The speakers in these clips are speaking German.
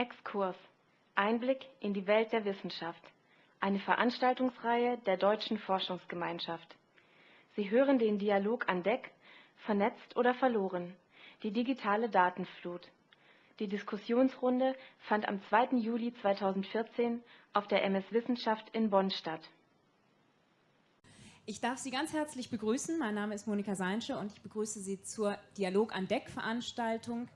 Exkurs Einblick in die Welt der Wissenschaft. Eine Veranstaltungsreihe der Deutschen Forschungsgemeinschaft. Sie hören den Dialog an Deck Vernetzt oder verloren? Die digitale Datenflut. Die Diskussionsrunde fand am 2. Juli 2014 auf der MS Wissenschaft in Bonn statt. Ich darf Sie ganz herzlich begrüßen. Mein Name ist Monika Seinsche und ich begrüße Sie zur Dialog an Deck Veranstaltung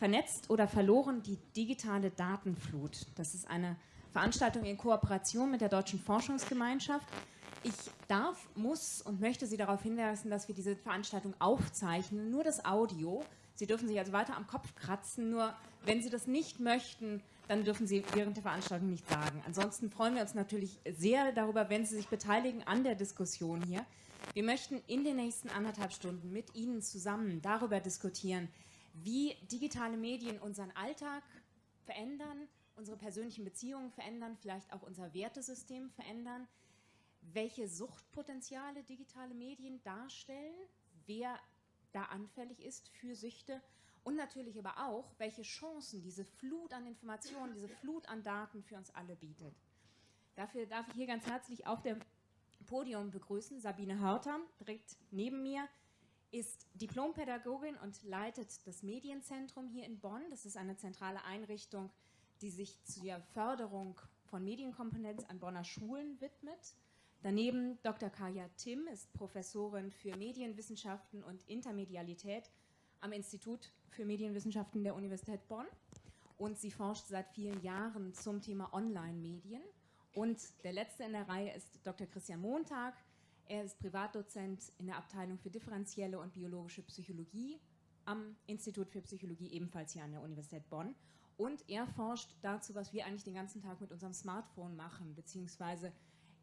Vernetzt oder verloren die digitale Datenflut. Das ist eine Veranstaltung in Kooperation mit der Deutschen Forschungsgemeinschaft. Ich darf, muss und möchte Sie darauf hinweisen, dass wir diese Veranstaltung aufzeichnen, nur das Audio. Sie dürfen sich also weiter am Kopf kratzen, nur wenn Sie das nicht möchten, dann dürfen Sie während der Veranstaltung nicht sagen. Ansonsten freuen wir uns natürlich sehr darüber, wenn Sie sich beteiligen an der Diskussion hier. Wir möchten in den nächsten anderthalb Stunden mit Ihnen zusammen darüber diskutieren, wie digitale Medien unseren Alltag verändern, unsere persönlichen Beziehungen verändern, vielleicht auch unser Wertesystem verändern, welche Suchtpotenziale digitale Medien darstellen, wer da anfällig ist für Süchte und natürlich aber auch, welche Chancen diese Flut an Informationen, diese Flut an Daten für uns alle bietet. Dafür darf ich hier ganz herzlich auf dem Podium begrüßen Sabine Hörter, direkt neben mir, ist Diplompädagogin und leitet das Medienzentrum hier in Bonn. Das ist eine zentrale Einrichtung, die sich zur Förderung von Medienkompetenz an Bonner Schulen widmet. Daneben Dr. Kaya Tim ist Professorin für Medienwissenschaften und Intermedialität am Institut für Medienwissenschaften der Universität Bonn und sie forscht seit vielen Jahren zum Thema Online-Medien. Und der letzte in der Reihe ist Dr. Christian Montag, er ist Privatdozent in der Abteilung für differenzielle und biologische Psychologie am Institut für Psychologie, ebenfalls hier an der Universität Bonn. Und er forscht dazu, was wir eigentlich den ganzen Tag mit unserem Smartphone machen, beziehungsweise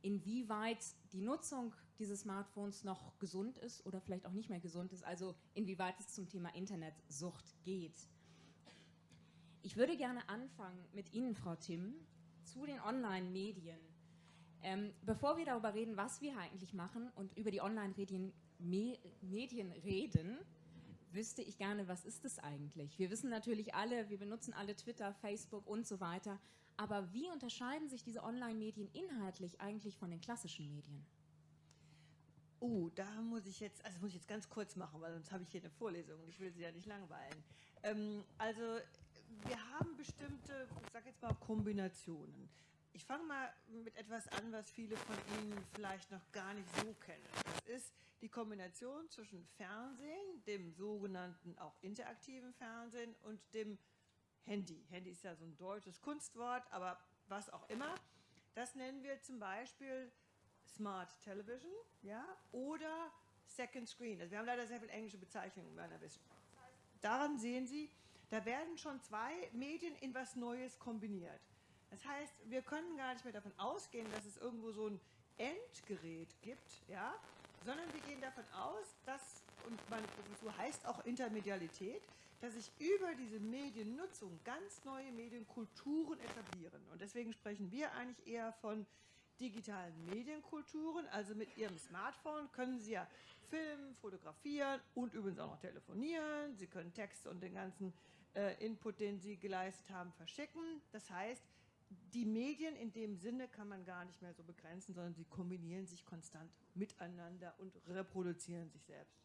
inwieweit die Nutzung dieses Smartphones noch gesund ist oder vielleicht auch nicht mehr gesund ist, also inwieweit es zum Thema Internetsucht geht. Ich würde gerne anfangen mit Ihnen, Frau Tim, zu den Online-Medien. Ähm, bevor wir darüber reden, was wir eigentlich machen und über die Online-Medien Medien reden, wüsste ich gerne, was ist es eigentlich? Wir wissen natürlich alle, wir benutzen alle Twitter, Facebook und so weiter, aber wie unterscheiden sich diese Online-Medien inhaltlich eigentlich von den klassischen Medien? Oh, da muss ich jetzt, also muss ich jetzt ganz kurz machen, weil sonst habe ich hier eine Vorlesung und ich will Sie ja nicht langweilen. Ähm, also wir haben bestimmte, ich sage jetzt mal Kombinationen. Ich fange mal mit etwas an, was viele von Ihnen vielleicht noch gar nicht so kennen. Das ist die Kombination zwischen Fernsehen, dem sogenannten auch interaktiven Fernsehen und dem Handy. Handy ist ja so ein deutsches Kunstwort, aber was auch immer. Das nennen wir zum Beispiel Smart Television ja, oder Second Screen. Also wir haben leider sehr viele englische Bezeichnungen in meiner Wissenschaft. Daran sehen Sie, da werden schon zwei Medien in was Neues kombiniert. Das heißt, wir können gar nicht mehr davon ausgehen, dass es irgendwo so ein Endgerät gibt, ja, sondern wir gehen davon aus, dass, und meine Professur heißt auch Intermedialität, dass sich über diese Mediennutzung ganz neue Medienkulturen etablieren. Und deswegen sprechen wir eigentlich eher von digitalen Medienkulturen. Also mit Ihrem Smartphone können Sie ja filmen, fotografieren und übrigens auch noch telefonieren. Sie können Text und den ganzen äh, Input, den Sie geleistet haben, verschicken. Das heißt, die Medien in dem Sinne kann man gar nicht mehr so begrenzen, sondern sie kombinieren sich konstant miteinander und reproduzieren sich selbst.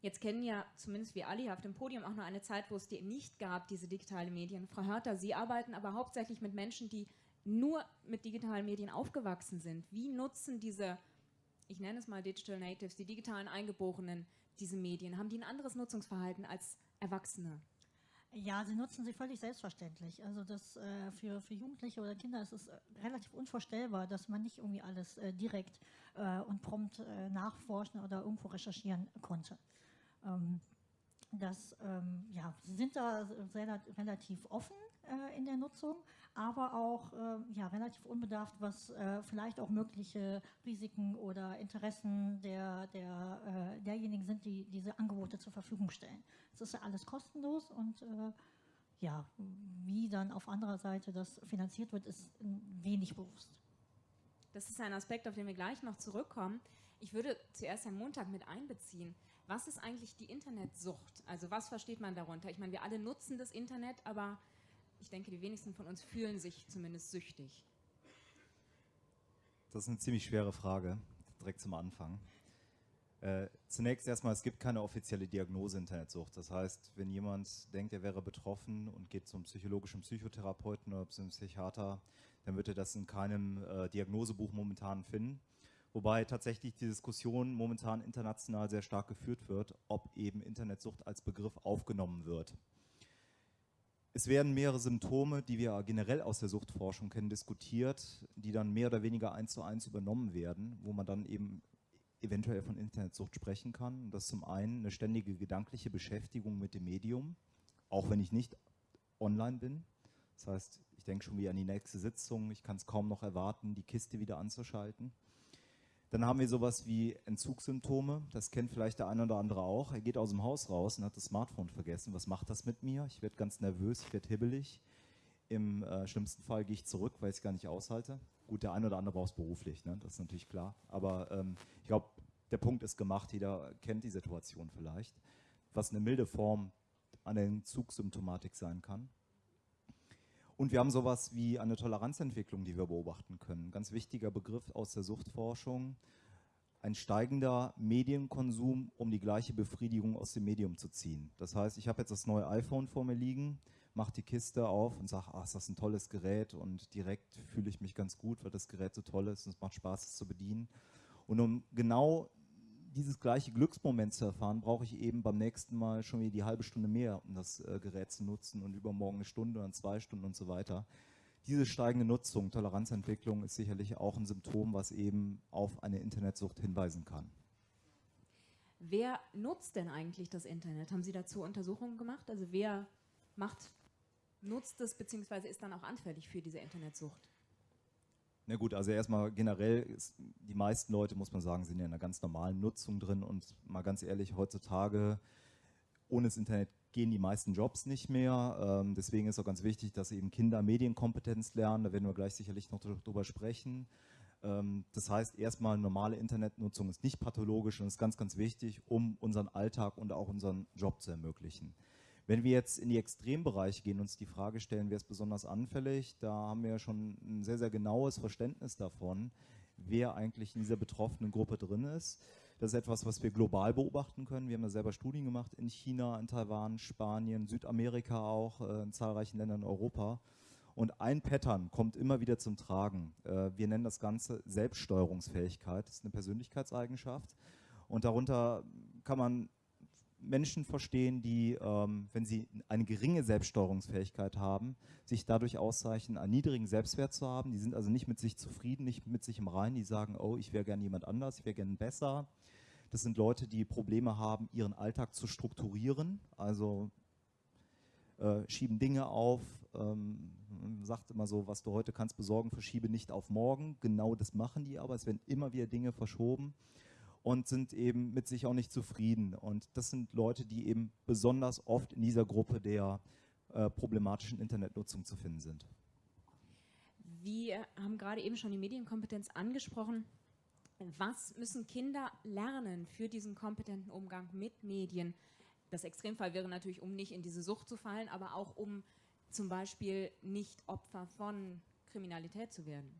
Jetzt kennen ja zumindest wir alle hier auf dem Podium auch noch eine Zeit, wo es die nicht gab, diese digitalen Medien. Frau Hörter, Sie arbeiten aber hauptsächlich mit Menschen, die nur mit digitalen Medien aufgewachsen sind. Wie nutzen diese, ich nenne es mal Digital Natives, die digitalen Eingeborenen, diese Medien? Haben die ein anderes Nutzungsverhalten als Erwachsene? Ja, sie nutzen sie völlig selbstverständlich. Also das äh, für, für Jugendliche oder Kinder ist es äh, relativ unvorstellbar, dass man nicht irgendwie alles äh, direkt äh, und prompt äh, nachforschen oder irgendwo recherchieren konnte. Ähm, das, ähm, ja, sie sind da relativ offen äh, in der Nutzung, aber auch äh, ja, relativ unbedarft, was äh, vielleicht auch mögliche Risiken oder Interessen der, der, äh, derjenigen sind, die diese Angebote zur Verfügung stellen. Es ist ja alles kostenlos und äh, ja, wie dann auf anderer Seite das finanziert wird, ist wenig bewusst. Das ist ein Aspekt, auf den wir gleich noch zurückkommen. Ich würde zuerst Herrn Montag mit einbeziehen. Was ist eigentlich die Internetsucht? Also was versteht man darunter? Ich meine, wir alle nutzen das Internet, aber ich denke, die wenigsten von uns fühlen sich zumindest süchtig. Das ist eine ziemlich schwere Frage, direkt zum Anfang. Äh, zunächst erstmal, es gibt keine offizielle Diagnose Internetsucht. Das heißt, wenn jemand denkt, er wäre betroffen und geht zum psychologischen Psychotherapeuten oder zum Psychiater, dann wird er das in keinem äh, Diagnosebuch momentan finden. Wobei tatsächlich die Diskussion momentan international sehr stark geführt wird, ob eben Internetsucht als Begriff aufgenommen wird. Es werden mehrere Symptome, die wir generell aus der Suchtforschung kennen, diskutiert, die dann mehr oder weniger eins zu eins übernommen werden, wo man dann eben eventuell von Internetsucht sprechen kann. Das ist zum einen eine ständige gedankliche Beschäftigung mit dem Medium, auch wenn ich nicht online bin. Das heißt, ich denke schon wieder an die nächste Sitzung, ich kann es kaum noch erwarten, die Kiste wieder anzuschalten. Dann haben wir sowas wie Entzugssymptome, das kennt vielleicht der eine oder andere auch. Er geht aus dem Haus raus und hat das Smartphone vergessen. Was macht das mit mir? Ich werde ganz nervös, ich werde hibbelig. Im äh, schlimmsten Fall gehe ich zurück, weil ich es gar nicht aushalte. Gut, der eine oder andere braucht es beruflich, ne? das ist natürlich klar. Aber ähm, ich glaube, der Punkt ist gemacht, jeder kennt die Situation vielleicht, was eine milde Form an der Entzugssymptomatik sein kann. Und wir haben sowas wie eine Toleranzentwicklung, die wir beobachten können. Ganz wichtiger Begriff aus der Suchtforschung. Ein steigender Medienkonsum, um die gleiche Befriedigung aus dem Medium zu ziehen. Das heißt, ich habe jetzt das neue iPhone vor mir liegen, mache die Kiste auf und sage, ach, ist das ein tolles Gerät und direkt fühle ich mich ganz gut, weil das Gerät so toll ist und es macht Spaß, es zu bedienen. Und um genau dieses gleiche Glücksmoment zu erfahren, brauche ich eben beim nächsten Mal schon wieder die halbe Stunde mehr, um das äh, Gerät zu nutzen und übermorgen eine Stunde, dann zwei Stunden und so weiter. Diese steigende Nutzung, Toleranzentwicklung ist sicherlich auch ein Symptom, was eben auf eine Internetsucht hinweisen kann. Wer nutzt denn eigentlich das Internet? Haben Sie dazu Untersuchungen gemacht? Also wer macht nutzt es bzw. ist dann auch anfällig für diese Internetsucht? Na gut, also erstmal generell, ist, die meisten Leute, muss man sagen, sind ja in einer ganz normalen Nutzung drin und mal ganz ehrlich, heutzutage ohne das Internet gehen die meisten Jobs nicht mehr. Ähm, deswegen ist auch ganz wichtig, dass eben Kinder Medienkompetenz lernen, da werden wir gleich sicherlich noch drüber sprechen. Ähm, das heißt, erstmal normale Internetnutzung ist nicht pathologisch und ist ganz, ganz wichtig, um unseren Alltag und auch unseren Job zu ermöglichen. Wenn wir jetzt in die Extrembereiche gehen und uns die Frage stellen, wer ist besonders anfällig, da haben wir ja schon ein sehr, sehr genaues Verständnis davon, wer eigentlich in dieser betroffenen Gruppe drin ist. Das ist etwas, was wir global beobachten können. Wir haben ja selber Studien gemacht in China, in Taiwan, Spanien, Südamerika auch, äh, in zahlreichen Ländern in Europa. Und ein Pattern kommt immer wieder zum Tragen. Äh, wir nennen das Ganze Selbststeuerungsfähigkeit. Das ist eine Persönlichkeitseigenschaft. Und darunter kann man Menschen verstehen, die, ähm, wenn sie eine geringe Selbststeuerungsfähigkeit haben, sich dadurch auszeichnen, einen niedrigen Selbstwert zu haben. Die sind also nicht mit sich zufrieden, nicht mit sich im Reinen. Die sagen, oh, ich wäre gerne jemand anders, ich wäre gerne besser. Das sind Leute, die Probleme haben, ihren Alltag zu strukturieren, also äh, schieben Dinge auf. Ähm, man sagt immer so, was du heute kannst besorgen, verschiebe nicht auf morgen. Genau das machen die aber. Es werden immer wieder Dinge verschoben und sind eben mit sich auch nicht zufrieden. Und das sind Leute, die eben besonders oft in dieser Gruppe der äh, problematischen Internetnutzung zu finden sind. Wir haben gerade eben schon die Medienkompetenz angesprochen. Was müssen Kinder lernen für diesen kompetenten Umgang mit Medien? Das Extremfall wäre natürlich, um nicht in diese Sucht zu fallen, aber auch um zum Beispiel nicht Opfer von Kriminalität zu werden.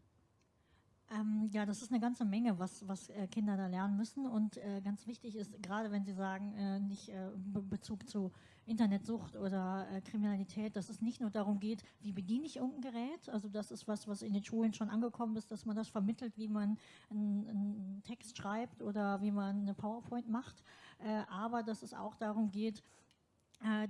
Ähm, ja, das ist eine ganze Menge, was, was äh, Kinder da lernen müssen. Und äh, ganz wichtig ist, gerade wenn Sie sagen, äh, nicht äh, Be Bezug zu Internetsucht oder äh, Kriminalität, dass es nicht nur darum geht, wie bediene ich irgendein Gerät. Also das ist was, was in den Schulen schon angekommen ist, dass man das vermittelt, wie man einen, einen Text schreibt oder wie man eine PowerPoint macht. Äh, aber dass es auch darum geht,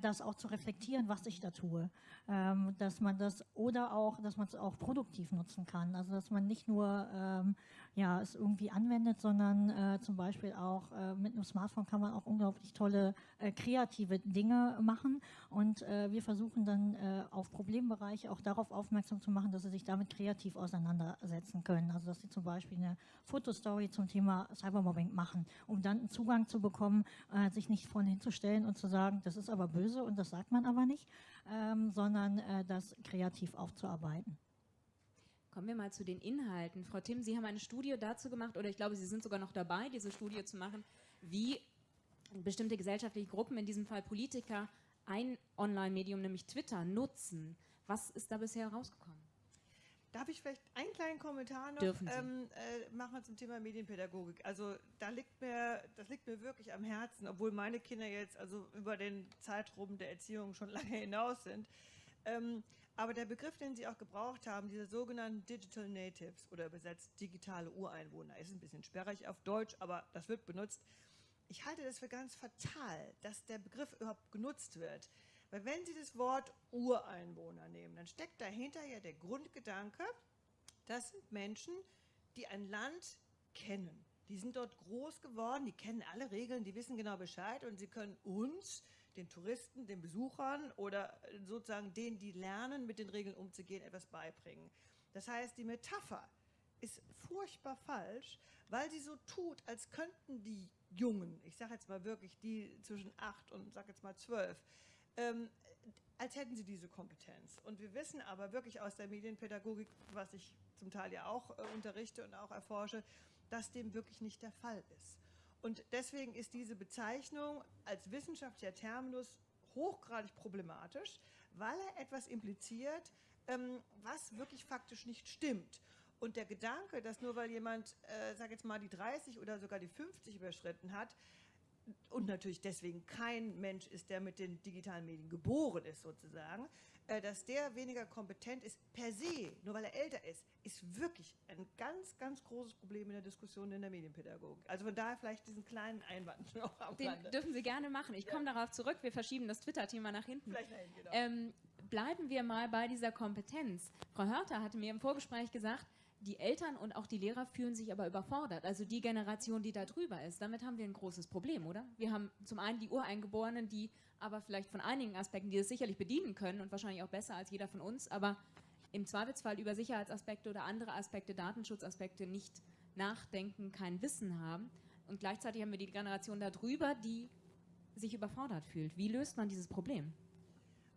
das auch zu reflektieren, was ich da tue. Ähm, dass man das oder auch, dass man es auch produktiv nutzen kann. Also dass man nicht nur ähm, ja, es irgendwie anwendet, sondern äh, zum Beispiel auch äh, mit einem Smartphone kann man auch unglaublich tolle äh, kreative Dinge machen. Und äh, wir versuchen dann äh, auf Problembereiche auch darauf aufmerksam zu machen, dass sie sich damit kreativ auseinandersetzen können. Also dass sie zum Beispiel eine Fotostory zum Thema Cybermobbing machen, um dann einen Zugang zu bekommen, äh, sich nicht vorne hinzustellen und zu sagen, das ist aber böse und das sagt man aber nicht, ähm, sondern das kreativ aufzuarbeiten. Kommen wir mal zu den Inhalten. Frau Tim, Sie haben eine Studie dazu gemacht, oder ich glaube, Sie sind sogar noch dabei, diese Studie zu machen, wie bestimmte gesellschaftliche Gruppen, in diesem Fall Politiker, ein Online-Medium, nämlich Twitter, nutzen. Was ist da bisher rausgekommen? Darf ich vielleicht einen kleinen Kommentar noch Dürfen Sie. Ähm, äh, machen zum Thema Medienpädagogik? Also da liegt mir, das liegt mir wirklich am Herzen, obwohl meine Kinder jetzt also über den Zeitraum der Erziehung schon lange hinaus sind. Ähm, aber der Begriff, den Sie auch gebraucht haben, diese sogenannten Digital Natives oder übersetzt digitale Ureinwohner, ist ein bisschen sperrig auf Deutsch, aber das wird benutzt. Ich halte das für ganz fatal, dass der Begriff überhaupt genutzt wird. Weil wenn Sie das Wort Ureinwohner nehmen, dann steckt dahinter ja der Grundgedanke, das sind Menschen, die ein Land kennen. Die sind dort groß geworden, die kennen alle Regeln, die wissen genau Bescheid und sie können uns, den Touristen, den Besuchern oder sozusagen denen, die lernen, mit den Regeln umzugehen, etwas beibringen. Das heißt, die Metapher ist furchtbar falsch, weil sie so tut, als könnten die Jungen, ich sage jetzt mal wirklich die zwischen acht und sage jetzt mal zwölf, ähm, als hätten sie diese Kompetenz. Und wir wissen aber wirklich aus der Medienpädagogik, was ich zum Teil ja auch äh, unterrichte und auch erforsche, dass dem wirklich nicht der Fall ist. Und deswegen ist diese Bezeichnung als wissenschaftlicher Terminus hochgradig problematisch, weil er etwas impliziert, ähm, was wirklich faktisch nicht stimmt. Und der Gedanke, dass nur weil jemand, äh, sag jetzt mal, die 30 oder sogar die 50 überschritten hat, und natürlich deswegen kein Mensch ist, der mit den digitalen Medien geboren ist sozusagen, dass der weniger kompetent ist per se, nur weil er älter ist, ist wirklich ein ganz, ganz großes Problem in der Diskussion in der Medienpädagogik. Also von daher vielleicht diesen kleinen Einwand noch am Den Rande. dürfen Sie gerne machen. Ich Ja. komme darauf zurück. Wir verschieben das Twitter-Thema nach hinten. Vielleicht dahin, genau. Ähm, bleiben wir mal bei dieser Kompetenz. Frau Hörter hatte mir im Vorgespräch gesagt, die Eltern und auch die Lehrer fühlen sich aber überfordert. Also die Generation, die da drüber ist. Damit haben wir ein großes Problem, oder? Wir haben zum einen die Ureingeborenen, die aber vielleicht von einigen Aspekten, die es sicherlich bedienen können und wahrscheinlich auch besser als jeder von uns, aber im Zweifelsfall über Sicherheitsaspekte oder andere Aspekte, Datenschutzaspekte nicht nachdenken, kein Wissen haben. Und gleichzeitig haben wir die Generation da drüber, die sich überfordert fühlt. Wie löst man dieses Problem?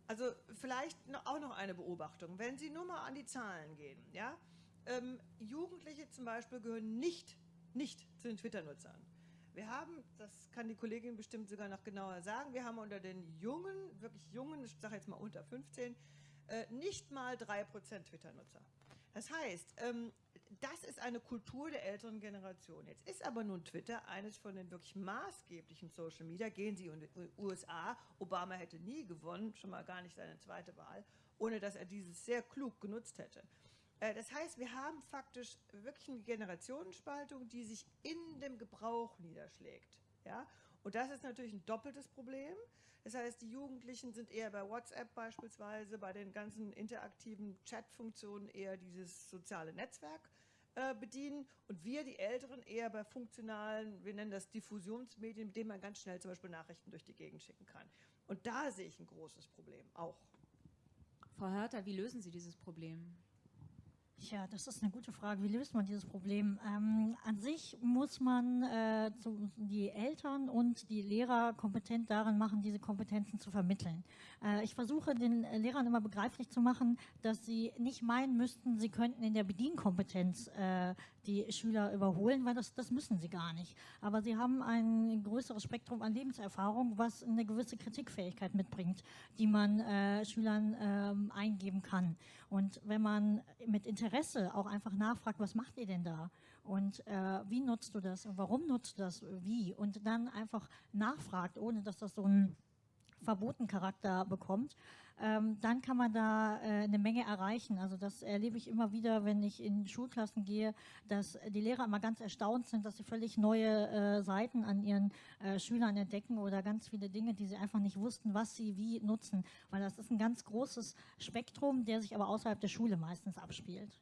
Also vielleicht auch noch eine Beobachtung. Wenn Sie nur mal an die Zahlen gehen, ja, ähm, Jugendliche zum Beispiel gehören nicht, nicht zu den Twitter-Nutzern. Wir haben, das kann die Kollegin bestimmt sogar noch genauer sagen, wir haben unter den Jungen, wirklich Jungen, ich sage jetzt mal unter 15, äh, nicht mal 3% Twitter-Nutzer. Das heißt, ähm, das ist eine Kultur der älteren Generation. Jetzt ist aber nun Twitter eines von den wirklich maßgeblichen Social Media. Gehen Sie in die USA, Obama hätte nie gewonnen, schon mal gar nicht seine zweite Wahl, ohne dass er dieses sehr klug genutzt hätte. Äh, Das heißt, wir haben faktisch wirklich eine Generationenspaltung, die sich in dem Gebrauch niederschlägt. Ja? Und das ist natürlich ein doppeltes Problem. Das heißt, die Jugendlichen sind eher bei WhatsApp beispielsweise, bei den ganzen interaktiven Chat-Funktionen eher dieses soziale Netzwerk äh, bedienen und wir, die Älteren, eher bei funktionalen, wir nennen das Diffusionsmedien, mit denen man ganz schnell zum Beispiel Nachrichten durch die Gegend schicken kann. Und da sehe ich ein großes Problem auch. Frau Hörter, wie lösen Sie dieses Problem? Ja, das ist eine gute Frage. Wie löst man dieses Problem? Ähm, an sich muss man äh, zu, die Eltern und die Lehrer kompetent darin machen, diese Kompetenzen zu vermitteln. Äh, ich versuche den Lehrern immer begreiflich zu machen, dass sie nicht meinen müssten, sie könnten in der Bedienkompetenz äh, die Schüler überholen, weil das, das müssen sie gar nicht. Aber sie haben ein größeres Spektrum an Lebenserfahrung, was eine gewisse Kritikfähigkeit mitbringt, die man äh, Schülern ähm, eingeben kann. Und wenn man mit Interesse auch einfach nachfragt, was macht ihr denn da? Und wie nutzt du das? Und warum nutzt du das? Wie? Und dann einfach nachfragt, ohne dass das so ein verboten Charakter bekommt, ähm, dann kann man da äh, eine Menge erreichen. Also das erlebe ich immer wieder, wenn ich in Schulklassen gehe, dass die Lehrer immer ganz erstaunt sind, dass sie völlig neue äh, Seiten an ihren äh, Schülern entdecken oder ganz viele Dinge, die sie einfach nicht wussten, was sie wie nutzen. Weil das ist ein ganz großes Spektrum, der sich aber außerhalb der Schule meistens abspielt.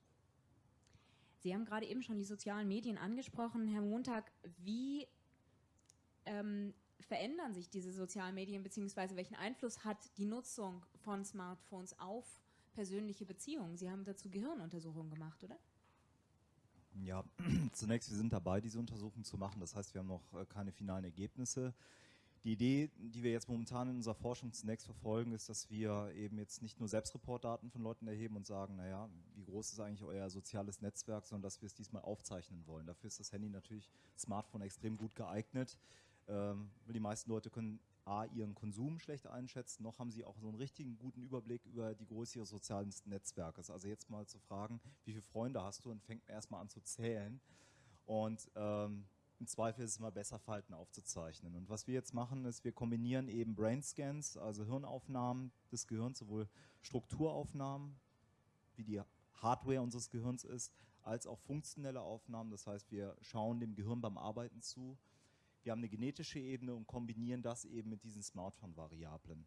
Sie haben gerade eben schon die sozialen Medien angesprochen. Herr Montag, wie ähm, verändern sich diese sozialen Medien, beziehungsweise welchen Einfluss hat die Nutzung von Smartphones auf persönliche Beziehungen? Sie haben dazu Gehirnuntersuchungen gemacht, oder? Ja, zunächst, wir sind dabei, diese Untersuchung zu machen. Das heißt, wir haben noch äh, keine finalen Ergebnisse. Die Idee, die wir jetzt momentan in unserer Forschung zunächst verfolgen, ist, dass wir eben jetzt nicht nur Selbstreportdaten von Leuten erheben und sagen, naja, wie groß ist eigentlich euer soziales Netzwerk, sondern dass wir es diesmal aufzeichnen wollen. Dafür ist das Handy natürlich, Smartphone extrem gut geeignet. Ähm, die meisten Leute können A, ihren Konsum schlecht einschätzen, noch haben sie auch so einen richtigen guten Überblick über die Größe ihres sozialen Netzwerkes. Also jetzt mal zu fragen, wie viele Freunde hast du und fängt erstmal an zu zählen. Und ähm, im Zweifel ist es immer besser, Falten aufzuzeichnen. Und was wir jetzt machen, ist, wir kombinieren eben Brainscans, also Hirnaufnahmen des Gehirns, sowohl Strukturaufnahmen, wie die Hardware unseres Gehirns ist, als auch funktionelle Aufnahmen. Das heißt, wir schauen dem Gehirn beim Arbeiten zu. Wir haben eine genetische Ebene und kombinieren das eben mit diesen Smartphone-Variablen.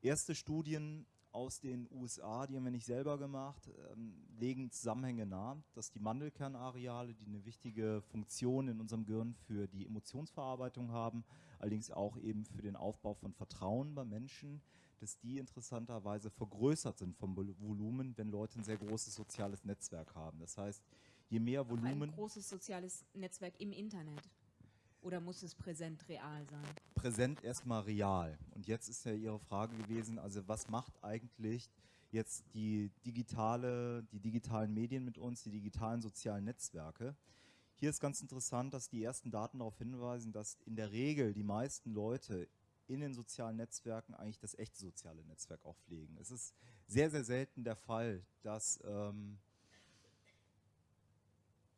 Erste Studien aus den USA, die haben wir nicht selber gemacht, ähm, legen Zusammenhänge nahe, dass die Mandelkernareale, die eine wichtige Funktion in unserem Gehirn für die Emotionsverarbeitung haben, allerdings auch eben für den Aufbau von Vertrauen bei Menschen, dass die interessanterweise vergrößert sind vom Volumen, wenn Leute ein sehr großes soziales Netzwerk haben. Das heißt, je mehr Volumen... Ein großes soziales Netzwerk im Internet. Oder muss es präsent real sein? Präsent erstmal real. Und jetzt ist ja Ihre Frage gewesen, also was macht eigentlich jetzt die digitale, die digitalen Medien mit uns, die digitalen sozialen Netzwerke? Hier ist ganz interessant, dass die ersten Daten darauf hinweisen, dass in der Regel die meisten Leute in den sozialen Netzwerken eigentlich das echte soziale Netzwerk auch pflegen. Es ist sehr, sehr selten der Fall, dass ähm,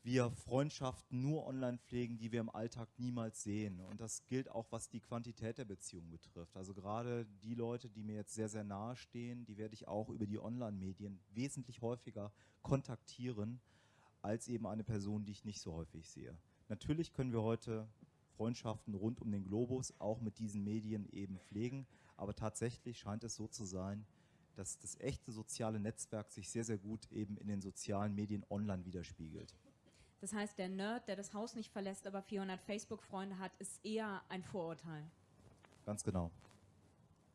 wir Freundschaften nur online pflegen, die wir im Alltag niemals sehen. Und das gilt auch, was die Quantität der Beziehung betrifft. Also gerade die Leute, die mir jetzt sehr, sehr nahe stehen, die werde ich auch über die Online-Medien wesentlich häufiger kontaktieren, als eben eine Person, die ich nicht so häufig sehe. Natürlich können wir heute Freundschaften rund um den Globus auch mit diesen Medien eben pflegen, aber tatsächlich scheint es so zu sein, dass das echte soziale Netzwerk sich sehr, sehr gut eben in den sozialen Medien online widerspiegelt. Das heißt, der Nerd, der das Haus nicht verlässt, aber 400 Facebook-Freunde hat, ist eher ein Vorurteil. Ganz genau.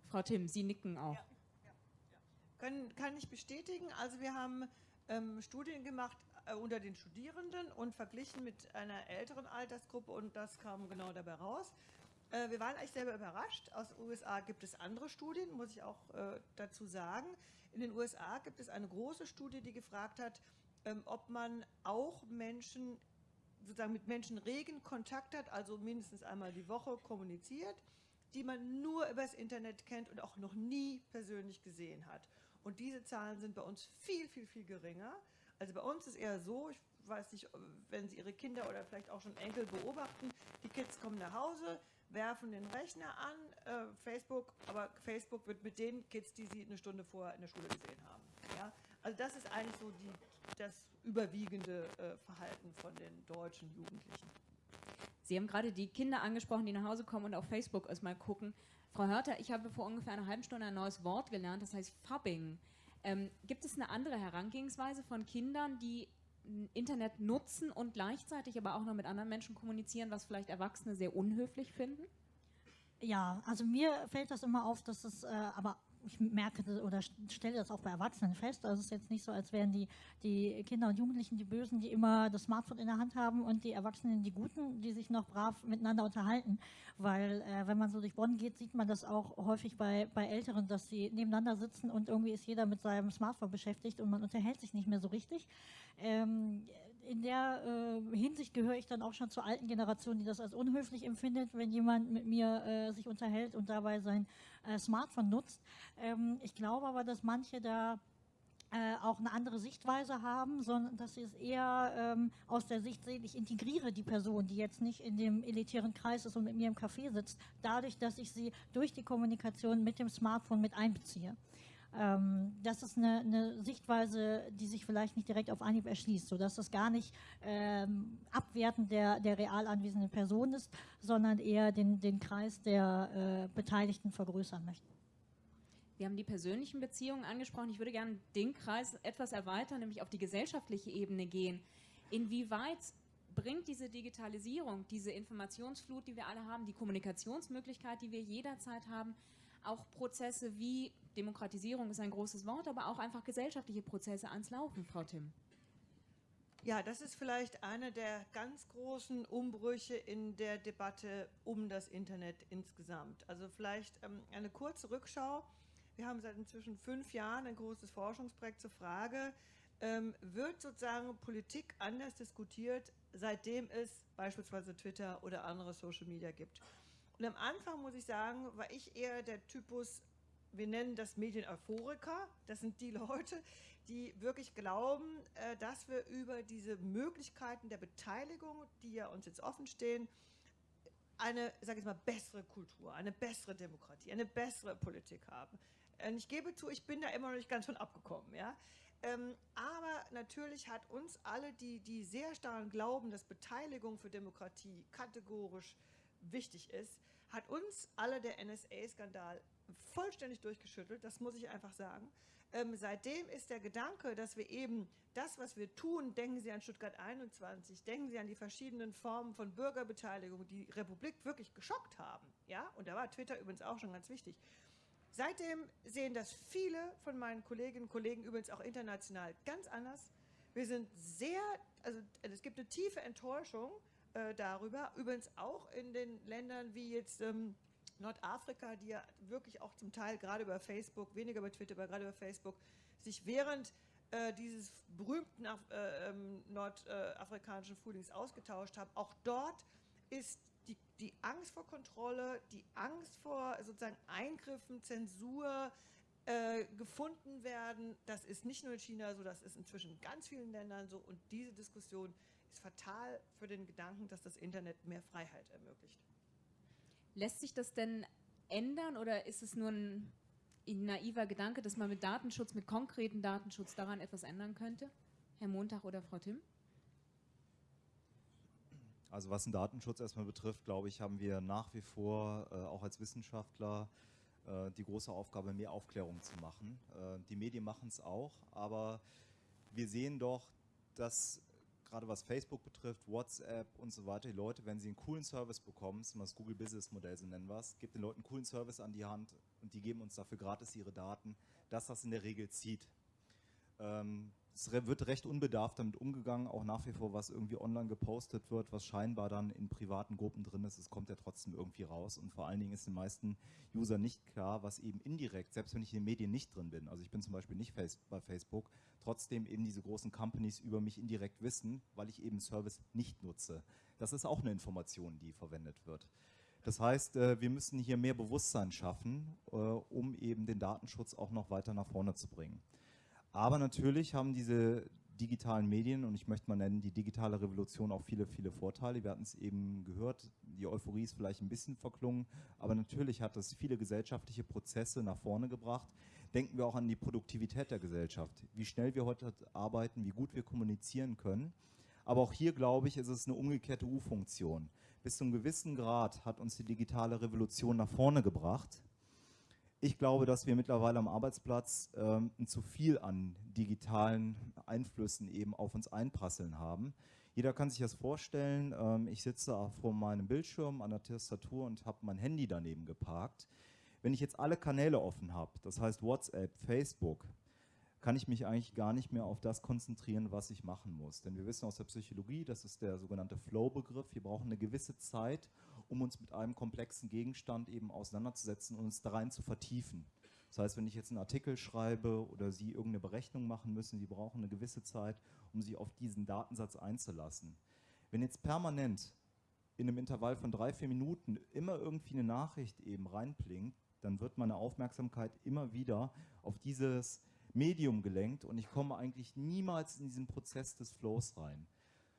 Frau Tim, Sie nicken auch. Ja, ja, ja. Können, kann ich bestätigen. Also wir haben ähm, Studien gemacht äh, unter den Studierenden und verglichen mit einer älteren Altersgruppe und das kam genau dabei raus. Äh, wir waren eigentlich selber überrascht. Aus den USA gibt es andere Studien, muss ich auch äh, dazu sagen. In den USA gibt es eine große Studie, die gefragt hat, ob man auch Menschen, sozusagen mit Menschen regen Kontakt hat, also mindestens einmal die Woche kommuniziert, die man nur übers Internet kennt und auch noch nie persönlich gesehen hat. Und diese Zahlen sind bei uns viel, viel, viel geringer. Also bei uns ist eher so, ich weiß nicht, wenn Sie Ihre Kinder oder vielleicht auch schon Enkel beobachten, die Kids kommen nach Hause, werfen den Rechner an, äh, Facebook, aber Facebook wird mit den Kids, die sie eine Stunde vorher in der Schule gesehen haben. Ja? Also das ist eigentlich so die, das überwiegende äh, Verhalten von den deutschen Jugendlichen. Sie haben gerade die Kinder angesprochen, die nach Hause kommen und auf Facebook erstmal gucken. Frau Hörter, ich habe vor ungefähr einer halben Stunde ein neues Wort gelernt, das heißt Fubbing. Ähm, gibt es eine andere Herangehensweise von Kindern, die Internet nutzen und gleichzeitig aber auch noch mit anderen Menschen kommunizieren, was vielleicht Erwachsene sehr unhöflich finden? Ja, also mir fällt das immer auf, dass es äh, aber ich merke oder stelle das auch bei Erwachsenen fest. Also es ist jetzt nicht so, als wären die, die Kinder und Jugendlichen die Bösen, die immer das Smartphone in der Hand haben und die Erwachsenen die Guten, die sich noch brav miteinander unterhalten. Weil äh, wenn man so durch Bonn geht, sieht man das auch häufig bei, bei Älteren, dass sie nebeneinander sitzen und irgendwie ist jeder mit seinem Smartphone beschäftigt und man unterhält sich nicht mehr so richtig. Ähm, in der äh, Hinsicht gehöre ich dann auch schon zur alten Generation, die das als unhöflich empfindet, wenn jemand mit mir äh, sich unterhält und dabei sein Smartphone nutzt. Ähm, ich glaube aber, dass manche da äh, auch eine andere Sichtweise haben, sondern dass sie es eher ähm, aus der Sicht sehen, ich integriere die Person, die jetzt nicht in dem elitären Kreis ist und mit mir im Café sitzt, dadurch, dass ich sie durch die Kommunikation mit dem Smartphone mit einbeziehe. Ähm, das ist eine, eine, Sichtweise, die sich vielleicht nicht direkt auf Anhieb erschließt, sodass das gar nicht ähm, abwertend der, der real anwesenden Person ist, sondern eher den, den Kreis der äh, Beteiligten vergrößern möchte. Wir haben die persönlichen Beziehungen angesprochen. Ich würde gerne den Kreis etwas erweitern, nämlich auf die gesellschaftliche Ebene gehen. Inwieweit bringt diese Digitalisierung, diese Informationsflut, die wir alle haben, die Kommunikationsmöglichkeit, die wir jederzeit haben, auch Prozesse wie Demokratisierung ist ein großes Wort, aber auch einfach gesellschaftliche Prozesse ans Laufen, Frau Tim. Ja, das ist vielleicht einer der ganz großen Umbrüche in der Debatte um das Internet insgesamt. Also vielleicht ähm, eine kurze Rückschau. Wir haben seit inzwischen fünf Jahren ein großes Forschungsprojekt zur Frage, ähm, wird sozusagen Politik anders diskutiert, seitdem es beispielsweise Twitter oder andere Social Media gibt. Und am Anfang, muss ich sagen, war ich eher der Typus, wir nennen das Medien-Euphoriker. Das sind die Leute, die wirklich glauben, äh, dass wir über diese Möglichkeiten der Beteiligung, die ja uns jetzt offen stehen, eine, sage ich mal, bessere Kultur, eine bessere Demokratie, eine bessere Politik haben. Und ich gebe zu, ich bin da immer noch nicht ganz von abgekommen, ja. Ähm, aber natürlich hat uns alle, die, die sehr stark glauben, dass Beteiligung für Demokratie kategorisch wichtig ist, hat uns alle der NSA-Skandal vollständig durchgeschüttelt, das muss ich einfach sagen. Ähm, seitdem ist der Gedanke, dass wir eben das, was wir tun, denken Sie an Stuttgart 21, denken Sie an die verschiedenen Formen von Bürgerbeteiligung, die Republik wirklich geschockt haben. Ja? Und da war Twitter übrigens auch schon ganz wichtig. Seitdem sehen das viele von meinen Kolleginnen und Kollegen übrigens auch international ganz anders. Wir sind sehr, also es gibt eine tiefe Enttäuschung äh, darüber, übrigens auch in den Ländern wie jetzt ähm, Nordafrika, die ja wirklich auch zum Teil gerade über Facebook, weniger über Twitter, aber gerade über Facebook, sich während äh, dieses berühmten äh, ähm, nordafrikanischen Frühlings ausgetauscht haben. Auch dort ist die, die Angst vor Kontrolle, die Angst vor sozusagen Eingriffen, Zensur, äh, gefunden werden. Das ist nicht nur in China so, das ist inzwischen in ganz vielen Ländern so. Und diese Diskussion ist fatal für den Gedanken, dass das Internet mehr Freiheit ermöglicht. Lässt sich das denn ändern oder ist es nur ein, naiver Gedanke, dass man mit Datenschutz, mit konkreten Datenschutz daran etwas ändern könnte? Herr Montag oder Frau Timm? Also was den Datenschutz erstmal betrifft, glaube ich, haben wir nach wie vor äh, auch als Wissenschaftler äh, die große Aufgabe, mehr Aufklärung zu machen. Äh, die Medien machen es auch, aber wir sehen doch, dass gerade was Facebook betrifft, WhatsApp und so weiter, die Leute, wenn sie einen coolen Service bekommen, das ist das Google Business Modell, so nennen wir es, gibt den Leuten einen coolen Service an die Hand und die geben uns dafür gratis ihre Daten, dass das in der Regel zieht. Ähm, es wird recht unbedarft damit umgegangen, auch nach wie vor, was irgendwie online gepostet wird, was scheinbar dann in privaten Gruppen drin ist, es kommt ja trotzdem irgendwie raus und vor allen Dingen ist den meisten User nicht klar, was eben indirekt, selbst wenn ich in den Medien nicht drin bin, also ich bin zum Beispiel nicht bei Facebook, trotzdem eben diese großen Companies über mich indirekt wissen, weil ich eben Service nicht nutze. Das ist auch eine Information, die verwendet wird. Das heißt, äh, wir müssen hier mehr Bewusstsein schaffen, äh, um eben den Datenschutz auch noch weiter nach vorne zu bringen. Aber natürlich haben diese digitalen Medien, und ich möchte mal nennen, die digitale Revolution auch viele, viele Vorteile. Wir hatten es eben gehört, die Euphorie ist vielleicht ein bisschen verklungen, aber natürlich hat es viele gesellschaftliche Prozesse nach vorne gebracht. Denken wir auch an die Produktivität der Gesellschaft, wie schnell wir heute arbeiten, wie gut wir kommunizieren können. Aber auch hier, glaube ich, ist es eine umgekehrte U-Funktion. Bis zu einem gewissen Grad hat uns die digitale Revolution nach vorne gebracht. Ich glaube, dass wir mittlerweile am Arbeitsplatz ähm, zu viel an digitalen Einflüssen eben auf uns einprasseln haben. Jeder kann sich das vorstellen. Ähm, ich sitze vor meinem Bildschirm an der Tastatur und habe mein Handy daneben geparkt. Wenn ich jetzt alle Kanäle offen habe, das heißt WhatsApp, Facebook, kann ich mich eigentlich gar nicht mehr auf das konzentrieren, was ich machen muss. Denn wir wissen aus der Psychologie, das ist der sogenannte Flow-Begriff, wir brauchen eine gewisse Zeit, um uns mit einem komplexen Gegenstand eben auseinanderzusetzen und uns da rein zu vertiefen. Das heißt, wenn ich jetzt einen Artikel schreibe oder Sie irgendeine Berechnung machen müssen, Sie brauchen eine gewisse Zeit, um sich auf diesen Datensatz einzulassen. Wenn jetzt permanent in einem Intervall von drei, vier Minuten immer irgendwie eine Nachricht eben reinblinkt, dann wird meine Aufmerksamkeit immer wieder auf dieses Medium gelenkt und ich komme eigentlich niemals in diesen Prozess des Flows rein.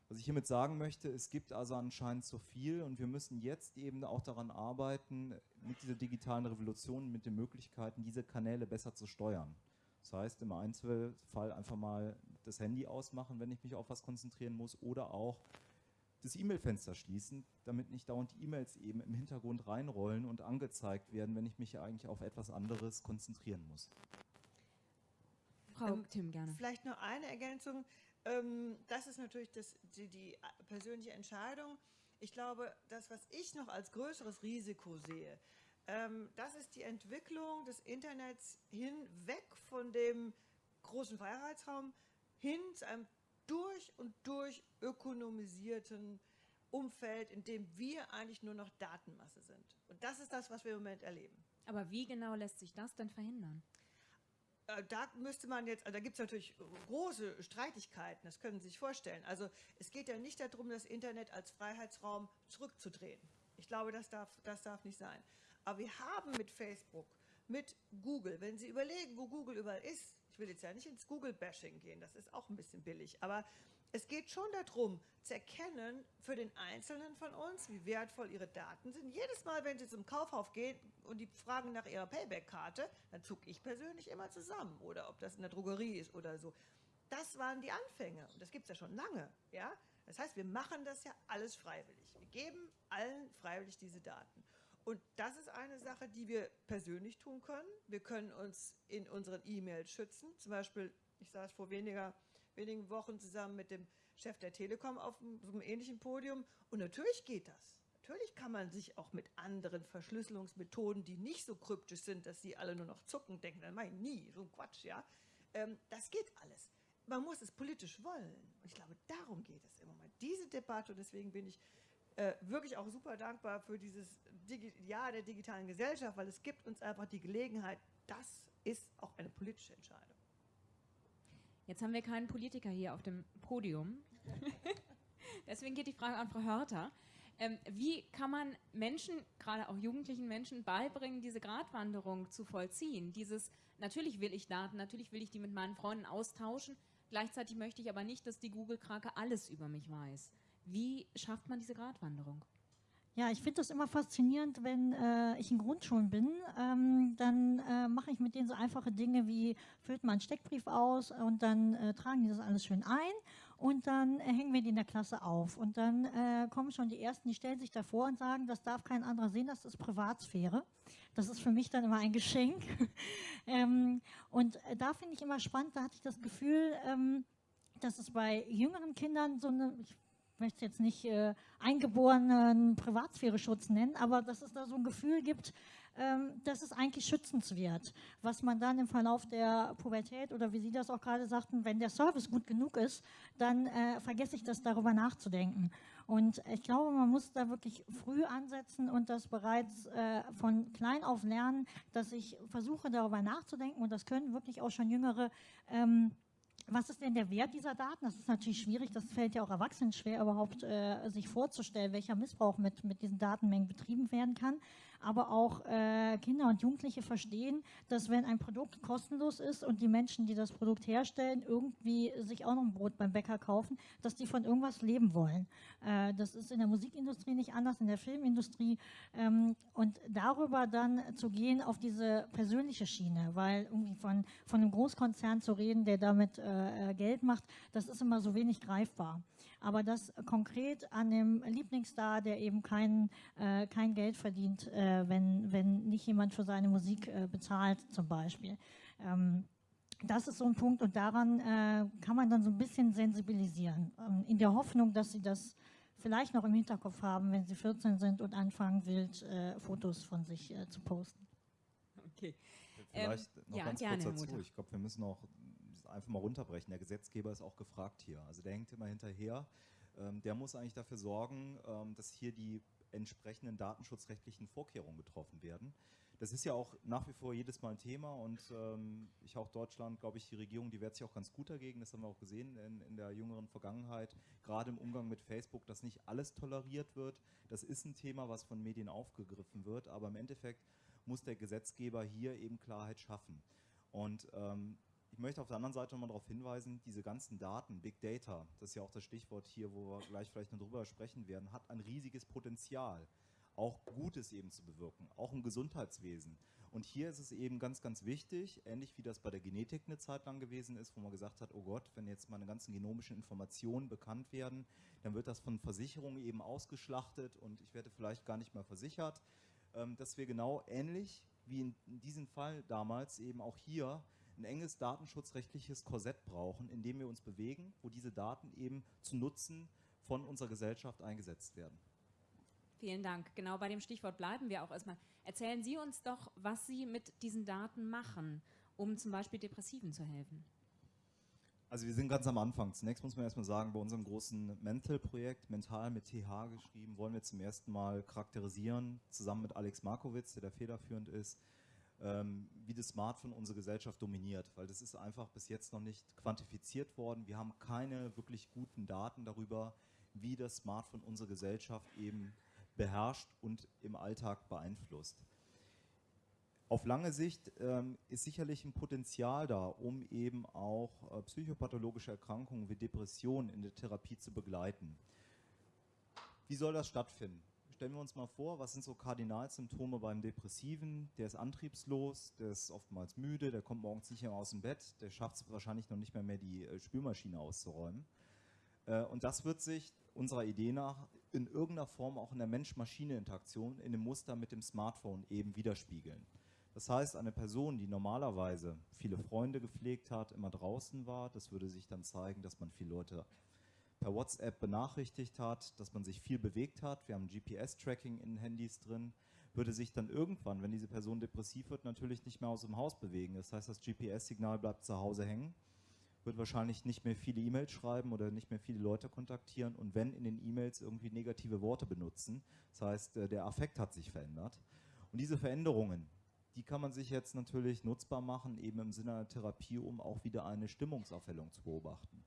Was ich hiermit sagen möchte, es gibt also anscheinend zu viel und wir müssen jetzt eben auch daran arbeiten, mit dieser digitalen Revolution, mit den Möglichkeiten, diese Kanäle besser zu steuern. Das heißt, im Einzelfall einfach mal das Handy ausmachen, wenn ich mich auf was konzentrieren muss oder auch das E-Mail-Fenster schließen, damit nicht dauernd die E-Mails eben im Hintergrund reinrollen und angezeigt werden, wenn ich mich eigentlich auf etwas anderes konzentrieren muss. Frau ähm, Tim, gerne. Vielleicht noch eine Ergänzung. Ähm, das ist natürlich das, die, die persönliche Entscheidung. Ich glaube, das, was ich noch als größeres Risiko sehe, ähm, das ist die Entwicklung des Internets hinweg von dem großen Freiheitsraum hin zu einem durch und durch ökonomisierten Umfeld, in dem wir eigentlich nur noch Datenmasse sind. Und das ist das, was wir im Moment erleben. Aber wie genau lässt sich das denn verhindern? Äh, da müsste man jetzt, da gibt es natürlich große Streitigkeiten, das können Sie sich vorstellen. Also es geht ja nicht darum, das Internet als Freiheitsraum zurückzudrehen. Ich glaube, das darf, das darf nicht sein. Aber wir haben mit Facebook, mit Google, wenn Sie überlegen, wo Google überall ist, ich will jetzt ja nicht ins Google-Bashing gehen, das ist auch ein bisschen billig, aber es geht schon darum, zu erkennen für den Einzelnen von uns, wie wertvoll ihre Daten sind. Jedes Mal, wenn sie zum Kaufhaus gehen und die fragen nach ihrer Payback-Karte, dann zucke ich persönlich immer zusammen. Oder ob das in der Drogerie ist oder so. Das waren die Anfänge. Und das gibt es ja schon lange. Ja? Das heißt, wir machen das ja alles freiwillig. Wir geben allen freiwillig diese Daten. Und das ist eine Sache, die wir persönlich tun können. Wir können uns in unseren E-Mails schützen. Zum Beispiel, ich saß vor weniger, wenigen Wochen zusammen mit dem Chef der Telekom auf einem, ähnlichen Podium. Und natürlich geht das. Natürlich kann man sich auch mit anderen Verschlüsselungsmethoden, die nicht so kryptisch sind, dass sie alle nur noch zucken, denken, dann meine ich nie, so ein Quatsch, ja. Ähm, das geht alles. Man muss es politisch wollen. Und ich glaube, darum geht es im Moment. Diese Debatte, und deswegen bin ich äh, wirklich auch super dankbar für dieses Digi Jahr der digitalen Gesellschaft, weil es gibt uns einfach die Gelegenheit, das ist auch eine politische Entscheidung. Jetzt haben wir keinen Politiker hier auf dem Podium. Deswegen geht die Frage an Frau Hörter. Ähm, wie kann man Menschen, gerade auch jugendlichen Menschen, beibringen, diese Gratwanderung zu vollziehen? Dieses, natürlich will ich Daten, natürlich will ich die mit meinen Freunden austauschen, gleichzeitig möchte ich aber nicht, dass die Google-Krake alles über mich weiß. Wie schafft man diese Gratwanderung? Ja, ich finde das immer faszinierend, wenn äh, ich in Grundschulen bin, ähm, dann äh, mache ich mit denen so einfache Dinge wie füllt man einen Steckbrief aus und dann äh, tragen die das alles schön ein und dann äh, hängen wir die in der Klasse auf und dann äh, kommen schon die Ersten, die stellen sich davor und sagen, das darf kein anderer sehen, das ist Privatsphäre. Das ist für mich dann immer ein Geschenk. ähm, und äh, da finde ich immer spannend, da hatte ich das Gefühl, ähm, dass es bei jüngeren Kindern so eine, möchte jetzt nicht äh, eingeborenen Privatsphäre-Schutz nennen, aber dass es da so ein Gefühl gibt, ähm, dass es eigentlich schützenswert, was man dann im Verlauf der Pubertät oder wie Sie das auch gerade sagten, wenn der Service gut genug ist, dann äh, vergesse ich das darüber nachzudenken. Und ich glaube, man muss da wirklich früh ansetzen und das bereits äh, von klein auf lernen, dass ich versuche darüber nachzudenken und das können wirklich auch schon jüngere ähm, was ist denn der Wert dieser Daten? Das ist natürlich schwierig, das fällt ja auch Erwachsenen schwer, überhaupt äh, sich vorzustellen, welcher Missbrauch mit, mit diesen Datenmengen betrieben werden kann aber auch äh, Kinder und Jugendliche verstehen, dass wenn ein Produkt kostenlos ist und die Menschen, die das Produkt herstellen, irgendwie sich auch noch ein Brot beim Bäcker kaufen, dass die von irgendwas leben wollen. Äh, das ist in der Musikindustrie nicht anders, in der Filmindustrie. Ähm, und darüber dann zu gehen auf diese persönliche Schiene, weil irgendwie von, von einem Großkonzern zu reden, der damit äh, Geld macht, das ist immer so wenig greifbar aber das konkret an dem Lieblingsstar, der eben kein, äh, kein Geld verdient, äh, wenn, wenn nicht jemand für seine Musik äh, bezahlt zum Beispiel. Ähm, das ist so ein Punkt und daran äh, kann man dann so ein bisschen sensibilisieren, ähm, in der Hoffnung, dass sie das vielleicht noch im Hinterkopf haben, wenn sie 14 sind und anfangen, wild äh, Fotos von sich äh, zu posten. Okay. Vielleicht ähm, noch ja, ganz kurz dazu. Ich glaube, wir müssen auch einfach mal runterbrechen. Der Gesetzgeber ist auch gefragt hier. Also der hängt immer hinterher. Ähm, der muss eigentlich dafür sorgen, ähm, dass hier die entsprechenden datenschutzrechtlichen Vorkehrungen getroffen werden. Das ist ja auch nach wie vor jedes Mal ein Thema und ähm, ich auch Deutschland, glaube ich, die Regierung, die wehrt sich auch ganz gut dagegen. Das haben wir auch gesehen in, in der jüngeren Vergangenheit, gerade im Umgang mit Facebook, dass nicht alles toleriert wird. Das ist ein Thema, was von Medien aufgegriffen wird, aber im Endeffekt muss der Gesetzgeber hier eben Klarheit schaffen. Und ähm, ich möchte auf der anderen Seite nochmal darauf hinweisen, diese ganzen Daten, Big Data, das ist ja auch das Stichwort hier, wo wir gleich vielleicht noch drüber sprechen werden, hat ein riesiges Potenzial, auch Gutes eben zu bewirken, auch im Gesundheitswesen. Und hier ist es eben ganz, ganz wichtig, ähnlich wie das bei der Genetik eine Zeit lang gewesen ist, wo man gesagt hat, oh Gott, wenn jetzt meine ganzen genomischen Informationen bekannt werden, dann wird das von Versicherungen eben ausgeschlachtet und ich werde vielleicht gar nicht mehr versichert, ähm, dass wir genau ähnlich wie in diesem Fall damals eben auch hier ein enges datenschutzrechtliches Korsett brauchen, in dem wir uns bewegen, wo diese Daten eben zu Nutzen von unserer Gesellschaft eingesetzt werden. Vielen Dank. Genau bei dem Stichwort bleiben wir auch erstmal. Erzählen Sie uns doch, was Sie mit diesen Daten machen, um zum Beispiel Depressiven zu helfen. Also wir sind ganz am Anfang. Zunächst muss man erstmal sagen, bei unserem großen Mental-Projekt, Mental mit TH geschrieben, wollen wir zum ersten Mal charakterisieren, zusammen mit Alex Markowitz, der da federführend ist, wie das Smartphone unsere Gesellschaft dominiert, weil das ist einfach bis jetzt noch nicht quantifiziert worden. Wir haben keine wirklich guten Daten darüber, wie das Smartphone unsere Gesellschaft eben beherrscht und im Alltag beeinflusst. Auf lange Sicht ähm, ist sicherlich ein Potenzial da, um eben auch äh, psychopathologische Erkrankungen wie Depressionen in der Therapie zu begleiten. Wie soll das stattfinden? Stellen wir uns mal vor, was sind so Kardinalsymptome beim Depressiven? Der ist antriebslos, der ist oftmals müde, der kommt morgens nicht mehr aus dem Bett, der schafft es wahrscheinlich noch nicht mehr, mehr die äh, Spülmaschine auszuräumen. Äh, und das wird sich unserer Idee nach in irgendeiner Form auch in der Mensch-Maschine-Interaktion in dem Muster mit dem Smartphone eben widerspiegeln. Das heißt, eine Person, die normalerweise viele Freunde gepflegt hat, immer draußen war, das würde sich dann zeigen, dass man viele Leute per WhatsApp benachrichtigt hat, dass man sich viel bewegt hat. Wir haben GPS-Tracking in Handys drin. Würde sich dann irgendwann, wenn diese Person depressiv wird, natürlich nicht mehr aus dem Haus bewegen. Das heißt, das GPS-Signal bleibt zu Hause hängen, wird wahrscheinlich nicht mehr viele E-Mails schreiben oder nicht mehr viele Leute kontaktieren und wenn in den E-Mails irgendwie negative Worte benutzen. Das heißt, äh, der Affekt hat sich verändert. Und diese Veränderungen, die kann man sich jetzt natürlich nutzbar machen, eben im Sinne einer Therapie, um auch wieder eine Stimmungsaufhellung zu beobachten.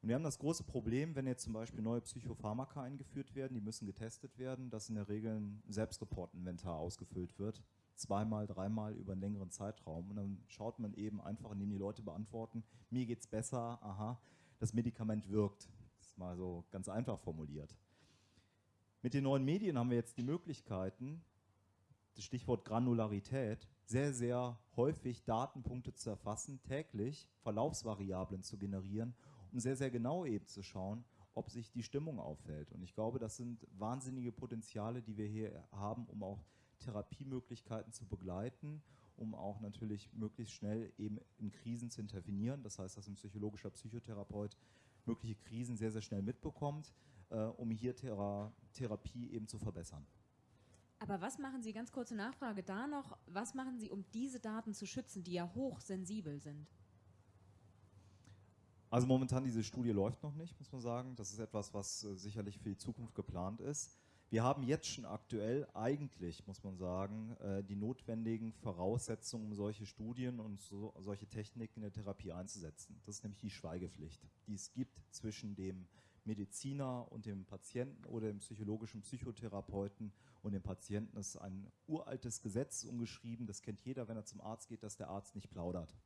Und wir haben das große Problem, wenn jetzt zum Beispiel neue Psychopharmaka eingeführt werden, die müssen getestet werden, dass in der Regel ein Selbstreportinventar ausgefüllt wird, zweimal, dreimal über einen längeren Zeitraum. Und dann schaut man eben einfach, indem die Leute beantworten, mir geht's besser, aha, das Medikament wirkt. Das ist mal so ganz einfach formuliert. Mit den neuen Medien haben wir jetzt die Möglichkeiten, das Stichwort Granularität, sehr, sehr häufig Datenpunkte zu erfassen, täglich Verlaufsvariablen zu generieren, um sehr, sehr genau eben zu schauen, ob sich die Stimmung auffällt. Und ich glaube, das sind wahnsinnige Potenziale, die wir hier haben, um auch Therapiemöglichkeiten zu begleiten, um auch natürlich möglichst schnell eben in Krisen zu intervenieren. Das heißt, dass ein psychologischer Psychotherapeut mögliche Krisen sehr, sehr schnell mitbekommt, äh, um hier Thera Therapie eben zu verbessern. Aber was machen Sie, ganz kurze Nachfrage da noch, was machen Sie, um diese Daten zu schützen, die ja hochsensibel sind? Also momentan diese Studie läuft noch nicht, muss man sagen. Das ist etwas, was äh, sicherlich für die Zukunft geplant ist. Wir haben jetzt schon aktuell eigentlich, muss man sagen, äh, die notwendigen Voraussetzungen, um solche Studien und so, solche Techniken in der Therapie einzusetzen. Das ist nämlich die Schweigepflicht, die es gibt zwischen dem Mediziner und dem Patienten oder dem psychologischen Psychotherapeuten und dem Patienten. Das ist ein uraltes Gesetz umgeschrieben, das kennt jeder, wenn er zum Arzt geht, dass der Arzt nicht plaudert,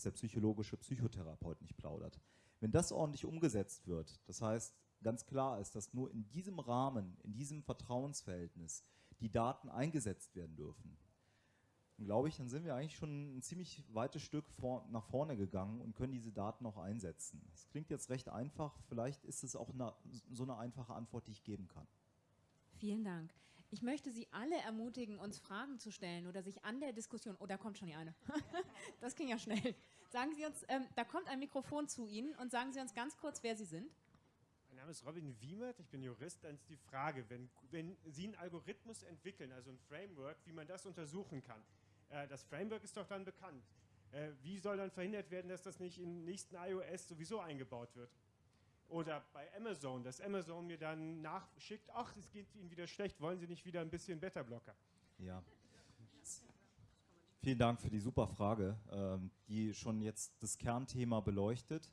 dass der psychologische Psychotherapeut nicht plaudert. Wenn das ordentlich umgesetzt wird, das heißt, ganz klar ist, dass nur in diesem Rahmen, in diesem Vertrauensverhältnis die Daten eingesetzt werden dürfen, glaube ich, dann sind wir eigentlich schon ein ziemlich weites Stück vor, nach vorne gegangen und können diese Daten auch einsetzen. Das klingt jetzt recht einfach, vielleicht ist es auch eine, so eine einfache Antwort, die ich geben kann. Vielen Dank. Ich möchte Sie alle ermutigen, uns Fragen zu stellen oder sich an der Diskussion, oh, da kommt schon die eine. das ging ja schnell. Sagen Sie uns, ähm, da kommt ein Mikrofon zu Ihnen und sagen Sie uns ganz kurz, wer Sie sind. Mein Name ist Robin Wiemert, ich bin Jurist. Dann ist die Frage, wenn, wenn Sie einen Algorithmus entwickeln, also ein Framework, wie man das untersuchen kann, äh, das Framework ist doch dann bekannt. Äh, wie soll dann verhindert werden, dass das nicht im nächsten iOS sowieso eingebaut wird? Oder bei Amazon, dass Amazon mir dann nachschickt, ach, es geht Ihnen wieder schlecht, wollen Sie nicht wieder ein bisschen Beta-Blocker? Ja. Vielen Dank für die super Frage, ähm, die schon jetzt das Kernthema beleuchtet.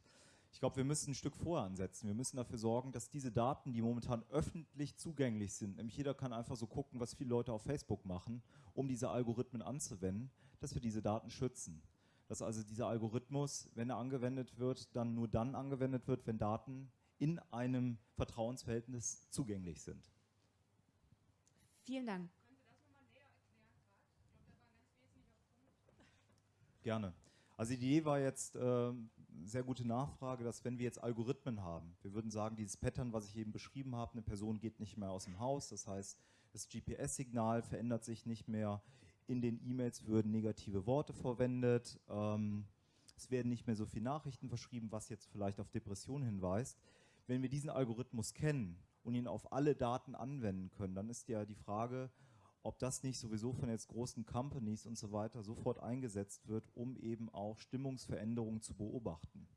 Ich glaube, wir müssen ein Stück vorher ansetzen. Wir müssen dafür sorgen, dass diese Daten, die momentan öffentlich zugänglich sind, nämlich jeder kann einfach so gucken, was viele Leute auf Facebook machen, um diese Algorithmen anzuwenden, dass wir diese Daten schützen. Dass also dieser Algorithmus, wenn er angewendet wird, dann nur dann angewendet wird, wenn Daten in einem Vertrauensverhältnis zugänglich sind. Vielen Dank. Gerne. Also die Idee war jetzt, äh, sehr gute Nachfrage, dass wenn wir jetzt Algorithmen haben, wir würden sagen, dieses Pattern, was ich eben beschrieben habe, eine Person geht nicht mehr aus dem Haus, das heißt, das GPS-Signal verändert sich nicht mehr, in den E-Mails würden negative Worte verwendet, ähm, es werden nicht mehr so viele Nachrichten verschrieben, was jetzt vielleicht auf Depression hinweist. Wenn wir diesen Algorithmus kennen und ihn auf alle Daten anwenden können, dann ist ja die Frage, ob das nicht sowieso von jetzt großen Companies und so weiter sofort eingesetzt wird, um eben auch Stimmungsveränderungen zu beobachten.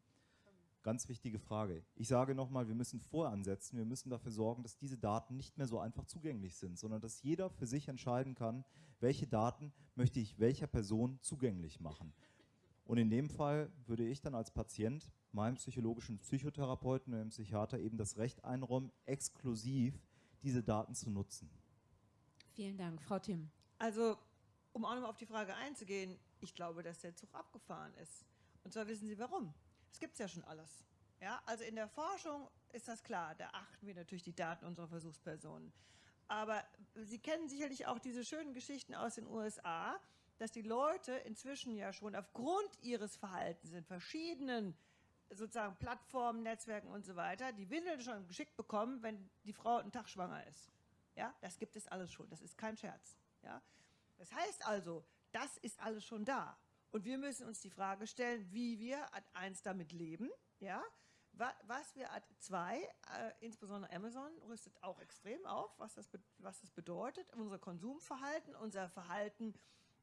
Ganz wichtige Frage. Ich sage nochmal, wir müssen voransetzen, wir müssen dafür sorgen, dass diese Daten nicht mehr so einfach zugänglich sind, sondern dass jeder für sich entscheiden kann, welche Daten möchte ich welcher Person zugänglich machen. Und in dem Fall würde ich dann als Patient meinem psychologischen Psychotherapeuten oder dem Psychiater eben das Recht einräumen, exklusiv diese Daten zu nutzen. Vielen Dank. Frau Tim. Also, um auch nochmal auf die Frage einzugehen, ich glaube, dass der Zug abgefahren ist. Und zwar wissen Sie warum. Es gibt ja schon alles. Ja, also in der Forschung ist das klar, da achten wir natürlich die Daten unserer Versuchspersonen. Aber Sie kennen sicherlich auch diese schönen Geschichten aus den USA, dass die Leute inzwischen ja schon aufgrund ihres Verhaltens in verschiedenen sozusagen Plattformen, Netzwerken und so weiter, die Windeln schon geschickt bekommen, wenn die Frau einen Tag schwanger ist. Ja, das gibt es alles schon. Das ist kein Scherz. Ja, das heißt also, das ist alles schon da. Und wir müssen uns die Frage stellen, wie wir Ad 1 damit leben, ja, was wir Ad 2, äh, insbesondere Amazon, rüstet auch extrem auf, was das, was das bedeutet, unser Konsumverhalten, unser Verhalten,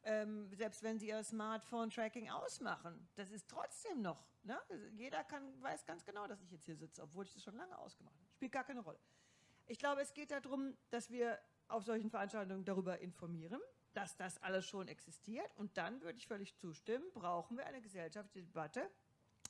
ähm, selbst wenn sie ihr Smartphone-Tracking ausmachen, das ist trotzdem noch, ne? jeder kann, weiß ganz genau, dass ich jetzt hier sitze, obwohl ich das schon lange ausgemacht habe. Spielt gar keine Rolle. Ich glaube, es geht darum, dass wir auf solchen Veranstaltungen darüber informieren, dass das alles schon existiert. Und dann würde ich völlig zustimmen, brauchen wir eine gesellschaftliche Debatte,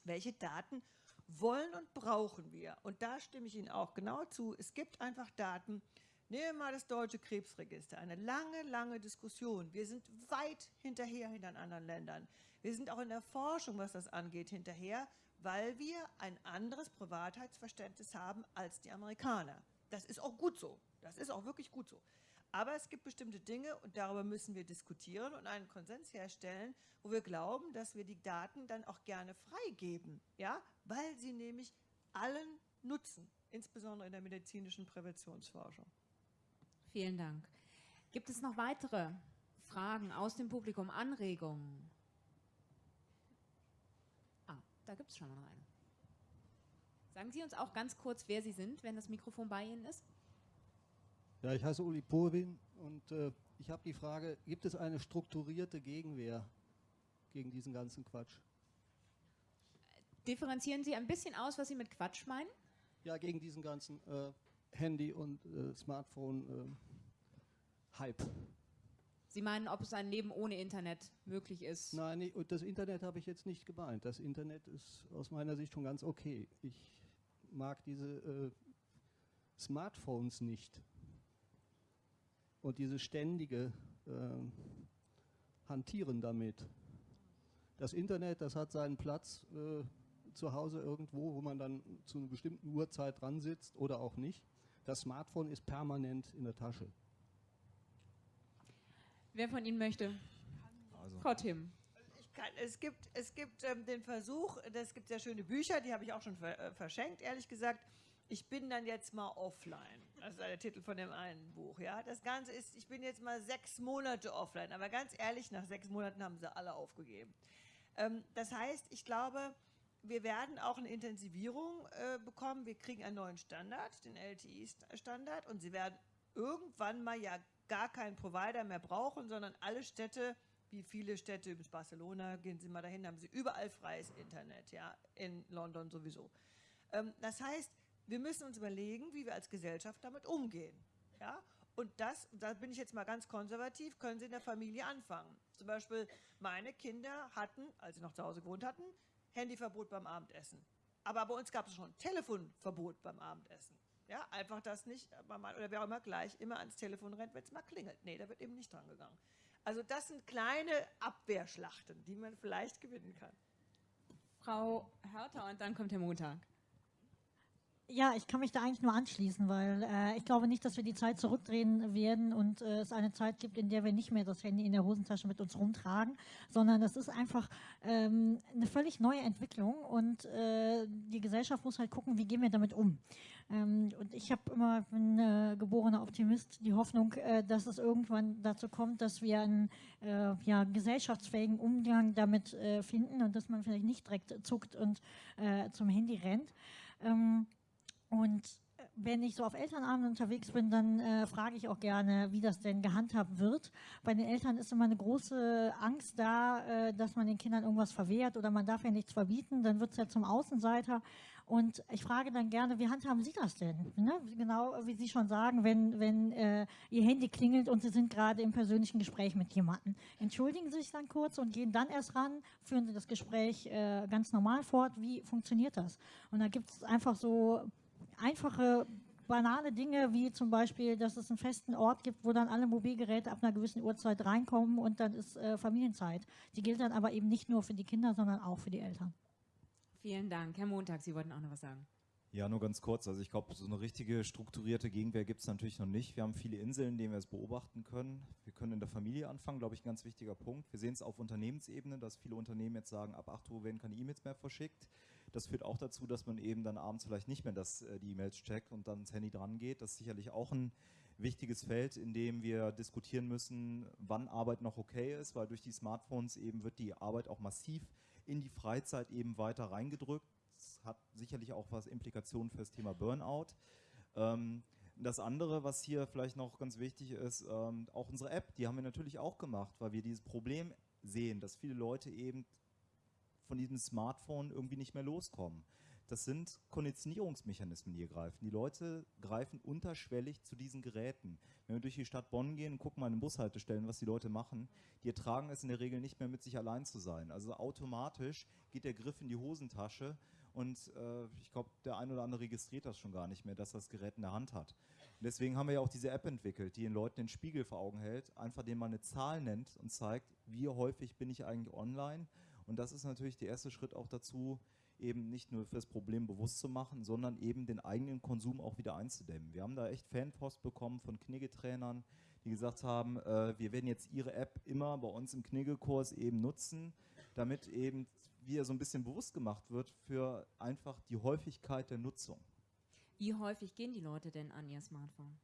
welche Daten wollen und brauchen wir. Und da stimme ich Ihnen auch genau zu. Es gibt einfach Daten, Nehmen wir mal das deutsche Krebsregister. Eine lange, lange Diskussion. Wir sind weit hinterher hinter anderen Ländern. Wir sind auch in der Forschung, was das angeht, hinterher, weil wir ein anderes Privatheitsverständnis haben als die Amerikaner. Das ist auch gut so. Das ist auch wirklich gut so. Aber es gibt bestimmte Dinge und darüber müssen wir diskutieren und einen Konsens herstellen, wo wir glauben, dass wir die Daten dann auch gerne freigeben, ja, weil sie nämlich allen nutzen, insbesondere in der medizinischen Präventionsforschung. Vielen Dank. Gibt es noch weitere Fragen aus dem Publikum, Anregungen? Ah, da gibt es schon mal eine. Sagen Sie uns auch ganz kurz, wer Sie sind, wenn das Mikrofon bei Ihnen ist. Ja, ich heiße Uli Purwin und äh, ich habe die Frage, gibt es eine strukturierte Gegenwehr gegen diesen ganzen Quatsch? Differenzieren Sie ein bisschen aus, was Sie mit Quatsch meinen? Ja, gegen diesen ganzen äh, Handy- und äh, Smartphone-Hype. Ähm, Sie meinen, ob es ein Leben ohne Internet möglich ist? Nein, und das Internet habe ich jetzt nicht gemeint. Das Internet ist aus meiner Sicht schon ganz okay. Ich mag diese äh, Smartphones nicht. Und diese ständige äh, Hantieren damit. Das Internet, das hat seinen Platz äh, zu Hause irgendwo, wo man dann zu einer bestimmten Uhrzeit dran sitzt oder auch nicht. Das Smartphone ist permanent in der Tasche. Wer von Ihnen möchte? Also. Frau Tim. Kann, es gibt, es gibt ähm, den Versuch, es gibt sehr schöne Bücher, die habe ich auch schon ver, äh, verschenkt, ehrlich gesagt. Ich bin dann jetzt mal offline. Das ist der Titel von dem einen Buch. Ja? Das Ganze ist, ich bin jetzt mal sechs Monate offline. Aber ganz ehrlich, nach sechs Monaten haben sie alle aufgegeben. Ähm, das heißt, ich glaube, wir werden auch eine Intensivierung äh, bekommen. Wir kriegen einen neuen Standard, den LTI-Standard, und sie werden irgendwann mal ja gar keinen Provider mehr brauchen, sondern alle Städte, wie viele Städte, bis Barcelona, gehen Sie mal dahin, haben Sie überall freies Internet, ja, in London sowieso. Ähm, das heißt, wir müssen uns überlegen, wie wir als Gesellschaft damit umgehen, ja, und das, da bin ich jetzt mal ganz konservativ, können Sie in der Familie anfangen. Zum Beispiel, meine Kinder hatten, als sie noch zu Hause gewohnt hatten, Handyverbot beim Abendessen. Aber bei uns gab es schon Telefonverbot beim Abendessen. Ja, einfach das nicht, oder wer auch immer gleich immer ans Telefon rennt, wenn es mal klingelt. Nee, da wird eben nicht dran gegangen. Also das sind kleine Abwehrschlachten, die man vielleicht gewinnen kann. Frau Hörter und dann kommt der Montag. Ja, ich kann mich da eigentlich nur anschließen, weil äh, ich glaube nicht, dass wir die Zeit zurückdrehen werden und äh, es eine Zeit gibt, in der wir nicht mehr das Handy in der Hosentasche mit uns rumtragen, sondern das ist einfach ähm, eine völlig neue Entwicklung und äh, die Gesellschaft muss halt gucken, wie gehen wir damit um. Ähm, und ich habe immer, bin äh, geborener Optimist, die Hoffnung, äh, dass es irgendwann dazu kommt, dass wir einen äh, ja, gesellschaftsfähigen Umgang damit äh, finden und dass man vielleicht nicht direkt zuckt und zum Handy rennt. Ähm, und äh, wenn ich so auf Elternabenden unterwegs bin, dann äh, frage ich auch gerne, wie das denn gehandhabt wird. Bei den Eltern ist immer eine große Angst da, äh, dass man den Kindern irgendwas verwehrt oder man darf ja nichts verbieten, dann wird es ja zum Außenseiter. Und ich frage dann gerne, wie handhaben Sie das denn? Ne? Genau wie Sie schon sagen, wenn, wenn äh, Ihr Handy klingelt und Sie sind gerade im persönlichen Gespräch mit jemandem. Entschuldigen Sie sich dann kurz und gehen dann erst ran, führen Sie das Gespräch äh, ganz normal fort. Wie funktioniert das? Und da gibt es einfach so einfache banale Dinge wie zum Beispiel, dass es einen festen Ort gibt, wo dann alle Mobilgeräte ab einer gewissen Uhrzeit reinkommen und dann ist äh, Familienzeit. Die gilt dann aber eben nicht nur für die Kinder, sondern auch für die Eltern. Vielen Dank. Herr Montag, Sie wollten auch noch was sagen. Ja, nur ganz kurz. Also ich glaube, so eine richtige strukturierte Gegenwehr gibt es natürlich noch nicht. Wir haben viele Inseln, in denen wir es beobachten können. Wir können in der Familie anfangen, glaube ich, ein ganz wichtiger Punkt. Wir sehen es auf Unternehmensebene, dass viele Unternehmen jetzt sagen, ab 8 Uhr werden keine E-Mails mehr verschickt. Das führt auch dazu, dass man eben dann abends vielleicht nicht mehr das, äh, die E-Mails checkt und dann ins Handy dran geht. Das ist sicherlich auch ein wichtiges Feld, in dem wir diskutieren müssen, wann Arbeit noch okay ist, weil durch die Smartphones eben wird die Arbeit auch massiv in die Freizeit eben weiter reingedrückt. Das hat sicherlich auch was Implikationen für das Thema Burnout. Ähm, das andere, was hier vielleicht noch ganz wichtig ist, ähm, auch unsere App, die haben wir natürlich auch gemacht, weil wir dieses Problem sehen, dass viele Leute eben von diesem Smartphone irgendwie nicht mehr loskommen. Das sind Konditionierungsmechanismen, die hier greifen. Die Leute greifen unterschwellig zu diesen Geräten. Wenn wir durch die Stadt Bonn gehen und gucken mal in den Bushaltestellen, was die Leute machen, die ertragen es in der Regel nicht mehr mit sich allein zu sein. Also automatisch geht der Griff in die Hosentasche und äh, ich glaube, der ein oder andere registriert das schon gar nicht mehr, dass das Gerät in der Hand hat. Und deswegen haben wir ja auch diese App entwickelt, die den Leuten den Spiegel vor Augen hält, einfach den man eine Zahl nennt und zeigt, wie häufig bin ich eigentlich online. Und das ist natürlich der erste Schritt auch dazu, eben nicht nur für das Problem bewusst zu machen, sondern eben den eigenen Konsum auch wieder einzudämmen. Wir haben da echt Fanpost bekommen von Kniggetrainern, die gesagt haben, äh, wir werden jetzt ihre App immer bei uns im Kniggekurs eben nutzen, damit eben wieder so ein bisschen bewusst gemacht wird für einfach die Häufigkeit der Nutzung. Wie häufig gehen die Leute denn an ihr Smartphone?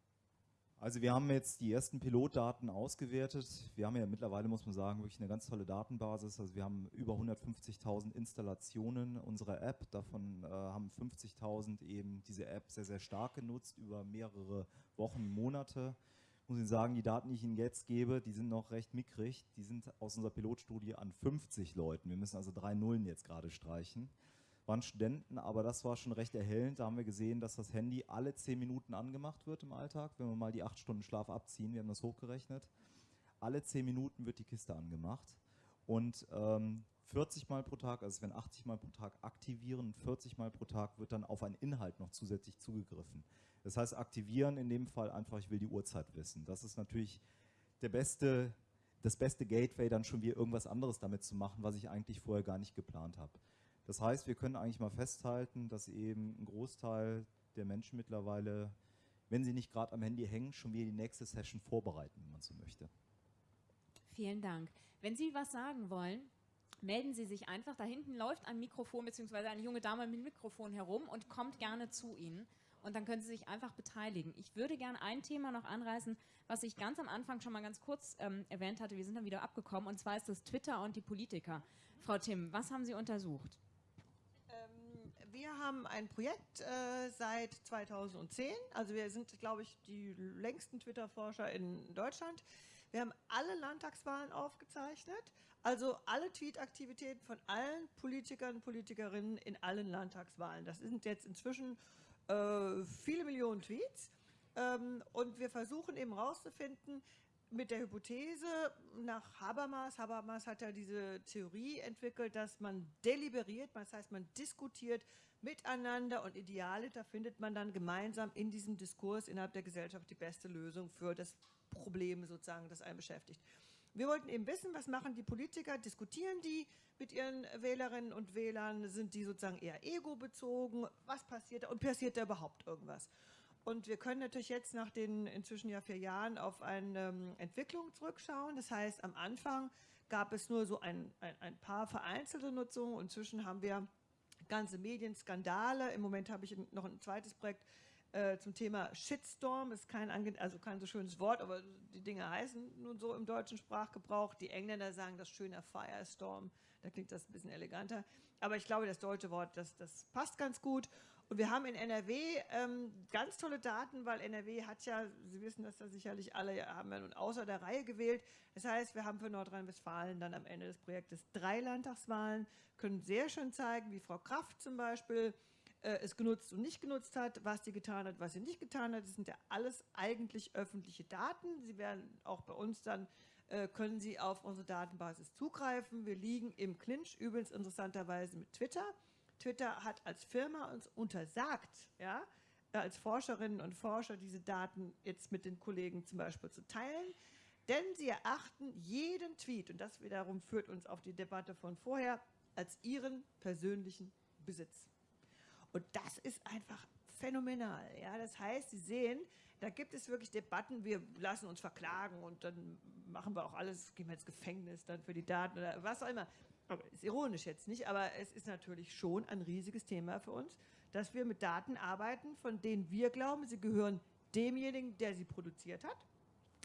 Also wir haben jetzt die ersten Pilotdaten ausgewertet. Wir haben ja mittlerweile, muss man sagen, wirklich eine ganz tolle Datenbasis. Also wir haben über 150.000 Installationen unserer App. Davon äh, haben 50.000 eben diese App sehr, sehr stark genutzt über mehrere Wochen, Monate. Muss ich sagen, die Daten, die ich Ihnen jetzt gebe, die sind noch recht mickrig. Die sind aus unserer Pilotstudie an 50 Leuten. Wir müssen also drei Nullen jetzt gerade streichen waren Studenten, aber das war schon recht erhellend. Da haben wir gesehen, dass das Handy alle zehn Minuten angemacht wird im Alltag, wenn wir mal die acht Stunden Schlaf abziehen. Wir haben das hochgerechnet. Alle zehn Minuten wird die Kiste angemacht und ähm, 40 Mal pro Tag, also werden 80 Mal pro Tag aktivieren, 40 Mal pro Tag wird dann auf einen Inhalt noch zusätzlich zugegriffen. Das heißt, aktivieren in dem Fall einfach, ich will die Uhrzeit wissen. Das ist natürlich der beste, das beste Gateway, dann schon wieder irgendwas anderes damit zu machen, was ich eigentlich vorher gar nicht geplant habe. Das heißt, wir können eigentlich mal festhalten, dass eben ein Großteil der Menschen mittlerweile, wenn sie nicht gerade am Handy hängen, schon wieder die nächste Session vorbereiten, wenn man so möchte. Vielen Dank. Wenn Sie was sagen wollen, melden Sie sich einfach. Da hinten läuft ein Mikrofon bzw. eine junge Dame mit Mikrofon herum und kommt gerne zu Ihnen. Und dann können Sie sich einfach beteiligen. Ich würde gerne ein Thema noch anreißen, was ich ganz am Anfang schon mal ganz kurz ähm, erwähnt hatte. Wir sind dann wieder abgekommen. Und zwar ist das Twitter und die Politiker. Frau Tim, was haben Sie untersucht? Wir haben ein Projekt äh, seit 2010. Also wir sind, glaube ich, die längsten Twitter-Forscher in Deutschland. Wir haben alle Landtagswahlen aufgezeichnet, also alle Tweet-Aktivitäten von allen Politikern Politikerinnen in allen Landtagswahlen. Das sind jetzt inzwischen äh, viele Millionen Tweets. Ähm, und wir versuchen eben herauszufinden, mit der Hypothese nach Habermas, Habermas hat ja diese Theorie entwickelt, dass man deliberiert, das heißt man diskutiert miteinander und ideale, da findet man dann gemeinsam in diesem Diskurs innerhalb der Gesellschaft die beste Lösung für das Problem sozusagen, das einen beschäftigt. Wir wollten eben wissen, was machen die Politiker, diskutieren die mit ihren Wählerinnen und Wählern, sind die sozusagen eher ego-bezogen, was passiert da? Und passiert da überhaupt irgendwas? Und wir können natürlich jetzt nach den inzwischen ja vier Jahren auf eine ähm, Entwicklung zurückschauen. Das heißt, am Anfang gab es nur so ein, ein, ein paar vereinzelte Nutzungen. Inzwischen haben wir ganze Medienskandale. Im Moment habe ich noch ein zweites Projekt äh, zum Thema Shitstorm. Ist kein, also kein so schönes Wort, aber die Dinge heißen nun so im deutschen Sprachgebrauch. Die Engländer sagen das schöner Firestorm. Da klingt das ein bisschen eleganter. Aber ich glaube, das deutsche Wort, das, das passt ganz gut. Und wir haben in NRW ähm, ganz tolle Daten, weil NRW hat ja, Sie wissen das ja sicherlich alle, haben ja nun außer der Reihe gewählt. Das heißt, wir haben für Nordrhein-Westfalen dann am Ende des Projektes drei Landtagswahlen, können sehr schön zeigen, wie Frau Kraft zum Beispiel äh, es genutzt und nicht genutzt hat, was sie getan hat, was sie nicht getan hat. Das sind ja alles eigentlich öffentliche Daten. Sie werden auch bei uns dann äh, können Sie auf unsere Datenbasis zugreifen. Wir liegen im Clinch, übrigens interessanterweise mit Twitter. Twitter hat als Firma uns untersagt, ja, äh, als Forscherinnen und Forscher diese Daten jetzt mit den Kollegen zum Beispiel zu teilen, denn sie erachten jeden Tweet, und das wiederum führt uns auf die Debatte von vorher, als ihren persönlichen Besitz. Und das ist einfach phänomenal. Ja? Das heißt, Sie sehen, da gibt es wirklich Debatten, wir lassen uns verklagen und dann machen wir auch alles, gehen wir ins Gefängnis dann für die Daten oder was auch immer. Aber ist ironisch jetzt nicht, aber es ist natürlich schon ein riesiges Thema für uns, dass wir mit Daten arbeiten, von denen wir glauben, sie gehören demjenigen, der sie produziert hat,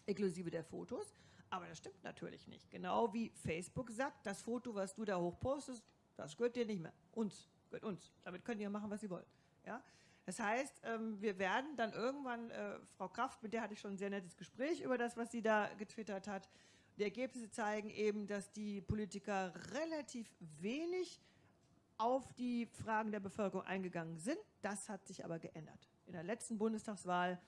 inklusive der Fotos. Aber das stimmt natürlich nicht. Genau wie Facebook sagt, das Foto, was du da hochpostest, das gehört dir nicht mehr. Uns, gehört uns. Damit könnt ihr machen, was ihr wollt. Ja? Das heißt, ähm, wir werden dann irgendwann, äh, Frau Kraft, mit der hatte ich schon ein sehr nettes Gespräch über das, was sie da getwittert hat. Die Ergebnisse zeigen eben, dass die Politiker relativ wenig auf die Fragen der Bevölkerung eingegangen sind. Das hat sich aber geändert. In der letzten Bundestagswahl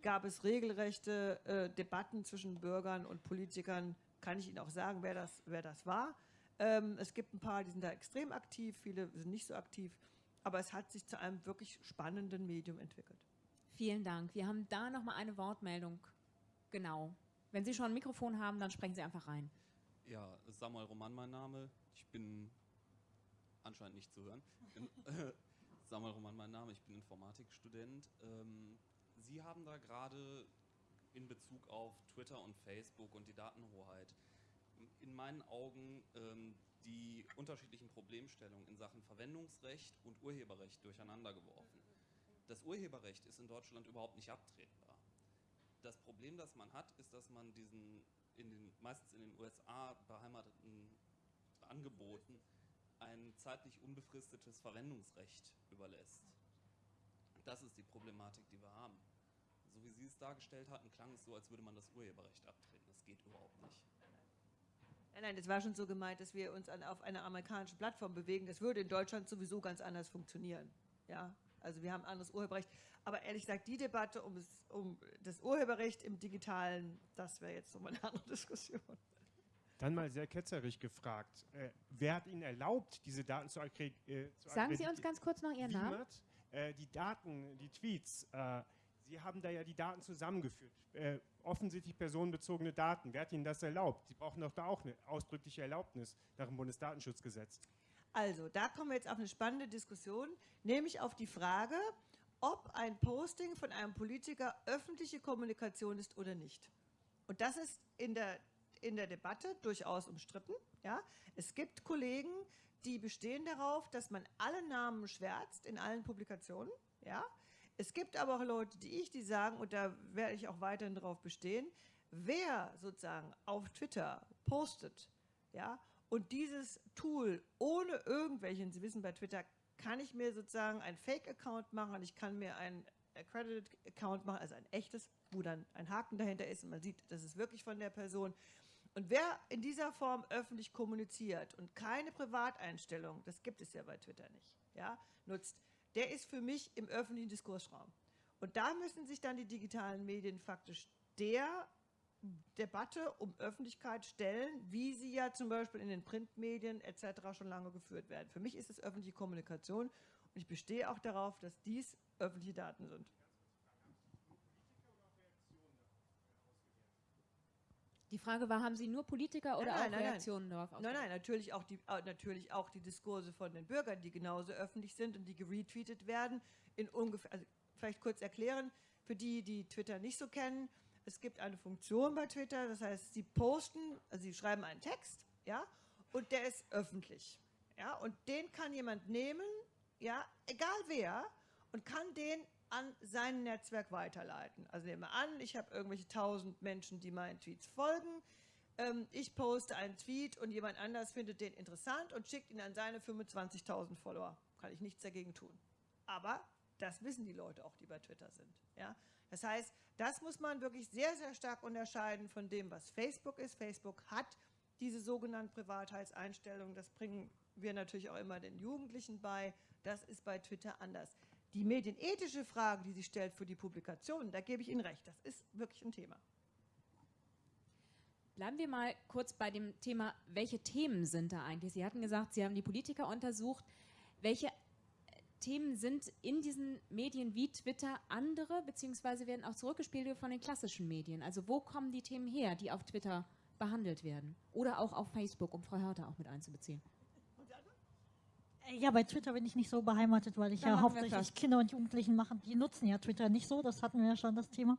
gab es regelrechte äh, Debatten zwischen Bürgern und Politikern. Kann ich Ihnen auch sagen, wer das, wer das war. Ähm, es gibt ein paar, die sind da extrem aktiv, viele sind nicht so aktiv. Aber es hat sich zu einem wirklich spannenden Medium entwickelt. Vielen Dank. Wir haben da noch mal eine Wortmeldung. Genau. Wenn Sie schon ein Mikrofon haben, dann sprechen Sie einfach rein. Ja, Samuel Roman mein Name. Ich bin anscheinend nicht zu hören. Samuel Roman mein Name. Ich bin Informatikstudent. Ähm, Sie haben da gerade in Bezug auf Twitter und Facebook und die Datenhoheit in meinen Augen ähm, die unterschiedlichen Problemstellungen in Sachen Verwendungsrecht und Urheberrecht durcheinander geworfen. Das Urheberrecht ist in Deutschland überhaupt nicht abtretbar. Das Problem, das man hat, ist, dass man diesen in den, meistens in den USA beheimateten Angeboten ein zeitlich unbefristetes Verwendungsrecht überlässt. Das ist die Problematik, die wir haben. So wie Sie es dargestellt hatten, klang es so, als würde man das Urheberrecht abtreten. Das geht überhaupt nicht. Nein, nein, das war schon so gemeint, dass wir uns auf einer amerikanischen Plattform bewegen. Das würde in Deutschland sowieso ganz anders funktionieren. Ja, also wir haben ein anderes Urheberrecht. Aber ehrlich gesagt, die Debatte um das, um das Urheberrecht im Digitalen, das wäre jetzt nochmal eine andere Diskussion. Dann mal sehr ketzerisch gefragt. Äh, wer hat Ihnen erlaubt, diese Daten zu, äh, zu Sagen Sie uns ganz kurz noch Ihren Namen. Äh, die Daten, die Tweets, äh, Sie haben da ja die Daten zusammengeführt. Äh, offensichtlich personenbezogene Daten. Wer hat Ihnen das erlaubt? Sie brauchen doch da auch eine ausdrückliche Erlaubnis nach dem Bundesdatenschutzgesetz. Also, da kommen wir jetzt auf eine spannende Diskussion, nämlich auf die Frage, ob ein Posting von einem Politiker öffentliche Kommunikation ist oder nicht. Und das ist in der, in der Debatte durchaus umstritten. Ja? Es gibt Kollegen, die bestehen darauf, dass man alle Namen schwärzt in allen Publikationen. Ja? Es gibt aber auch Leute, die ich, die sagen, und da werde ich auch weiterhin darauf bestehen, wer sozusagen auf Twitter postet, ja, und dieses Tool ohne irgendwelchen, Sie wissen, bei Twitter kann ich mir sozusagen einen Fake-Account machen, ich kann mir einen Accredited-Account machen, also ein echtes, wo dann ein Haken dahinter ist und man sieht, das ist wirklich von der Person. Und wer in dieser Form öffentlich kommuniziert und keine Privateinstellung, das gibt es ja bei Twitter nicht, ja, nutzt, der ist für mich im öffentlichen Diskursraum. Und da müssen sich dann die digitalen Medien faktisch der Debatte um Öffentlichkeit stellen, wie sie ja zum Beispiel in den Printmedien etc. schon lange geführt werden. Für mich ist es öffentliche Kommunikation und ich bestehe auch darauf, dass dies öffentliche Daten sind. Die Frage war, haben Sie nur Politiker oder nein, auch nein, Reaktionen nein. darauf? Nein, nein, natürlich auch, die, äh, natürlich auch die Diskurse von den Bürgern, die genauso öffentlich sind und die geretweetet werden. In ungefähr, also vielleicht kurz erklären, für die, die Twitter nicht so kennen, es gibt eine Funktion bei Twitter, das heißt, Sie posten, also Sie schreiben einen Text, ja, und der ist öffentlich, ja, und den kann jemand nehmen, ja, egal wer, und kann den an sein Netzwerk weiterleiten. Also nehmen wir an, ich habe irgendwelche tausend Menschen, die meinen Tweets folgen. Ähm, ich poste einen Tweet und jemand anders findet den interessant und schickt ihn an seine 25.000 Follower. Kann ich nichts dagegen tun. Aber das wissen die Leute auch, die bei Twitter sind. Ja? Das heißt, das muss man wirklich sehr, sehr stark unterscheiden von dem, was Facebook ist. Facebook hat diese sogenannten Privatheitseinstellungen. Das bringen wir natürlich auch immer den Jugendlichen bei. Das ist bei Twitter anders. Die medienethische Frage, die sie stellt für die Publikation, da gebe ich Ihnen recht, das ist wirklich ein Thema. Bleiben wir mal kurz bei dem Thema, welche Themen sind da eigentlich? Sie hatten gesagt, Sie haben die Politiker untersucht. Welche Themen sind in diesen Medien wie Twitter andere, beziehungsweise werden auch zurückgespielt von den klassischen Medien. Also wo kommen die Themen her, die auf Twitter behandelt werden? Oder auch auf Facebook, um Frau Hörter auch mit einzubeziehen. Ja, bei Twitter bin ich nicht so beheimatet, weil ich Da ja hauptsächlich. Kinder und Jugendlichen machen. Die nutzen ja Twitter nicht so, das hatten wir ja schon das Thema.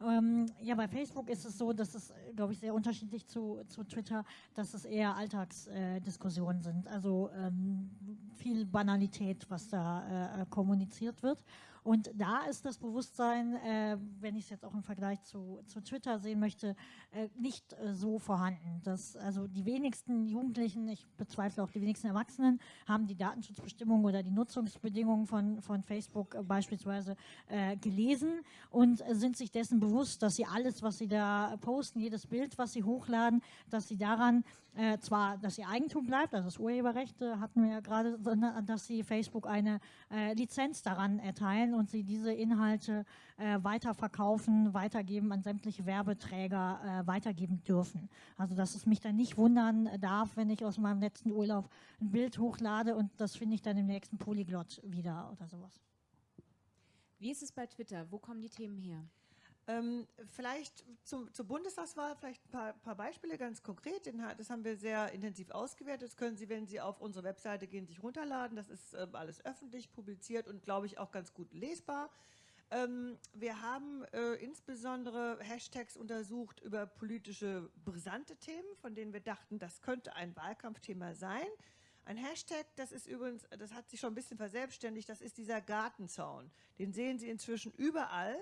Ähm, ja, bei Facebook ist es so, dass es, glaube ich, sehr unterschiedlich zu, zu Twitter, dass es eher Alltagsdiskussionen äh, sind. Also ähm, viel Banalität, was da äh, kommuniziert wird. Und da ist das Bewusstsein, äh, wenn ich es jetzt auch im Vergleich zu, zu Twitter sehen möchte, äh, nicht äh, so vorhanden. Dass, also die wenigsten Jugendlichen, ich bezweifle auch die wenigsten Erwachsenen, haben die Datenschutzbestimmungen oder die Nutzungsbedingungen von, von Facebook äh, beispielsweise äh, gelesen und sind sich dessen bewusst, dass sie alles, was sie da posten, jedes Bild, was sie hochladen, dass sie daran äh, zwar, dass ihr Eigentum bleibt, also das Urheberrecht äh, hatten wir ja gerade, sondern dass sie Facebook eine äh, Lizenz daran erteilen und sie diese Inhalte äh, weiterverkaufen, weitergeben an sämtliche Werbeträger äh, weitergeben dürfen. Also dass es mich dann nicht wundern darf, wenn ich aus meinem letzten Urlaub ein Bild hochlade und das finde ich dann im nächsten Polyglot wieder oder sowas. Wie ist es bei Twitter? Wo kommen die Themen her? Ähm, vielleicht zum, zur Bundestagswahl vielleicht ein paar, paar Beispiele ganz konkret. Das haben wir sehr intensiv ausgewertet. Das können Sie, wenn Sie auf unsere Webseite gehen, sich runterladen. Das ist ähm, alles öffentlich publiziert und glaube ich auch ganz gut lesbar. Ähm, wir haben äh, insbesondere Hashtags untersucht über politische brisante Themen, von denen wir dachten, das könnte ein Wahlkampfthema sein. Ein Hashtag, das ist übrigens, das hat sich schon ein bisschen verselbstständigt, das ist dieser Gartenzaun. Den sehen Sie inzwischen überall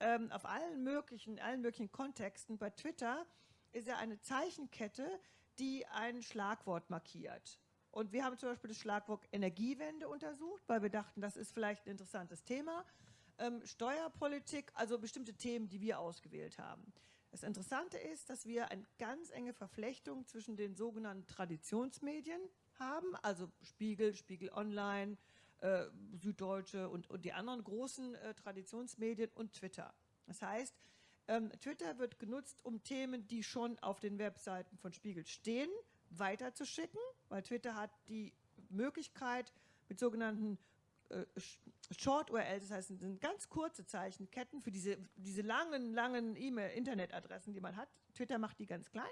ähm, auf allen möglichen, allen möglichen Kontexten. Bei Twitter ist er eine Zeichenkette, die ein Schlagwort markiert. Und wir haben zum Beispiel das Schlagwort Energiewende untersucht, weil wir dachten, das ist vielleicht ein interessantes Thema. Ähm, Steuerpolitik, also bestimmte Themen, die wir ausgewählt haben. Das Interessante ist, dass wir eine ganz enge Verflechtung zwischen den sogenannten Traditionsmedien haben, also Spiegel, Spiegel Online, äh, Süddeutsche und, und die anderen großen äh, Traditionsmedien und Twitter. Das heißt, ähm, Twitter wird genutzt, um Themen, die schon auf den Webseiten von Spiegel stehen, weiterzuschicken, weil Twitter hat die Möglichkeit, mit sogenannten äh, Sh- Short URLs, das heißt, sind ganz kurze Zeichenketten für diese, diese langen, langen E-Mail-Internetadressen, die man hat. Twitter macht die ganz klein.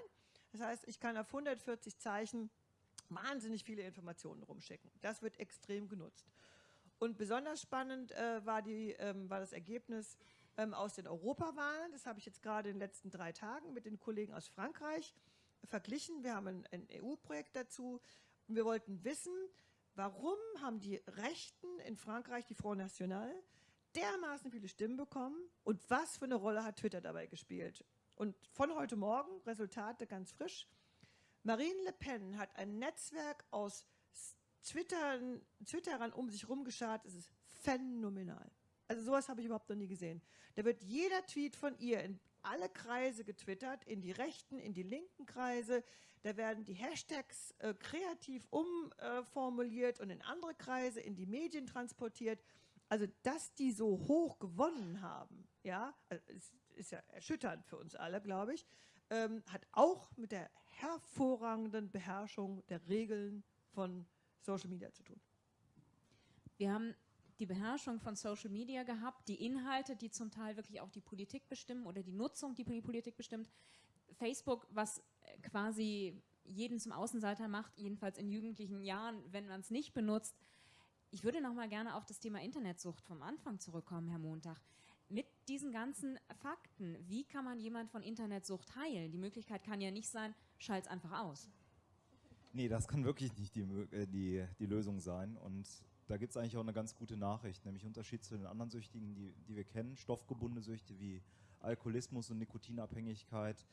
Das heißt, ich kann auf 140 Zeichen wahnsinnig viele Informationen rumschicken. Das wird extrem genutzt. Und besonders spannend äh, war, die, ähm, war das Ergebnis ähm, aus den Europawahlen. Das habe ich jetzt gerade in den letzten drei Tagen mit den Kollegen aus Frankreich verglichen. Wir haben ein, ein EU-Projekt dazu. Und wir wollten wissen, warum haben die Rechten in Frankreich, die Front National, dermaßen viele Stimmen bekommen und was für eine Rolle hat Twitter dabei gespielt. Und von heute Morgen, Resultate ganz frisch, Marine Le Pen hat ein Netzwerk aus Twittern, Twitterern um sich rumgeschart. Es ist phänomenal. Also sowas habe ich überhaupt noch nie gesehen. Da wird jeder Tweet von ihr in alle Kreise getwittert, in die rechten, in die linken Kreise. Da werden die Hashtags äh, kreativ umformuliert und in andere Kreise, in die Medien transportiert. Also, dass die so hoch gewonnen haben, ja, also es ist ja erschütternd für uns alle, glaube ich, ähm, hat auch mit der hervorragenden Beherrschung der Regeln von Social Media zu tun. Wir haben die Beherrschung von Social Media gehabt, die Inhalte, die zum Teil wirklich auch die Politik bestimmen oder die Nutzung, die die Politik bestimmt. Facebook, was quasi jeden zum Außenseiter macht, jedenfalls in jugendlichen Jahren, wenn man es nicht benutzt. Ich würde noch mal gerne auf das Thema Internetsucht vom Anfang zurückkommen, Herr Montag. Mit diesen ganzen Fakten, wie kann man jemand von Internetsucht heilen? Die Möglichkeit kann ja nicht sein, schalt's einfach aus. Nee, das kann wirklich nicht die, äh, die, die Lösung sein. Und da gibt es eigentlich auch eine ganz gute Nachricht, nämlich Unterschied zu den anderen Süchtigen, die, die wir kennen, stoffgebundene Süchte wie Alkoholismus und Nikotinabhängigkeit,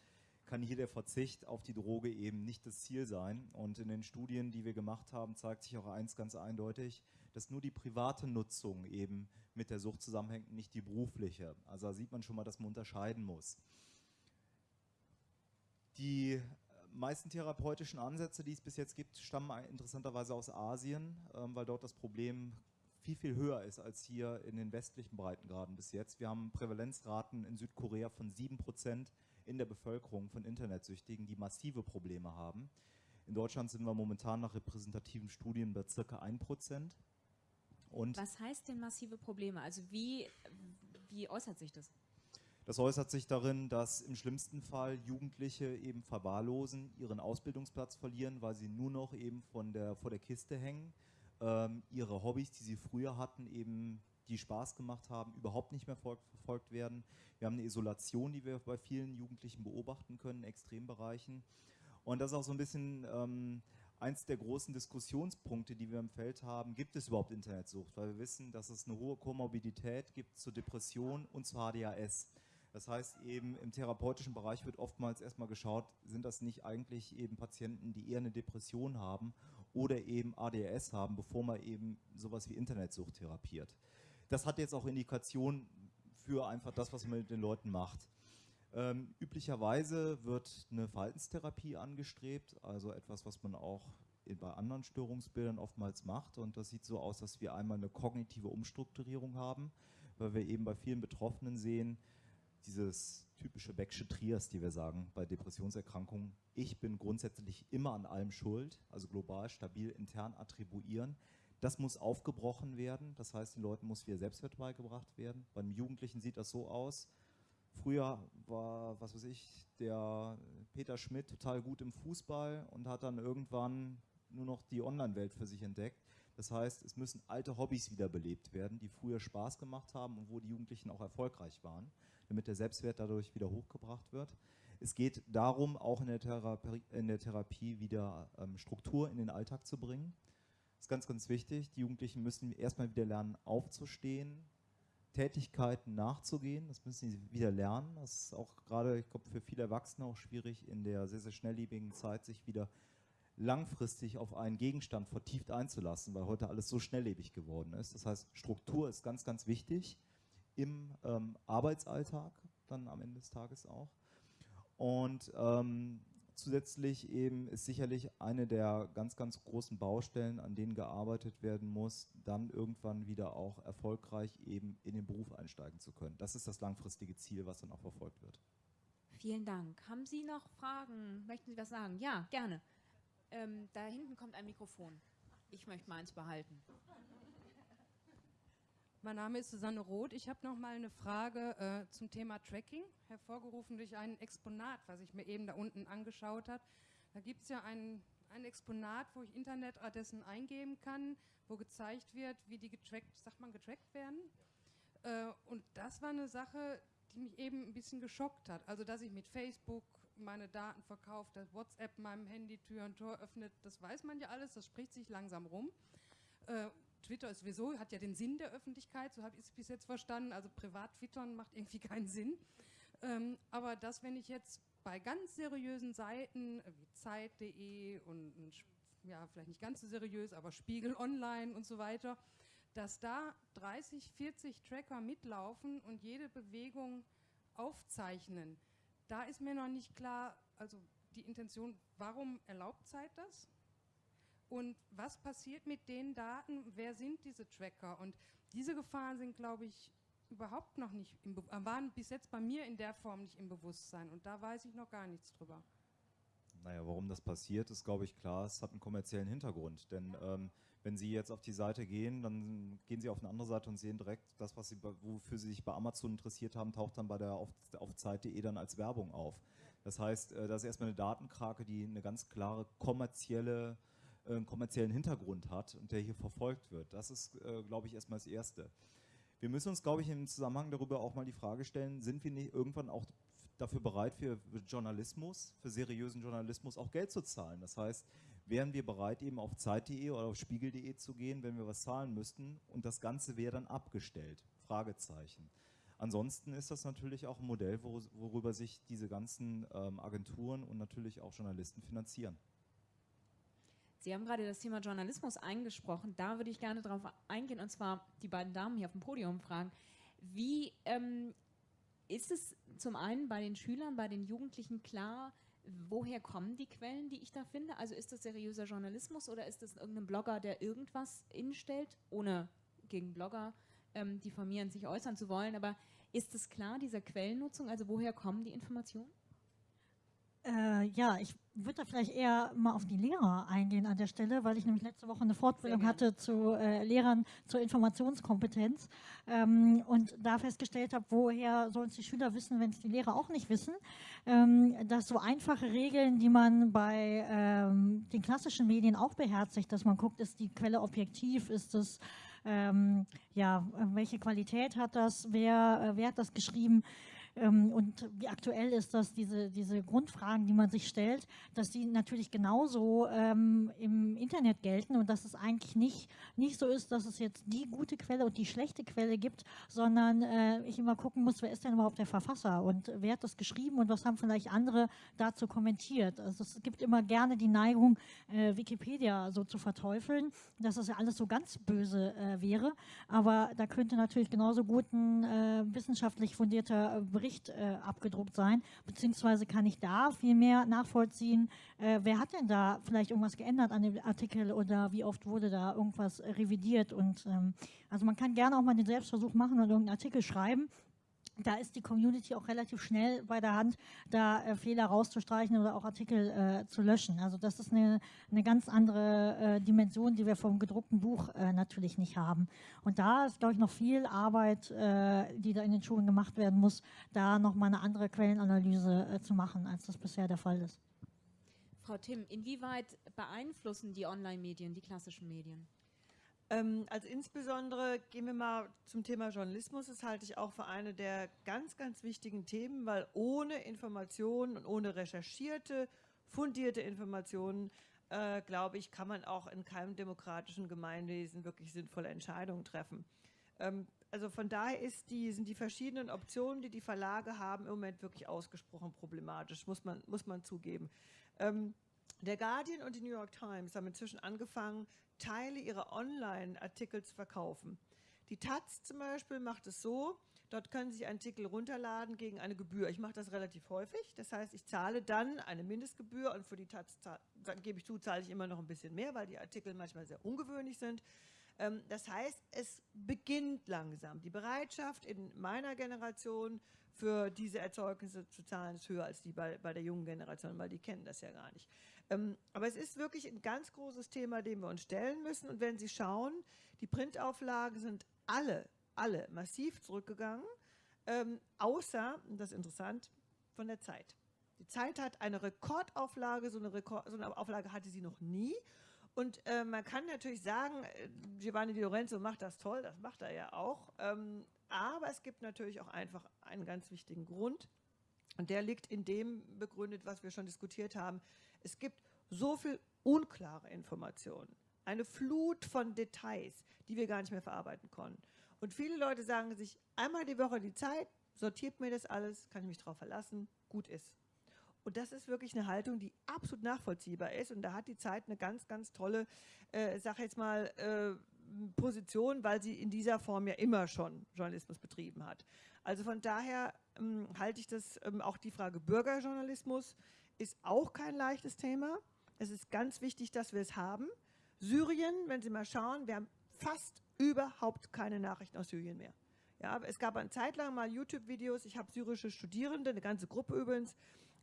kann hier der Verzicht auf die Droge eben nicht das Ziel sein. Und in den Studien, die wir gemacht haben, zeigt sich auch eins ganz eindeutig, dass nur die private Nutzung eben mit der Sucht zusammenhängt, nicht die berufliche. Also da sieht man schon mal, dass man unterscheiden muss. Die meisten therapeutischen Ansätze, die es bis jetzt gibt, stammen interessanterweise aus Asien, ähm, weil dort das Problem viel, viel höher ist als hier in den westlichen Breitengraden bis jetzt. Wir haben Prävalenzraten in Südkorea von 7% in der Bevölkerung von Internetsüchtigen, die massive Probleme haben. In Deutschland sind wir momentan nach repräsentativen Studien bei circa 1%. Und Was heißt denn massive Probleme? Also wie, wie äußert sich das? Das äußert sich darin, dass im schlimmsten Fall Jugendliche eben verwahrlosen, ihren Ausbildungsplatz verlieren, weil sie nur noch eben von der, vor der Kiste hängen, ähm, ihre Hobbys, die sie früher hatten, eben die Spaß gemacht haben, überhaupt nicht mehr verfolgt werden. Wir haben eine Isolation, die wir bei vielen Jugendlichen beobachten können, in Extrembereichen. Und das ist auch so ein bisschen ähm, eins der großen Diskussionspunkte, die wir im Feld haben. Gibt es überhaupt Internetsucht? Weil wir wissen, dass es eine hohe Komorbidität gibt zur Depression und zur HDHS. Das heißt eben im therapeutischen Bereich wird oftmals erstmal geschaut, sind das nicht eigentlich eben Patienten, die eher eine Depression haben oder eben ADHS haben, bevor man eben sowas wie Internetsucht therapiert. Das hat jetzt auch Indikationen für einfach das, was man mit den Leuten macht. Ähm, üblicherweise wird eine Verhaltenstherapie angestrebt, also etwas, was man auch bei anderen Störungsbildern oftmals macht. Und das sieht so aus, dass wir einmal eine kognitive Umstrukturierung haben, weil wir eben bei vielen Betroffenen sehen, dieses typische Becksche Trias, die wir sagen bei Depressionserkrankungen. Ich bin grundsätzlich immer an allem schuld, also global, stabil, intern attribuieren. Das muss aufgebrochen werden, das heißt, den Leuten muss wieder Selbstwert beigebracht werden. Beim Jugendlichen sieht das so aus, Früher war, was weiß ich, der Peter Schmidt total gut im Fußball und hat dann irgendwann nur noch die Online-Welt für sich entdeckt. Das heißt, es müssen alte Hobbys wiederbelebt werden, die früher Spaß gemacht haben und wo die Jugendlichen auch erfolgreich waren, damit der Selbstwert dadurch wieder hochgebracht wird. Es geht darum, auch in der Therapie, in der Therapie wieder ähm, Struktur in den Alltag zu bringen. Das ist ganz, ganz wichtig. Die Jugendlichen müssen erstmal wieder lernen, aufzustehen, Tätigkeiten nachzugehen. Das müssen sie wieder lernen. Das ist auch gerade, ich glaube, für viele Erwachsene auch schwierig, in der sehr, sehr schnelllebigen Zeit sich wieder langfristig auf einen Gegenstand vertieft einzulassen, weil heute alles so schnelllebig geworden ist. Das heißt, Struktur ist ganz, ganz wichtig im ähm, Arbeitsalltag, dann am Ende des Tages auch. Und ähm, Zusätzlich eben ist sicherlich eine der ganz, ganz großen Baustellen, an denen gearbeitet werden muss, dann irgendwann wieder auch erfolgreich eben in den Beruf einsteigen zu können. Das ist das langfristige Ziel, was dann auch verfolgt wird. Vielen Dank. Haben Sie noch Fragen? Möchten Sie was sagen? Ja, gerne. Ähm, da hinten kommt ein Mikrofon. Ich möchte meins behalten. Mein Name ist Susanne Roth. Ich habe noch mal eine Frage äh, zum Thema Tracking, hervorgerufen durch ein Exponat, was ich mir eben da unten angeschaut habe. Da gibt es ja ein, ein Exponat, wo ich Internetadressen eingeben kann, wo gezeigt wird, wie die getrackt, sagt man, getrackt werden. Äh, und das war eine Sache, die mich eben ein bisschen geschockt hat. Also, dass ich mit Facebook meine Daten verkaufe, dass WhatsApp meinem Handy Tür und Tor öffnet, das weiß man ja alles, das spricht sich langsam rum. Äh, Twitter ist sowieso, hat ja den Sinn der Öffentlichkeit, so habe ich es bis jetzt verstanden. Also privat twittern macht irgendwie keinen Sinn. Ähm, aber dass, wenn ich jetzt bei ganz seriösen Seiten wie Zeit.de und, und ja, vielleicht nicht ganz so seriös, aber Spiegel Online und so weiter, dass da 30, 40 Tracker mitlaufen und jede Bewegung aufzeichnen. Da ist mir noch nicht klar, also die Intention, warum erlaubt Zeit das? Und was passiert mit den Daten? Wer sind diese Tracker? Und diese Gefahren sind, glaube ich, überhaupt noch nicht, im Be waren bis jetzt bei mir in der Form nicht im Bewusstsein. Und da weiß ich noch gar nichts drüber. Naja, warum das passiert, ist, glaube ich, klar. Es hat einen kommerziellen Hintergrund. Denn ähm, wenn Sie jetzt auf die Seite gehen, dann gehen Sie auf eine andere Seite und sehen direkt, das, was Sie, wofür Sie sich bei Amazon interessiert haben, taucht dann bei der auf, auf Zeit.de dann als Werbung auf. Das heißt, äh, das ist erstmal eine Datenkrake, die eine ganz klare kommerzielle einen kommerziellen Hintergrund hat und der hier verfolgt wird. Das ist, äh, glaube ich, erstmal das Erste. Wir müssen uns, glaube ich, im Zusammenhang darüber auch mal die Frage stellen, sind wir nicht irgendwann auch dafür bereit, für Journalismus, für seriösen Journalismus auch Geld zu zahlen? Das heißt, wären wir bereit, eben auf Zeit.de oder auf Spiegel.de zu gehen, wenn wir was zahlen müssten und das Ganze wäre dann abgestellt? Fragezeichen. Ansonsten ist das natürlich auch ein Modell, worüber sich diese ganzen ähm, Agenturen und natürlich auch Journalisten finanzieren. Sie haben gerade das Thema Journalismus eingesprochen. Da würde ich gerne darauf eingehen und zwar die beiden Damen hier auf dem Podium fragen. Wie ähm, ist es zum einen bei den Schülern, bei den Jugendlichen klar, woher kommen die Quellen, die ich da finde? Also ist das seriöser Journalismus oder ist das irgendein Blogger, der irgendwas instellt, ohne gegen Blogger ähm, diffamieren, sich äußern zu wollen? Aber ist es klar, dieser Quellennutzung, also woher kommen die Informationen? Äh, ja, ich würde da vielleicht eher mal auf die Lehrer eingehen an der Stelle, weil ich nämlich letzte Woche eine Fortbildung hatte zu äh, Lehrern zur Informationskompetenz ähm, und da festgestellt habe, woher sollen es die Schüler wissen, wenn es die Lehrer auch nicht wissen, ähm, dass so einfache Regeln, die man bei ähm, den klassischen Medien auch beherzigt, dass man guckt, ist die Quelle objektiv, ist es ähm, ja, welche Qualität hat das, wer, äh, wer hat das geschrieben, und wie aktuell ist das, diese, diese Grundfragen, die man sich stellt, dass die natürlich genauso ähm, im Internet gelten und dass es eigentlich nicht, nicht so ist, dass es jetzt die gute Quelle und die schlechte Quelle gibt, sondern äh, ich immer gucken muss, wer ist denn überhaupt der Verfasser und wer hat das geschrieben und was haben vielleicht andere dazu kommentiert. Also es gibt immer gerne die Neigung, äh, Wikipedia so zu verteufeln, dass das ja alles so ganz böse äh, wäre, aber da könnte natürlich genauso gut ein äh, wissenschaftlich fundierter Bericht Bericht äh, abgedruckt sein, beziehungsweise kann ich da viel mehr nachvollziehen, äh, wer hat denn da vielleicht irgendwas geändert an dem Artikel oder wie oft wurde da irgendwas revidiert? Und ähm, also man kann gerne auch mal den Selbstversuch machen und irgendeinen Artikel schreiben da ist die Community auch relativ schnell bei der Hand, da äh, Fehler rauszustreichen oder auch Artikel äh, zu löschen. Also das ist eine, eine ganz andere äh, Dimension, die wir vom gedruckten Buch äh, natürlich nicht haben. Und da ist, glaube ich, noch viel Arbeit, äh, die da in den Schulen gemacht werden muss, da nochmal eine andere Quellenanalyse äh, zu machen, als das bisher der Fall ist. Frau Timm, inwieweit beeinflussen die Online-Medien die klassischen Medien? Ähm, also insbesondere gehen wir mal zum Thema Journalismus. Das halte ich auch für eine der ganz, ganz wichtigen Themen, weil ohne Informationen und ohne recherchierte, fundierte Informationen, äh, glaube ich, kann man auch in keinem demokratischen Gemeinwesen wirklich sinnvolle Entscheidungen treffen. Ähm, also von daher die, sind die verschiedenen Optionen, die die Verlage haben, im Moment wirklich ausgesprochen problematisch, muss man, muss man zugeben. Ähm, der Guardian und die New York Times haben inzwischen angefangen, Teile ihrer Online-Artikel zu verkaufen. Die Taz zum Beispiel macht es so, dort können Sie Artikel runterladen gegen eine Gebühr. Ich mache das relativ häufig, das heißt, ich zahle dann eine Mindestgebühr und für die Taz, gebe ich zu, zahle ich immer noch ein bisschen mehr, weil die Artikel manchmal sehr ungewöhnlich sind. Ähm, das heißt, es beginnt langsam. Die Bereitschaft in meiner Generation für diese Erzeugnisse zu zahlen ist höher als die bei, bei der jungen Generation, weil die kennen das ja gar nicht. Ähm, aber es ist wirklich ein ganz großes Thema, dem wir uns stellen müssen. Und wenn Sie schauen, die Printauflagen sind alle, alle massiv zurückgegangen, ähm, außer, das ist interessant, von der Zeit. Die Zeit hat eine Rekordauflage, so eine, Rekord, so eine Auflage hatte sie noch nie. Und äh, man kann natürlich sagen, äh, Giovanni Di Lorenzo macht das toll, das macht er ja auch. Ähm, aber es gibt natürlich auch einfach einen ganz wichtigen Grund. Und der liegt in dem begründet, was wir schon diskutiert haben. Es gibt so viel unklare Informationen, eine Flut von Details, die wir gar nicht mehr verarbeiten konnten. Und viele Leute sagen sich, einmal die Woche die Zeit, sortiert mir das alles, kann ich mich darauf verlassen, gut ist. Und das ist wirklich eine Haltung, die absolut nachvollziehbar ist. Und da hat die Zeit eine ganz, ganz tolle, äh, sag jetzt mal, äh, Position, weil sie in dieser Form ja immer schon Journalismus betrieben hat. Also von daher ähm, halte ich das, ähm, auch die Frage Bürgerjournalismus ist auch kein leichtes Thema. Es ist ganz wichtig, dass wir es haben. Syrien, wenn Sie mal schauen, wir haben fast überhaupt keine Nachrichten aus Syrien mehr. Ja, es gab eine Zeit lang mal YouTube-Videos, ich habe syrische Studierende, eine ganze Gruppe übrigens,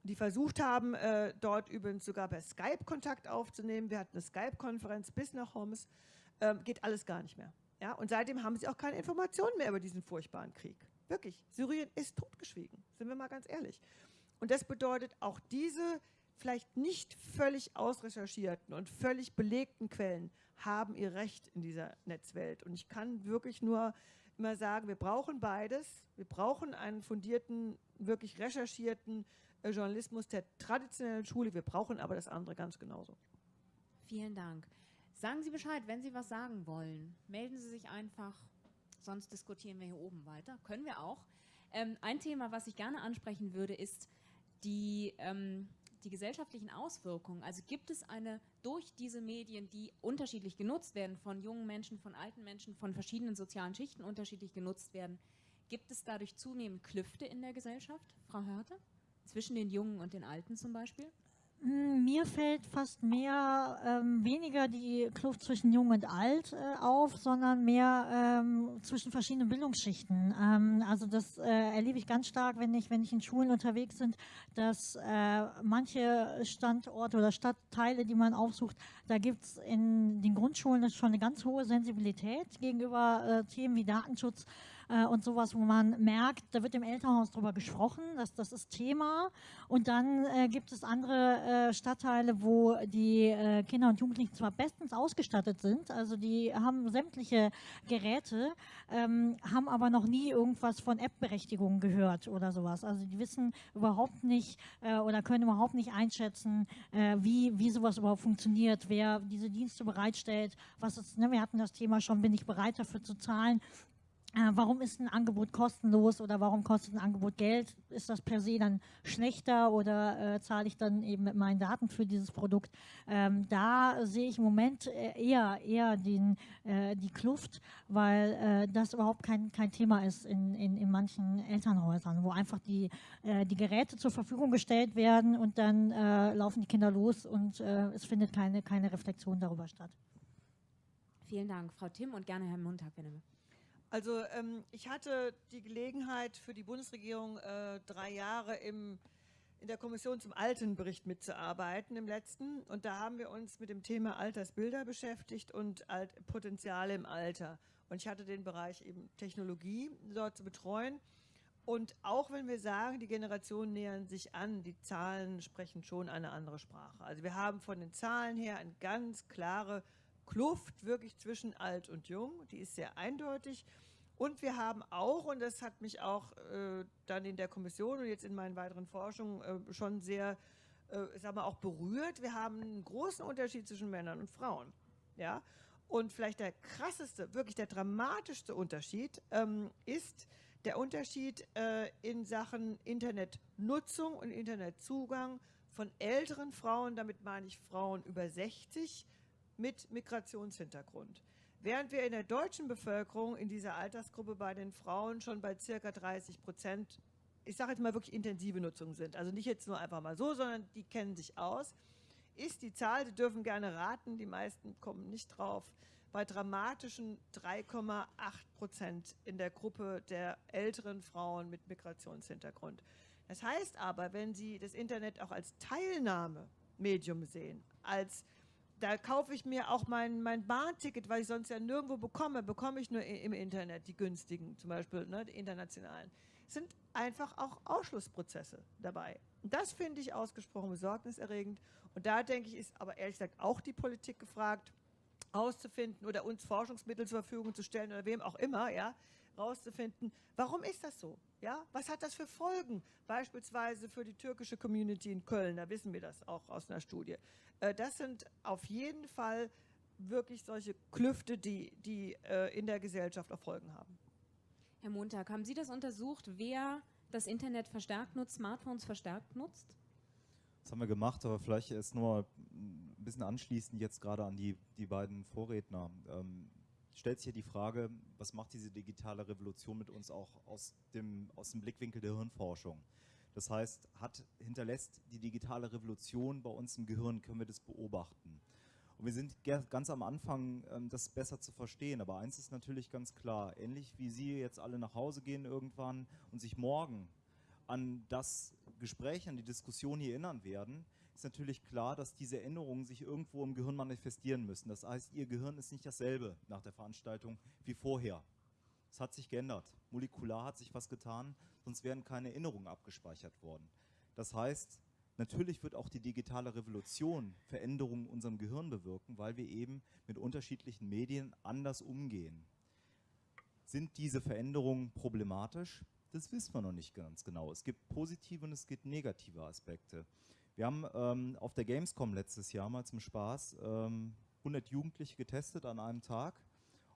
die versucht haben, äh, dort übrigens sogar per Skype Kontakt aufzunehmen. Wir hatten eine Skype-Konferenz bis nach Homs. Ähm, geht alles gar nicht mehr. Ja, und seitdem haben sie auch keine Informationen mehr über diesen furchtbaren Krieg. Wirklich, Syrien ist totgeschwiegen, sind wir mal ganz ehrlich. Und das bedeutet, auch diese vielleicht nicht völlig ausrecherchierten und völlig belegten Quellen haben ihr Recht in dieser Netzwelt. Und ich kann wirklich nur immer sagen, wir brauchen beides. Wir brauchen einen fundierten, wirklich recherchierten äh, Journalismus der traditionellen Schule. Wir brauchen aber das andere ganz genauso. Vielen Dank. Sagen Sie Bescheid, wenn Sie was sagen wollen. Melden Sie sich einfach, sonst diskutieren wir hier oben weiter. Können wir auch. Ähm, ein Thema, was ich gerne ansprechen würde, ist die, ähm, die gesellschaftlichen Auswirkungen. Also gibt es eine durch diese Medien, die unterschiedlich genutzt werden, von jungen Menschen, von alten Menschen, von verschiedenen sozialen Schichten unterschiedlich genutzt werden, gibt es dadurch zunehmend Klüfte in der Gesellschaft, Frau Hörte? Zwischen den Jungen und den Alten zum Beispiel? Hm, Mir fällt fast mehr ähm, weniger die Kluft zwischen Jung und Alt äh, auf, sondern mehr ähm, zwischen verschiedenen Bildungsschichten. Ähm, also das äh, erlebe ich ganz stark, wenn ich, wenn ich in Schulen unterwegs bin, dass äh, manche Standorte oder Stadtteile, die man aufsucht, da gibt es in den Grundschulen schon eine ganz hohe Sensibilität gegenüber äh, Themen wie Datenschutz äh, und sowas, wo man merkt, da wird im Elternhaus drüber gesprochen, dass das ist Thema. Und dann äh, gibt es andere äh, Stadtteile, wo die äh, Kinder und Jugendlichen zwar bestens ausgestattet sind, also die haben sämtliche Geräte, ähm, haben aber noch nie irgendwas von App-Berechtigung gehört oder sowas. Also die wissen überhaupt nicht äh, oder können überhaupt nicht einschätzen, äh, wie, wie sowas überhaupt funktioniert, wer diese Dienste bereitstellt, was ist, ne, wir hatten das Thema schon, bin ich bereit dafür zu zahlen warum ist ein Angebot kostenlos oder warum kostet ein Angebot Geld? Ist das per se dann schlechter oder äh, zahle ich dann eben mit meinen Daten für dieses Produkt? Ähm, da sehe ich im Moment äh, eher, eher den, äh, die Kluft, weil äh, das überhaupt kein, kein Thema ist in, in, in manchen Elternhäusern, wo einfach die, äh, die Geräte zur Verfügung gestellt werden und dann laufen die Kinder los und es findet keine, keine Reflexion darüber statt. Vielen Dank, Frau Tim und gerne Herr Montag, wenn bitte. Also ähm, ich hatte die Gelegenheit für die Bundesregierung äh, drei Jahre im, in der Kommission zum Altenbericht mitzuarbeiten im letzten. Und da haben wir uns mit dem Thema Altersbilder beschäftigt und Alt Potenziale im Alter. Und ich hatte den Bereich eben Technologie dort zu betreuen. Und auch wenn wir sagen, die Generationen nähern sich an, die Zahlen sprechen schon eine andere Sprache. Also wir haben von den Zahlen her eine ganz klare Kluft wirklich zwischen alt und jung, die ist sehr eindeutig. Und wir haben auch, und das hat mich auch äh, dann in der Kommission und jetzt in meinen weiteren Forschungen äh, schon sehr, äh, sag mal, auch berührt, wir haben einen großen Unterschied zwischen Männern und Frauen. Ja? Und vielleicht der krasseste, wirklich der dramatischste Unterschied ähm, ist der Unterschied äh, in Sachen Internetnutzung und Internetzugang von älteren Frauen, damit meine ich Frauen über 60, mit Migrationshintergrund. Während wir in der deutschen Bevölkerung in dieser Altersgruppe bei den Frauen schon bei circa 30 Prozent, ich sage jetzt mal wirklich intensive Nutzung sind, also nicht jetzt nur einfach mal so, sondern die kennen sich aus, ist die Zahl, Sie dürfen gerne raten, die meisten kommen nicht drauf, bei dramatischen 3,8 Prozent in der Gruppe der älteren Frauen mit Migrationshintergrund. Das heißt aber, wenn Sie das Internet auch als Teilnahmemedium sehen, als da kaufe ich mir auch mein, mein Bahnticket, weil ich sonst ja nirgendwo bekomme, bekomme ich nur im Internet, die günstigen, zum Beispiel ne, die internationalen. Es sind einfach auch Ausschlussprozesse dabei. Und das finde ich ausgesprochen besorgniserregend. Und da denke ich, ist aber ehrlich gesagt auch die Politik gefragt, auszufinden oder uns Forschungsmittel zur Verfügung zu stellen oder wem auch immer, ja, rauszufinden, warum ist das so? Ja, was hat das für Folgen? Beispielsweise für die türkische Community in Köln, da wissen wir das auch aus einer Studie. Äh, das sind auf jeden Fall wirklich solche Klüfte, die, die äh, in der Gesellschaft auch Folgen haben. Herr Montag, haben Sie das untersucht, wer das Internet verstärkt nutzt, Smartphones verstärkt nutzt? Das haben wir gemacht, aber vielleicht erst nur ein bisschen anschließend jetzt gerade an die, die beiden Vorredner. Ähm, stellt sich hier die Frage, was macht diese digitale Revolution mit uns auch aus dem, aus dem Blickwinkel der Hirnforschung? Das heißt, hat, hinterlässt die digitale Revolution bei uns im Gehirn, können wir das beobachten. Und wir sind ganz am Anfang, ähm, das besser zu verstehen. Aber eins ist natürlich ganz klar, ähnlich wie Sie jetzt alle nach Hause gehen irgendwann und sich morgen an das Gespräch, an die Diskussion hier erinnern werden, ist natürlich klar, dass diese Änderungen sich irgendwo im Gehirn manifestieren müssen. Das heißt, Ihr Gehirn ist nicht dasselbe nach der Veranstaltung wie vorher. Es hat sich geändert. Molekular hat sich was getan, sonst wären keine Erinnerungen abgespeichert worden. Das heißt, natürlich wird auch die digitale Revolution Veränderungen in unserem Gehirn bewirken, weil wir eben mit unterschiedlichen Medien anders umgehen. Sind diese Veränderungen problematisch? Das wissen wir noch nicht ganz genau. Es gibt positive und es gibt negative Aspekte. Wir haben ähm, auf der Gamescom letztes Jahr mal zum Spaß ähm, 100 Jugendliche getestet an einem Tag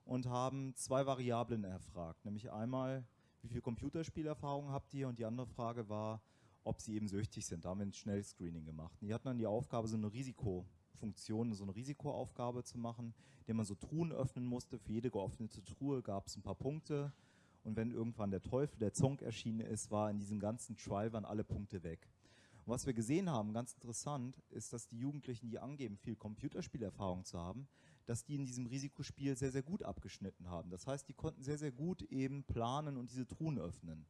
und haben zwei Variablen erfragt, nämlich einmal, wie viel Computerspielerfahrung habt ihr und die andere Frage war, ob sie eben süchtig sind. Da haben wir ein Schnellscreening gemacht. Und die hatten dann die Aufgabe, so eine Risikofunktion, so eine Risikoaufgabe zu machen, indem man so Truhen öffnen musste. Für jede geöffnete Truhe gab es ein paar Punkte und wenn irgendwann der Teufel, der Zonk erschienen ist, war in diesem ganzen Trial waren alle Punkte weg. Was wir gesehen haben, ganz interessant, ist, dass die Jugendlichen, die angeben, viel Computerspielerfahrung zu haben, dass die in diesem Risikospiel sehr, sehr gut abgeschnitten haben. Das heißt, die konnten sehr, sehr gut eben planen und diese Truhen öffnen.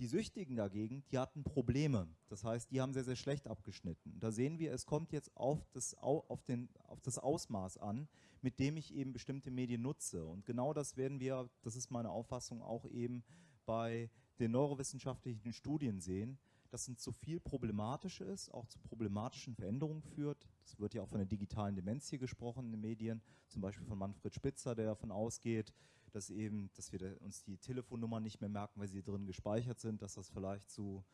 Die Süchtigen dagegen, die hatten Probleme. Das heißt, die haben sehr, sehr schlecht abgeschnitten. Da sehen wir, es kommt jetzt auf das, auf, den, auf das Ausmaß an, mit dem ich eben bestimmte Medien nutze. Und genau das werden wir, das ist meine Auffassung, auch eben bei den neurowissenschaftlichen Studien sehen, dass es zu viel problematisch ist, auch zu problematischen Veränderungen führt. Es wird ja auch von der digitalen Demenz hier gesprochen in den Medien, zum Beispiel von Manfred Spitzer, der davon ausgeht, dass eben, dass wir uns die Telefonnummern nicht mehr merken, weil sie drin gespeichert sind, dass das vielleicht zu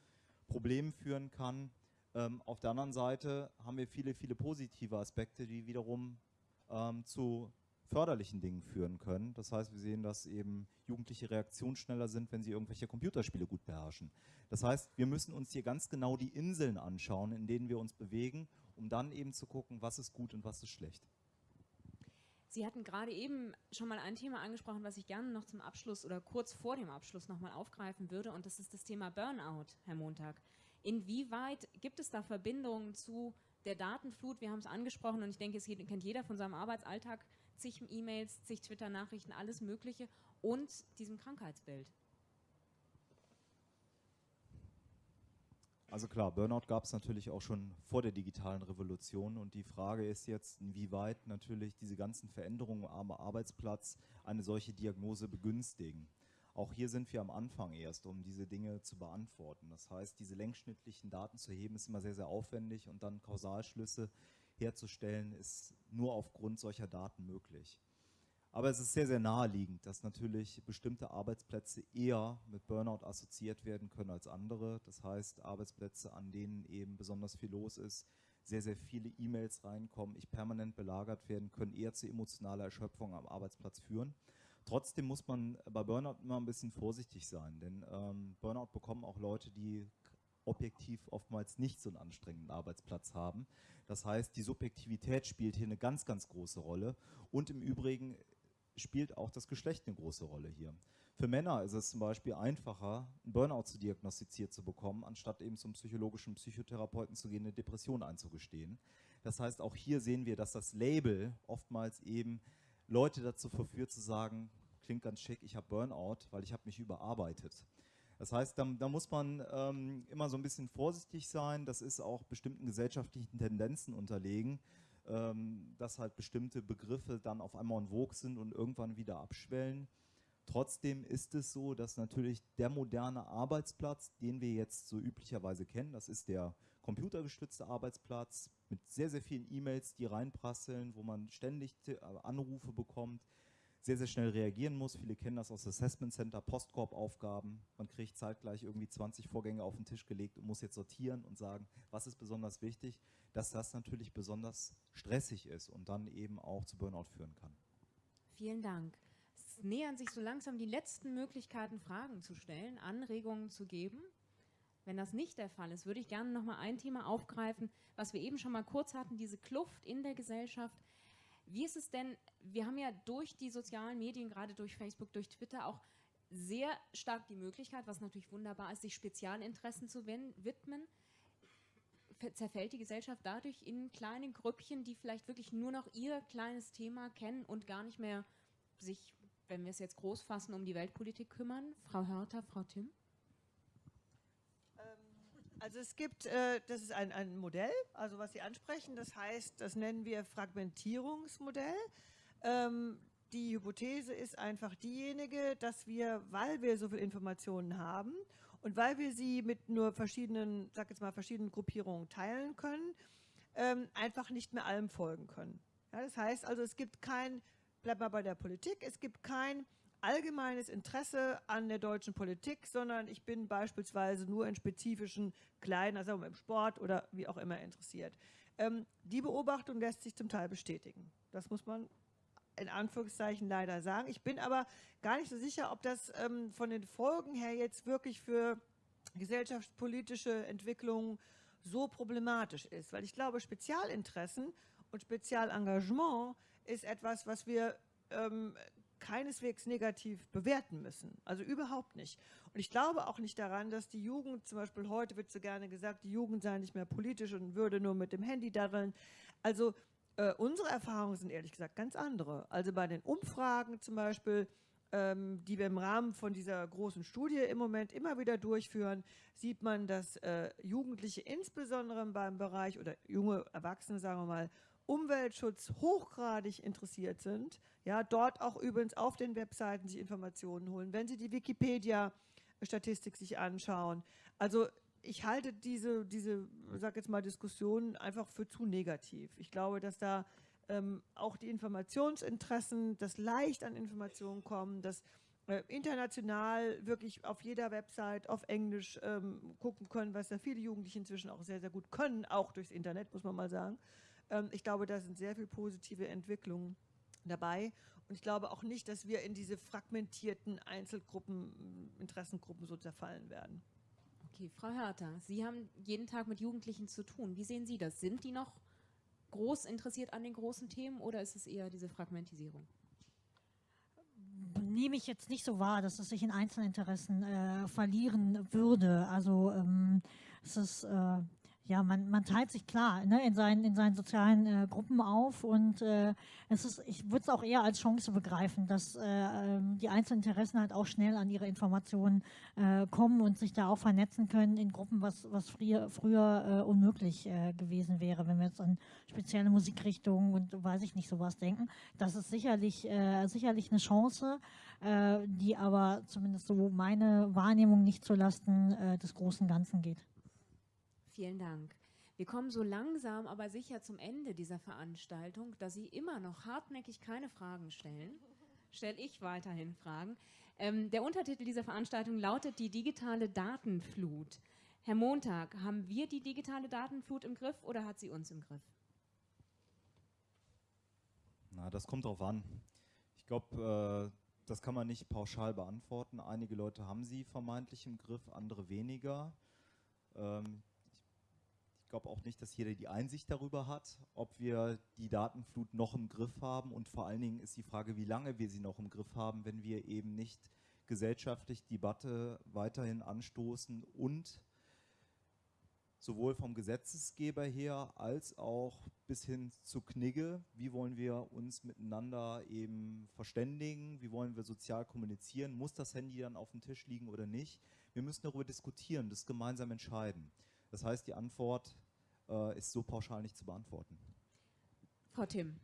Problemen führen kann. Ähm, auf der anderen Seite haben wir viele, viele positive Aspekte, die wiederum ähm, zu förderlichen Dingen führen können. Das heißt, wir sehen, dass eben Jugendliche reaktionsschneller sind, wenn sie irgendwelche Computerspiele gut beherrschen. Das heißt, wir müssen uns hier ganz genau die Inseln anschauen, in denen wir uns bewegen, um dann eben zu gucken, was ist gut und was ist schlecht. Sie hatten gerade eben schon mal ein Thema angesprochen, was ich gerne noch zum Abschluss oder kurz vor dem Abschluss nochmal aufgreifen würde, und das ist das Thema Burnout, Herr Montag. Inwieweit gibt es da Verbindungen zu der Datenflut? Wir haben es angesprochen und ich denke, es kennt jeder von seinem Arbeitsalltag, zig E-Mails, zig Twitter-Nachrichten, alles Mögliche und diesem Krankheitsbild. Also klar, Burnout gab es natürlich auch schon vor der digitalen Revolution und die Frage ist jetzt, inwieweit natürlich diese ganzen Veränderungen am Arbeitsplatz eine solche Diagnose begünstigen. Auch hier sind wir am Anfang erst, um diese Dinge zu beantworten. Das heißt, diese längsschnittlichen Daten zu heben, ist immer sehr, sehr aufwendig und dann Kausalschlüsse herzustellen, ist nur aufgrund solcher Daten möglich. Aber es ist sehr, sehr naheliegend, dass natürlich bestimmte Arbeitsplätze eher mit Burnout assoziiert werden können als andere. Das heißt, Arbeitsplätze, an denen eben besonders viel los ist, sehr, sehr viele E-Mails reinkommen, ich permanent belagert werden, können eher zu emotionaler Erschöpfung am Arbeitsplatz führen. Trotzdem muss man bei Burnout immer ein bisschen vorsichtig sein, denn ähm, Burnout bekommen auch Leute, die objektiv oftmals nicht so einen anstrengenden Arbeitsplatz haben. Das heißt, die Subjektivität spielt hier eine ganz, ganz große Rolle. Und im Übrigen spielt auch das Geschlecht eine große Rolle hier. Für Männer ist es zum Beispiel einfacher, einen Burnout zu diagnostiziert zu bekommen, anstatt eben zum psychologischen Psychotherapeuten zu gehen, eine Depression einzugestehen. Das heißt, auch hier sehen wir, dass das Label oftmals eben Leute dazu verführt zu sagen, klingt ganz schick, ich habe Burnout, weil ich habe mich überarbeitet. Das heißt, da, da muss man ähm, immer so ein bisschen vorsichtig sein. Das ist auch bestimmten gesellschaftlichen Tendenzen unterlegen ähm, dass halt bestimmte Begriffe dann auf einmal en vogue sind und irgendwann wieder abschwellen. Trotzdem ist es so, dass natürlich der moderne Arbeitsplatz, den wir jetzt so üblicherweise kennen, das ist der computergestützte Arbeitsplatz mit sehr, sehr vielen E-Mails, die reinprasseln, wo man ständig äh, Anrufe bekommt, sehr, sehr schnell reagieren muss. Viele kennen das aus Assessment Center, Postkorb-Aufgaben. Man kriegt zeitgleich irgendwie 20 Vorgänge auf den Tisch gelegt und muss jetzt sortieren und sagen, was ist besonders wichtig, dass das natürlich besonders stressig ist und dann eben auch zu Burnout führen kann. Vielen Dank. Es nähern sich so langsam die letzten Möglichkeiten, Fragen zu stellen, Anregungen zu geben. Wenn das nicht der Fall ist, würde ich gerne noch mal ein Thema aufgreifen, was wir eben schon mal kurz hatten, diese Kluft in der Gesellschaft wie ist es denn, wir haben ja durch die sozialen Medien, gerade durch Facebook, durch Twitter auch sehr stark die Möglichkeit, was natürlich wunderbar ist, sich Spezialinteressen zu widmen. Zerfällt die Gesellschaft dadurch in kleine Grüppchen, die vielleicht wirklich nur noch ihr kleines Thema kennen und gar nicht mehr sich, wenn wir es jetzt groß fassen, um die Weltpolitik kümmern? Frau Hörter, Frau Tim? Also es gibt, äh, das ist ein, ein Modell, also was Sie ansprechen, das heißt, das nennen wir Fragmentierungsmodell. Ähm, die Hypothese ist einfach diejenige, dass wir, weil wir so viele Informationen haben und weil wir sie mit nur verschiedenen, sag jetzt mal, verschiedenen Gruppierungen teilen können, ähm, einfach nicht mehr allem folgen können. Das heißt also, es gibt kein, bleib mal bei der Politik, es gibt kein allgemeines Interesse an der deutschen Politik, sondern ich bin beispielsweise nur in spezifischen kleinen, also im Sport oder wie auch immer interessiert. Ähm, die Beobachtung lässt sich zum Teil bestätigen. Das muss man in Anführungszeichen leider sagen. Ich bin aber gar nicht so sicher, ob das ähm, von den Folgen her jetzt wirklich für gesellschaftspolitische Entwicklungen so problematisch ist, weil ich glaube, Spezialinteressen und Spezialengagement ist etwas, was wir ähm, keineswegs negativ bewerten müssen. Also überhaupt nicht. Und ich glaube auch nicht daran, dass die Jugend, zum Beispiel heute wird so gerne gesagt, die Jugend sei nicht mehr politisch und würde nur mit dem Handy daddeln. Also äh, unsere Erfahrungen sind ehrlich gesagt ganz andere. Also bei den Umfragen zum Beispiel, ähm, die wir im Rahmen von dieser großen Studie im Moment immer wieder durchführen, sieht man, dass äh, Jugendliche insbesondere beim Bereich oder junge Erwachsene, sagen wir mal, Umweltschutz hochgradig interessiert sind. Ja, dort auch übrigens auf den Webseiten sich Informationen holen, wenn sie die Wikipedia-Statistik sich anschauen. Also ich halte diese, diese, sag jetzt mal, Diskussion einfach für zu negativ. Ich glaube, dass da ähm, auch die Informationsinteressen, das leicht an Informationen kommen, dass äh, international wirklich auf jeder Website auf Englisch ähm, gucken können, was da viele Jugendliche inzwischen auch sehr, sehr gut können, auch durchs Internet, muss man mal sagen. Ähm, ich glaube, da sind sehr viele positive Entwicklungen dabei. Und ich glaube auch nicht, dass wir in diese fragmentierten Einzelgruppen, Interessengruppen so zerfallen werden. Okay, Frau Hörter, Sie haben jeden Tag mit Jugendlichen zu tun. Wie sehen Sie das? Sind die noch groß interessiert an den großen Themen oder ist es eher diese Fragmentisierung? Nehme ich jetzt nicht so wahr, dass es sich in Einzelinteressen äh, verlieren würde. Also ähm, es ist äh, ja, man, man teilt sich klar ne, in, seinen, in seinen sozialen äh, Gruppen auf und äh, es ist, ich würde es auch eher als Chance begreifen, dass äh, ähm, die einzelnen Interessen halt auch schnell an ihre Informationen äh, kommen und sich da auch vernetzen können in Gruppen, was, was früher, früher äh, unmöglich äh, gewesen wäre, wenn wir jetzt an spezielle Musikrichtungen und weiß ich nicht sowas denken. Das ist sicherlich, sicherlich eine Chance, die aber zumindest so meine Wahrnehmung nicht zulasten des großen Ganzen geht. Vielen Dank. Wir kommen so langsam, aber sicher zum Ende dieser Veranstaltung. Da Sie immer noch hartnäckig keine Fragen stellen, stelle ich weiterhin Fragen. Ähm, der Untertitel dieser Veranstaltung lautet die digitale Datenflut. Herr Montag, haben wir die digitale Datenflut im Griff oder hat sie uns im Griff? Na, das kommt drauf an. Ich glaube, äh, das kann man nicht pauschal beantworten. Einige Leute haben sie vermeintlich im Griff, andere weniger. Ähm, ich glaube auch nicht, dass jeder die Einsicht darüber hat, ob wir die Datenflut noch im Griff haben. Und vor allen Dingen ist die Frage, wie lange wir sie noch im Griff haben, wenn wir eben nicht gesellschaftlich Debatte weiterhin anstoßen und sowohl vom Gesetzesgeber her als auch bis hin zu Knigge, wie wollen wir uns miteinander eben verständigen, wie wollen wir sozial kommunizieren, muss das Handy dann auf dem Tisch liegen oder nicht. Wir müssen darüber diskutieren, das gemeinsam entscheiden. Das heißt, die Antwort äh, ist so pauschal nicht zu beantworten. Frau Tim.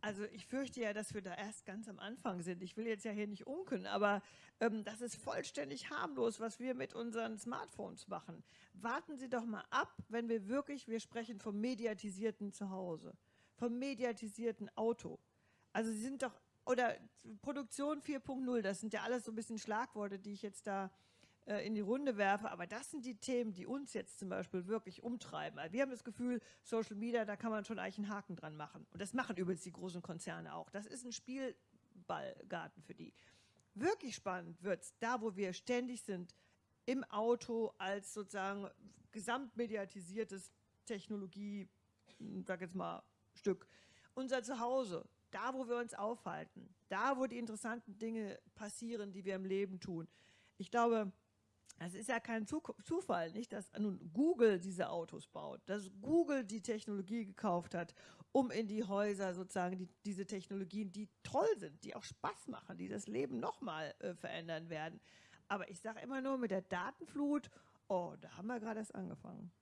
Also ich fürchte ja, dass wir da erst ganz am Anfang sind. Ich will jetzt ja hier nicht unken, aber ähm, das ist vollständig harmlos, was wir mit unseren Smartphones machen. Warten Sie doch mal ab, wenn wir wirklich, wir sprechen vom mediatisierten Zuhause, vom mediatisierten Auto. Also Sie sind doch, oder Produktion 4.0, das sind ja alles so ein bisschen Schlagworte, die ich jetzt da äh, in die Runde werfe. Aber das sind die Themen, die uns jetzt zum Beispiel wirklich umtreiben. Also wir haben das Gefühl, Social Media, da kann man schon eigentlich einen Haken dran machen. Und das machen übrigens die großen Konzerne auch. Das ist ein Spielballgarten für die. Wirklich spannend wird es da, wo wir ständig sind, im Auto als sozusagen gesamtmediatisiertes Technologie, sag jetzt mal, Stück. Unser Zuhause, da, wo wir uns aufhalten, da, wo die interessanten Dinge passieren, die wir im Leben tun. Ich glaube, es ist ja kein Zufall, nicht, dass nun Google diese Autos baut, dass Google die Technologie gekauft hat, um in die Häuser sozusagen die, diese Technologien, die toll sind, die auch Spaß machen, die das Leben nochmal äh, verändern werden. Aber ich sage immer nur mit der Datenflut, oh, da haben wir gerade erst angefangen.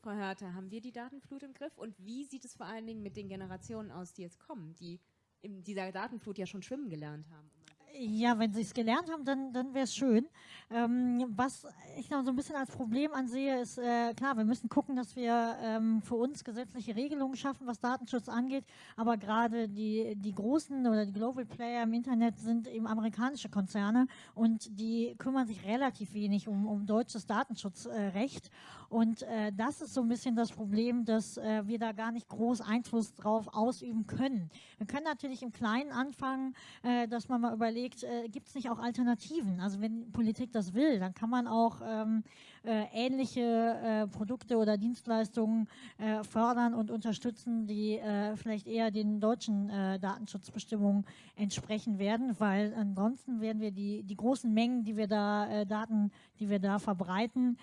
Frau Hörter, haben wir die Datenflut im Griff? Und wie sieht es vor allen Dingen mit den Generationen aus, die jetzt kommen, die in dieser Datenflut ja schon schwimmen gelernt haben? Ja, wenn sie es gelernt haben, dann, dann wäre es schön. Ähm, was ich noch so ein bisschen als Problem ansehe, ist, äh, klar, wir müssen gucken, dass wir ähm, für uns gesetzliche Regelungen schaffen, was Datenschutz angeht. Aber gerade die, die großen oder die Global Player im Internet sind eben amerikanische Konzerne und die kümmern sich relativ wenig um, um deutsches Datenschutzrecht. Und äh, das ist so ein bisschen das Problem, dass äh, wir da gar nicht groß Einfluss drauf ausüben können. Wir können natürlich im Kleinen anfangen, äh, dass man mal überlegt, überlegt, äh, gibt es nicht auch Alternativen? Also wenn Politik das will, dann kann man auch ähm, äh, ähnliche äh, Produkte oder Dienstleistungen äh, fördern und unterstützen, die äh, vielleicht eher den deutschen Datenschutzbestimmungen entsprechen werden, weil ansonsten werden wir die, die großen Mengen, die wir da, Daten, die wir da verbreiten,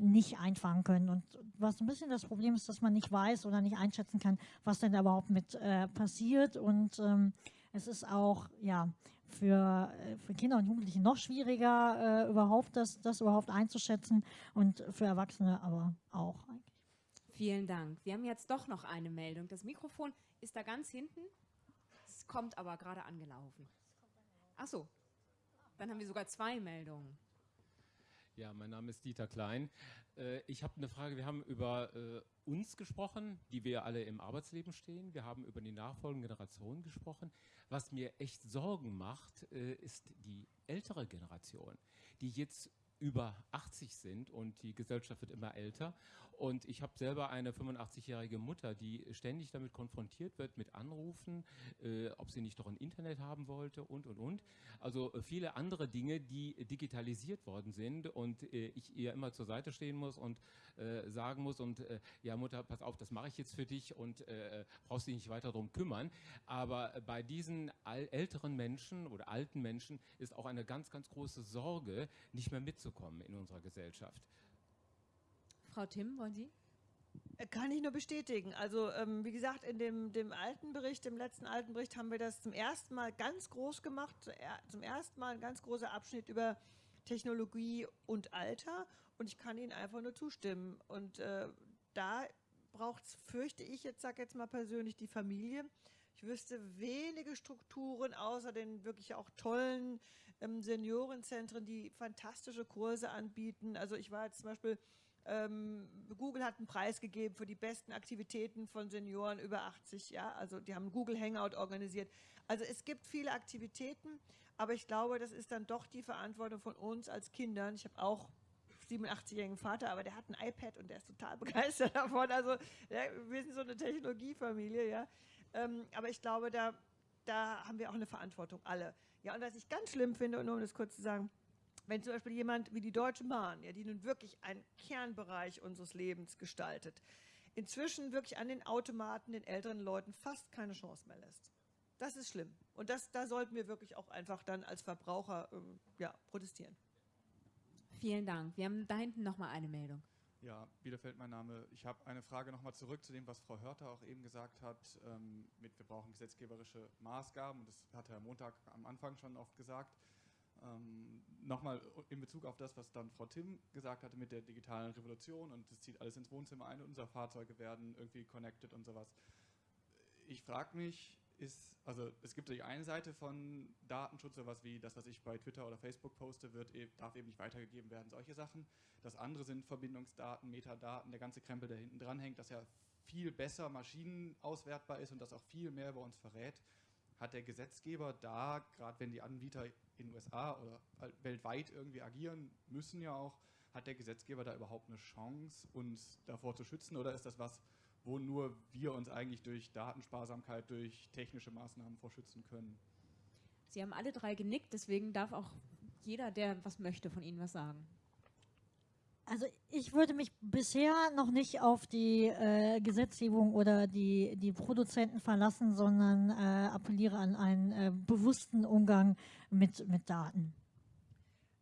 nicht einfangen können. Und was ein bisschen das Problem ist, dass man nicht weiß oder nicht einschätzen kann, was denn da überhaupt mit passiert und ähm, es ist auch ja, für, äh, für Kinder und Jugendliche noch schwieriger, äh, überhaupt das, das überhaupt einzuschätzen und für Erwachsene aber auch eigentlich. Vielen Dank. Wir haben jetzt doch noch eine Meldung. Das Mikrofon ist da ganz hinten. Es kommt aber gerade angelaufen. Ach so, dann haben wir sogar zwei Meldungen. Ja, mein Name ist Dieter Klein. Äh, ich habe eine Frage. Wir haben über äh, uns gesprochen, die wir alle im Arbeitsleben stehen. Wir haben über die nachfolgenden Generationen gesprochen. Was mir echt Sorgen macht, äh, ist die ältere Generation, die jetzt über 80 sind und die Gesellschaft wird immer älter. Und ich habe selber eine 85-jährige Mutter, die ständig damit konfrontiert wird mit Anrufen, äh, ob sie nicht doch ein Internet haben wollte und, und, und. Also äh, viele andere Dinge, die digitalisiert worden sind und äh, ich ihr immer zur Seite stehen muss und äh, sagen muss und äh, ja Mutter, pass auf, das mache ich jetzt für dich und brauchst dich nicht weiter darum kümmern. Aber bei diesen älteren Menschen oder alten Menschen ist auch eine ganz, ganz große Sorge, nicht mehr mitzukommen in unserer Gesellschaft. Frau Tim, wollen Sie? Äh, kann ich nur bestätigen. Also ähm, wie gesagt, in dem, dem alten Bericht, dem letzten alten Bericht haben wir das zum ersten Mal ganz groß gemacht. Zum ersten Mal ein ganz großer Abschnitt über Technologie und Alter. Und ich kann Ihnen einfach nur zustimmen. Und äh, da braucht es, fürchte ich, jetzt sage jetzt mal persönlich, die Familie. Ich wüsste wenige Strukturen, außer den wirklich auch tollen ähm, Seniorenzentren, die fantastische Kurse anbieten. Also ich war jetzt zum Beispiel Google hat einen Preis gegeben für die besten Aktivitäten von Senioren über 80, ja, also die haben Google Hangout organisiert. Also es gibt viele Aktivitäten, aber ich glaube, das ist dann doch die Verantwortung von uns als Kindern. Ich habe auch 87-jährigen Vater, aber der hat ein iPad und der ist total begeistert davon. Also ja, wir sind so eine Technologiefamilie, ja. Ähm, aber ich glaube, da, da haben wir auch eine Verantwortung, alle. Ja, und was ich ganz schlimm finde, und nur um das kurz zu sagen, wenn zum Beispiel jemand wie die Deutsche Bahn, ja, die nun wirklich einen Kernbereich unseres Lebens gestaltet, inzwischen wirklich an den Automaten den älteren Leuten fast keine Chance mehr lässt. Das ist schlimm. Und das, da sollten wir wirklich auch einfach dann als Verbraucher ähm, ja, protestieren. Vielen Dank. Wir haben da hinten noch mal eine Meldung. Ja, Bielefeld mein Name. Ich habe eine Frage nochmal zurück zu dem, was Frau Hörter auch eben gesagt hat, ähm, mit wir brauchen gesetzgeberische Maßgaben. Das hat Herr Montag am Anfang schon oft gesagt. Ähm, Nochmal in Bezug auf das, was dann Frau Tim gesagt hatte mit der digitalen Revolution und das zieht alles ins Wohnzimmer ein und unsere Fahrzeuge werden irgendwie connected und sowas. Ich frage mich, ist, also es gibt die eine Seite von Datenschutz, sowas wie das, was ich bei Twitter oder Facebook poste, wird, e-, darf eben nicht weitergegeben werden, solche Sachen. Das andere sind Verbindungsdaten, Metadaten, der ganze Krempel, der hinten dran hängt, dass ja viel besser maschinenauswertbar ist und das auch viel mehr über uns verrät hat der Gesetzgeber da, gerade wenn die Anbieter in den USA oder weltweit irgendwie agieren, müssen ja auch, hat der Gesetzgeber da überhaupt eine Chance, uns davor zu schützen oder ist das was, wo nur wir uns eigentlich durch Datensparsamkeit, durch technische Maßnahmen vorschützen können? Sie haben alle drei genickt, deswegen darf auch jeder, der was möchte, von Ihnen was sagen. Also ich würde mich bisher noch nicht auf die äh, Gesetzgebung oder die, die Produzenten verlassen, sondern äh, appelliere an einen äh, bewussten Umgang mit, mit Daten.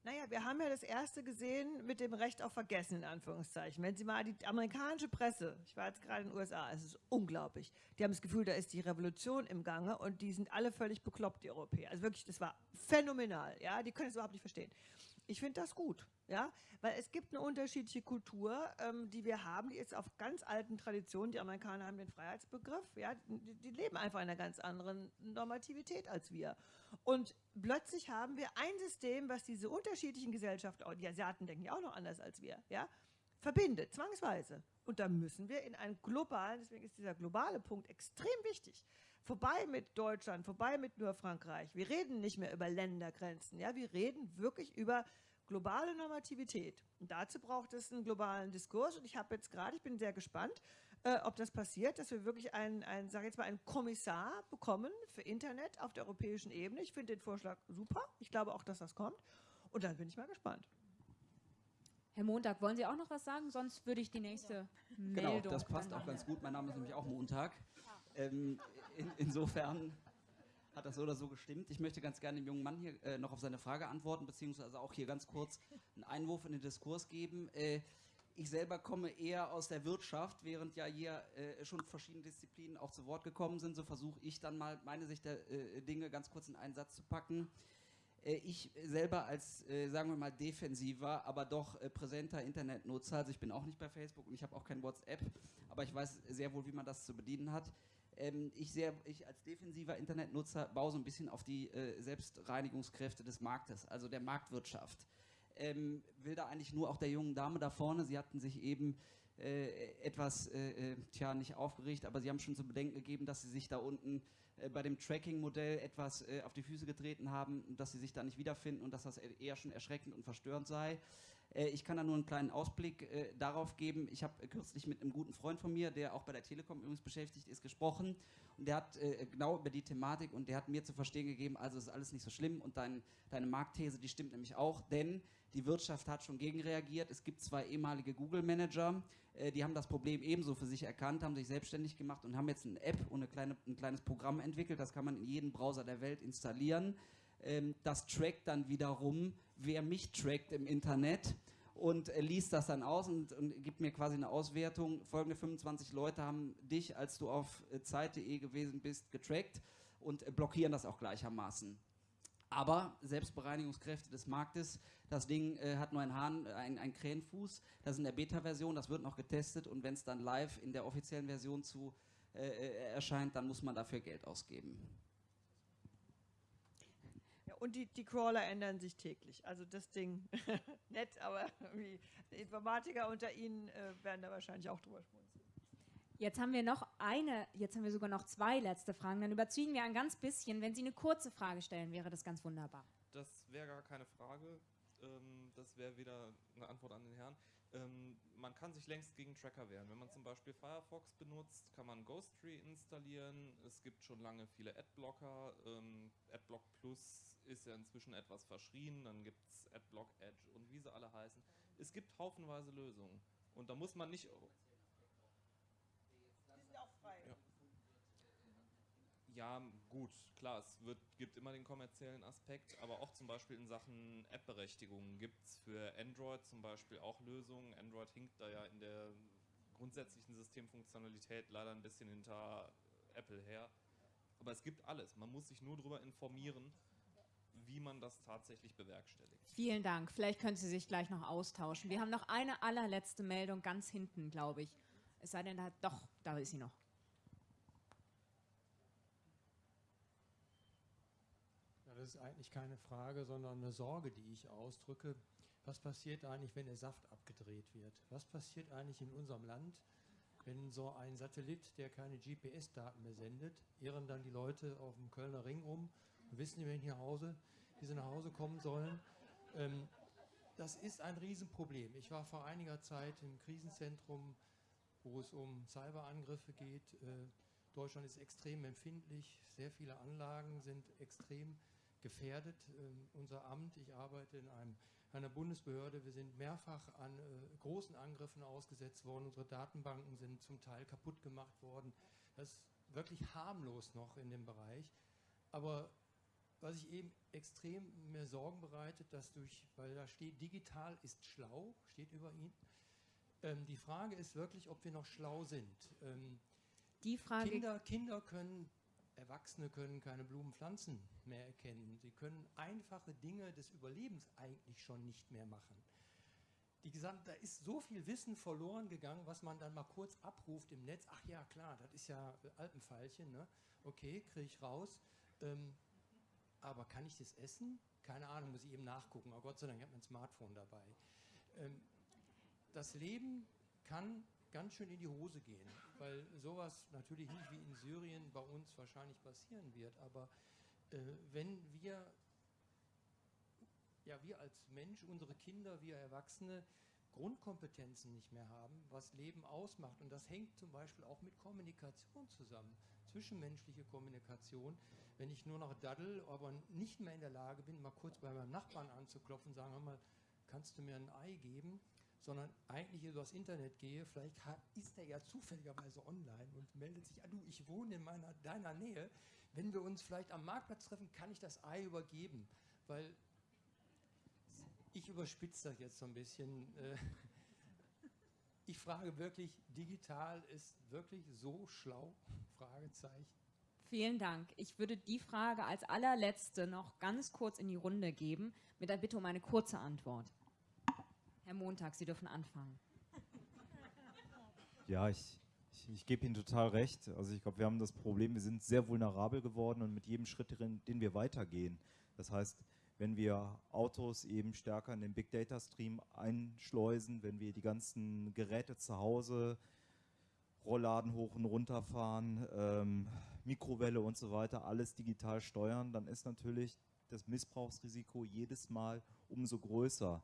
Naja, wir haben ja das erste gesehen mit dem Recht auf Vergessen, in Anführungszeichen. Wenn Sie mal die amerikanische Presse, ich war jetzt gerade in den USA, es ist unglaublich. Die haben das Gefühl, da ist die Revolution im Gange und die sind alle völlig bekloppt, die Europäer. Also wirklich, das war phänomenal. Ja, die können es überhaupt nicht verstehen. Ich finde das gut, ja, weil es gibt eine unterschiedliche Kultur, ähm, die wir haben, die ist auf ganz alten Traditionen. Die Amerikaner haben den Freiheitsbegriff, ja, die, die, leben einfach in einer ganz anderen Normativität als wir. Und plötzlich haben wir ein System, was diese unterschiedlichen Gesellschaften, die Asiaten denken ja auch noch anders als wir, ja, verbindet, zwangsweise. Und da müssen wir in einen globalen, deswegen ist dieser globale Punkt extrem wichtig, vorbei mit Deutschland, vorbei mit nur Frankreich. Wir reden nicht mehr über Ländergrenzen, ja, wir reden wirklich über globale Normativität. Und dazu braucht es einen globalen Diskurs. Und ich habe jetzt gerade, ich bin sehr gespannt, äh, ob das passiert, dass wir wirklich einen, einen sage jetzt mal, einen Kommissar bekommen für Internet auf der europäischen Ebene. Ich finde den Vorschlag super. Ich glaube auch, dass das kommt. Und dann bin ich mal gespannt. Herr Montag, wollen Sie auch noch was sagen? Sonst würde ich die nächste Meldung... Genau, das passt auch ganz gut. Mein Name ist nämlich auch Montag. Ähm, in, insofern hat das so oder so gestimmt. Ich möchte ganz gerne dem jungen Mann hier äh, noch auf seine Frage antworten, beziehungsweise auch hier ganz kurz einen Einwurf in den Diskurs geben. Äh, ich selber komme eher aus der Wirtschaft, während ja hier äh, schon verschiedene Disziplinen auch zu Wort gekommen sind. So versuche ich dann mal meine Sicht der äh, Dinge ganz kurz in einen Satz zu packen. Äh, ich selber als, äh, sagen wir mal, defensiver, aber doch präsenter Internetnutzer, also ich bin auch nicht bei Facebook und ich habe auch kein WhatsApp, aber ich weiß sehr wohl, wie man das zu bedienen hat. Ähm, ich, sehr, ich als defensiver Internetnutzer baue so ein bisschen auf die Selbstreinigungskräfte des Marktes, also der Marktwirtschaft. Ähm, will da eigentlich nur auch der jungen Dame da vorne, sie hatten sich eben äh, etwas, äh, tja, nicht aufgeregt, aber sie haben schon zu bedenken gegeben, dass sie sich da unten äh, bei dem Tracking-Modell etwas äh, auf die Füße getreten haben, dass sie sich da nicht wiederfinden und dass das eher schon erschreckend und verstörend sei. Äh, ich kann da nur einen kleinen Ausblick äh, darauf geben. Ich habe kürzlich mit einem guten Freund von mir, der auch bei der Telekom übrigens beschäftigt ist, gesprochen und der hat äh, genau über die Thematik und der hat mir zu verstehen gegeben, also ist alles nicht so schlimm und dein, deine Marktthese, die stimmt nämlich auch, denn die Wirtschaft hat schon gegenreagiert. Es gibt zwei ehemalige Google-Manager, äh, die haben das Problem ebenso für sich erkannt, haben sich selbstständig gemacht und haben jetzt eine App und eine kleine, ein kleines Programm entwickelt. Das kann man in jedem Browser der Welt installieren. Ähm, das trackt dann wiederum, wer mich trackt im Internet und äh, liest das dann aus und, und, gibt mir quasi eine Auswertung. Folgende 25 Leute haben dich, als du auf äh, Zeit.de gewesen bist, getrackt und äh, blockieren das auch gleichermaßen. Aber Selbstbereinigungskräfte des Marktes, das Ding äh, hat nur einen Hahn, ein, ein Krähenfuß. Das ist in der Beta-Version, das wird noch getestet und wenn es dann live in der offiziellen Version zu äh, äh, erscheint, dann muss man dafür Geld ausgeben. Und die, die Crawler ändern sich täglich. Also das Ding, nett, aber die Informatiker unter Ihnen äh, werden da wahrscheinlich auch drüber schmunzeln. Jetzt haben wir noch eine, jetzt haben wir sogar noch zwei letzte Fragen. Dann überziehen wir ein ganz bisschen. Wenn Sie eine kurze Frage stellen, wäre das ganz wunderbar. Das wäre gar keine Frage. Ähm, das wäre wieder eine Antwort an den Herrn. Ähm, man kann sich längst gegen Tracker wehren. Wenn man zum Beispiel Firefox benutzt, kann man Ghosttree installieren. Es gibt schon lange viele Adblocker. Ähm, Adblock Plus ist ja inzwischen etwas verschrien. Dann gibt es Adblock Edge und wie sie alle heißen. Es gibt haufenweise Lösungen. Und da muss man nicht Ja, gut, klar, es wird, gibt immer den kommerziellen Aspekt, aber auch zum Beispiel in Sachen App-Berechtigungen gibt es für Android zum Beispiel auch Lösungen. Android hinkt da ja in der grundsätzlichen Systemfunktionalität leider ein bisschen hinter Apple her. Aber es gibt alles. Man muss sich nur darüber informieren, wie man das tatsächlich bewerkstelligt. Vielen Dank. Vielleicht können Sie sich gleich noch austauschen. Wir haben noch eine allerletzte Meldung ganz hinten, glaube ich. Es sei denn, da, doch, da ist sie noch. das ist eigentlich keine Frage, sondern eine Sorge, die ich ausdrücke. Was passiert eigentlich, wenn der Saft abgedreht wird? Was passiert eigentlich in unserem Land, wenn so ein Satellit, der keine GPS-Daten mehr sendet, irren dann die Leute auf dem Kölner Ring um und wissen nicht mehr nach Hause, wie sie nach Hause kommen sollen? Ähm, das ist ein Riesenproblem. Ich war vor einiger Zeit im Krisenzentrum, wo es um Cyberangriffe geht. Äh, Deutschland ist extrem empfindlich, sehr viele Anlagen sind extrem gefährdet. Ähm, unser Amt, ich arbeite in einem, einer Bundesbehörde, wir sind mehrfach an äh, großen Angriffen ausgesetzt worden. Unsere Datenbanken sind zum Teil kaputt gemacht worden. Das ist wirklich harmlos noch in dem Bereich. Aber was ich eben extrem mir Sorgen bereitet, dass durch, weil da steht, digital ist schlau, steht über ihn. Ähm, die Frage ist wirklich, ob wir noch schlau sind. Ähm, die Frage Kinder, Kinder können Erwachsene können keine Blumenpflanzen mehr erkennen. Sie können einfache Dinge des Überlebens eigentlich schon nicht mehr machen. Die gesamte, da ist so viel Wissen verloren gegangen, was man dann mal kurz abruft im Netz. Ach ja, klar, das ist ja Alpenfeilchen. Ne? Okay, kriege ich raus. Ähm, aber kann ich das essen? Keine Ahnung, muss ich eben nachgucken. Aber Gott sei Dank, ich habe mein Smartphone dabei. Ähm, das Leben kann ganz schön in die Hose gehen, weil sowas natürlich nicht wie in Syrien bei uns wahrscheinlich passieren wird, aber äh, wenn wir, ja wir als Mensch, unsere Kinder, wir Erwachsene Grundkompetenzen nicht mehr haben, was Leben ausmacht. Und das hängt zum Beispiel auch mit Kommunikation zusammen, zwischenmenschliche Kommunikation. Wenn ich nur noch daddel, aber nicht mehr in der Lage bin, mal kurz bei meinem Nachbarn anzuklopfen, sagen, hör mal, kannst du mir ein Ei geben? sondern eigentlich übers Internet gehe, vielleicht ist er ja zufälligerweise online und meldet sich, ah du, ich wohne in meiner, deiner Nähe, wenn wir uns vielleicht am Marktplatz treffen, kann ich das Ei übergeben, weil ich überspitze das jetzt so ein bisschen. Äh, ich frage wirklich, digital ist wirklich so schlau? Fragezeichen. Vielen Dank. Ich würde die Frage als allerletzte noch ganz kurz in die Runde geben, mit der Bitte um eine kurze Antwort. Herr Montag, Sie dürfen anfangen. Ja, ich, ich, ich gebe Ihnen total recht. Also ich glaube, wir haben das Problem, wir sind sehr vulnerabel geworden und mit jedem Schritt, den wir weitergehen. Das heißt, wenn wir Autos eben stärker in den Big Data Stream einschleusen, wenn wir die ganzen Geräte zu Hause, Rollladen hoch und runter fahren, ähm, Mikrowelle und so weiter, alles digital steuern, dann ist natürlich das Missbrauchsrisiko jedes Mal umso größer.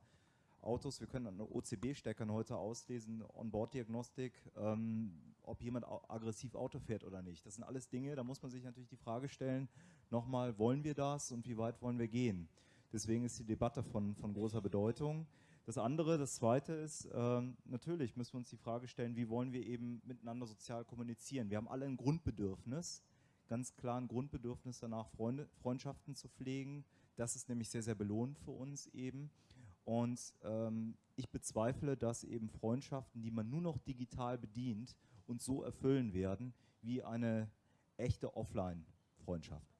Autos, wir können an OCB-Steckern heute auslesen, Onboard-Diagnostik, ähm, ob jemand aggressiv Auto fährt oder nicht. Das sind alles Dinge, da muss man sich natürlich die Frage stellen, nochmal, wollen wir das und wie weit wollen wir gehen? Deswegen ist die Debatte von, von großer Bedeutung. Das andere, das zweite ist, ähm, natürlich müssen wir uns die Frage stellen, wie wollen wir eben miteinander sozial kommunizieren? Wir haben alle ein Grundbedürfnis, ganz klar ein Grundbedürfnis danach, Freunde, Freundschaften zu pflegen. Das ist nämlich sehr, sehr belohnend für uns eben. Und ähm, ich bezweifle, dass eben Freundschaften, die man nur noch digital bedient, uns so erfüllen werden wie eine echte Offline-Freundschaft.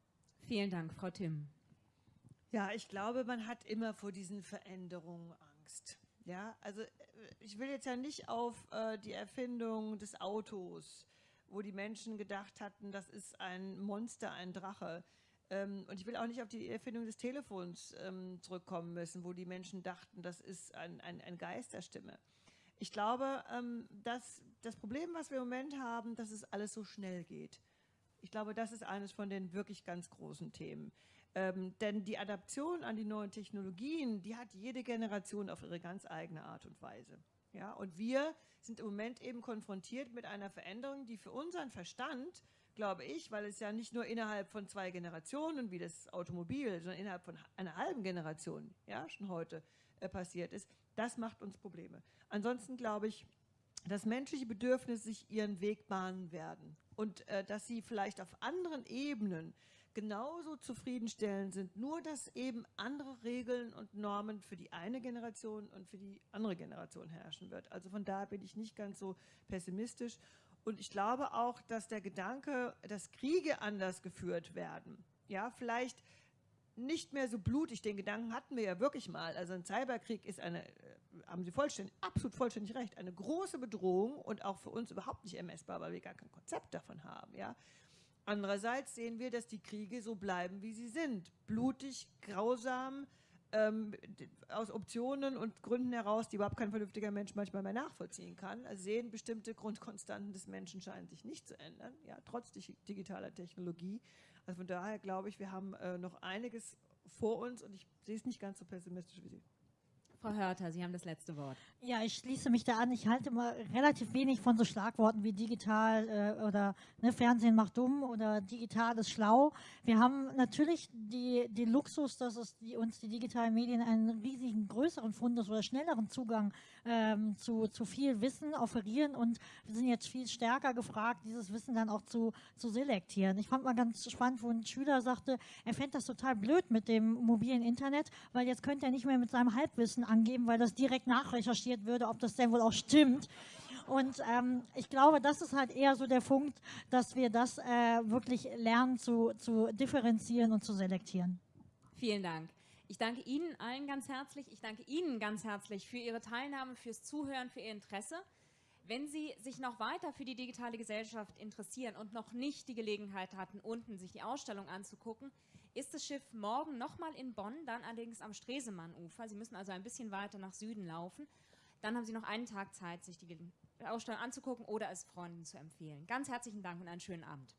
Vielen Dank, Frau Timm. Ja, ich glaube, man hat immer vor diesen Veränderungen Angst. Ja, also äh, ich will jetzt ja nicht auf äh, die Erfindung des Autos, wo die Menschen gedacht hatten, das ist ein Monster, ein Drache. Ähm, und ich will auch nicht auf die Erfindung des Telefons ähm, zurückkommen müssen, wo die Menschen dachten, das ist ein, ein, ein Geisterstimme. Ich glaube, ähm, dass das Problem, was wir im Moment haben, dass es alles so schnell geht. Ich glaube, das ist eines von den wirklich ganz großen Themen. Ähm, denn die Adaption an die neuen Technologien, die hat jede Generation auf ihre ganz eigene Art und Weise. Ja, und wir sind im Moment eben konfrontiert mit einer Veränderung, die für unseren Verstand glaube ich, weil es ja nicht nur innerhalb von zwei Generationen wie das Automobil, sondern innerhalb von einer halben Generation ja schon heute äh, passiert ist, das macht uns Probleme. Ansonsten glaube ich, dass menschliche Bedürfnisse sich ihren Weg bahnen werden und äh, dass sie vielleicht auf anderen Ebenen genauso zufriedenstellend sind, nur dass eben andere Regeln und Normen für die eine Generation und für die andere Generation herrschen wird. Also von daher bin ich nicht ganz so pessimistisch und ich glaube auch, dass der Gedanke, dass Kriege anders geführt werden, ja, vielleicht nicht mehr so blutig, den Gedanken hatten wir ja wirklich mal. Also ein Cyberkrieg ist eine, äh, haben Sie vollständig, absolut vollständig recht, eine große Bedrohung und auch für uns überhaupt nicht ermessbar, weil wir gar kein Konzept davon haben. Ja. Andererseits sehen wir, dass die Kriege so bleiben, wie sie sind. Blutig, grausam, ähm, aus Optionen und Gründen heraus, die überhaupt kein vernünftiger Mensch manchmal mehr nachvollziehen kann, also sehen bestimmte Grundkonstanten des Menschen scheinen sich nicht zu ändern, ja, trotz digitaler Technologie. Also von daher glaube ich, wir haben äh, noch einiges vor uns und ich sehe es nicht ganz so pessimistisch wie Sie. Frau Hörter, Sie haben das letzte Wort. Ja, ich schließe mich da an. Ich halte immer relativ wenig von so Schlagworten wie digital äh, oder ne, Fernsehen macht dumm oder digital ist schlau. Wir haben natürlich die, die Luxus, dass es die, uns die digitalen Medien einen riesigen größeren Fundus oder schnelleren Zugang ähm, zu, zu viel Wissen offerieren und wir sind jetzt viel stärker gefragt, dieses Wissen dann auch zu, zu selektieren. Ich fand mal ganz spannend, wo ein Schüler sagte, er fände das total blöd mit dem mobilen Internet, weil jetzt könnte er nicht mehr mit seinem Halbwissen angeben, weil das direkt nachrecherchiert würde, ob das denn wohl auch stimmt. Und ähm, ich glaube, das ist halt eher so der Punkt, dass wir das äh, wirklich lernen zu, zu differenzieren und zu selektieren. Vielen Dank. Ich danke Ihnen allen ganz herzlich. Ich danke Ihnen ganz herzlich für Ihre Teilnahme, fürs Zuhören, für Ihr Interesse. Wenn Sie sich noch weiter für die digitale Gesellschaft interessieren und noch nicht die Gelegenheit hatten, unten sich die Ausstellung anzugucken, ist das Schiff morgen nochmal in Bonn, dann allerdings am Stresemann-Ufer. Sie müssen also ein bisschen weiter nach Süden laufen. Dann haben Sie noch einen Tag Zeit, sich die Ausstellung anzugucken oder es Freunden zu empfehlen. Ganz herzlichen Dank und einen schönen Abend.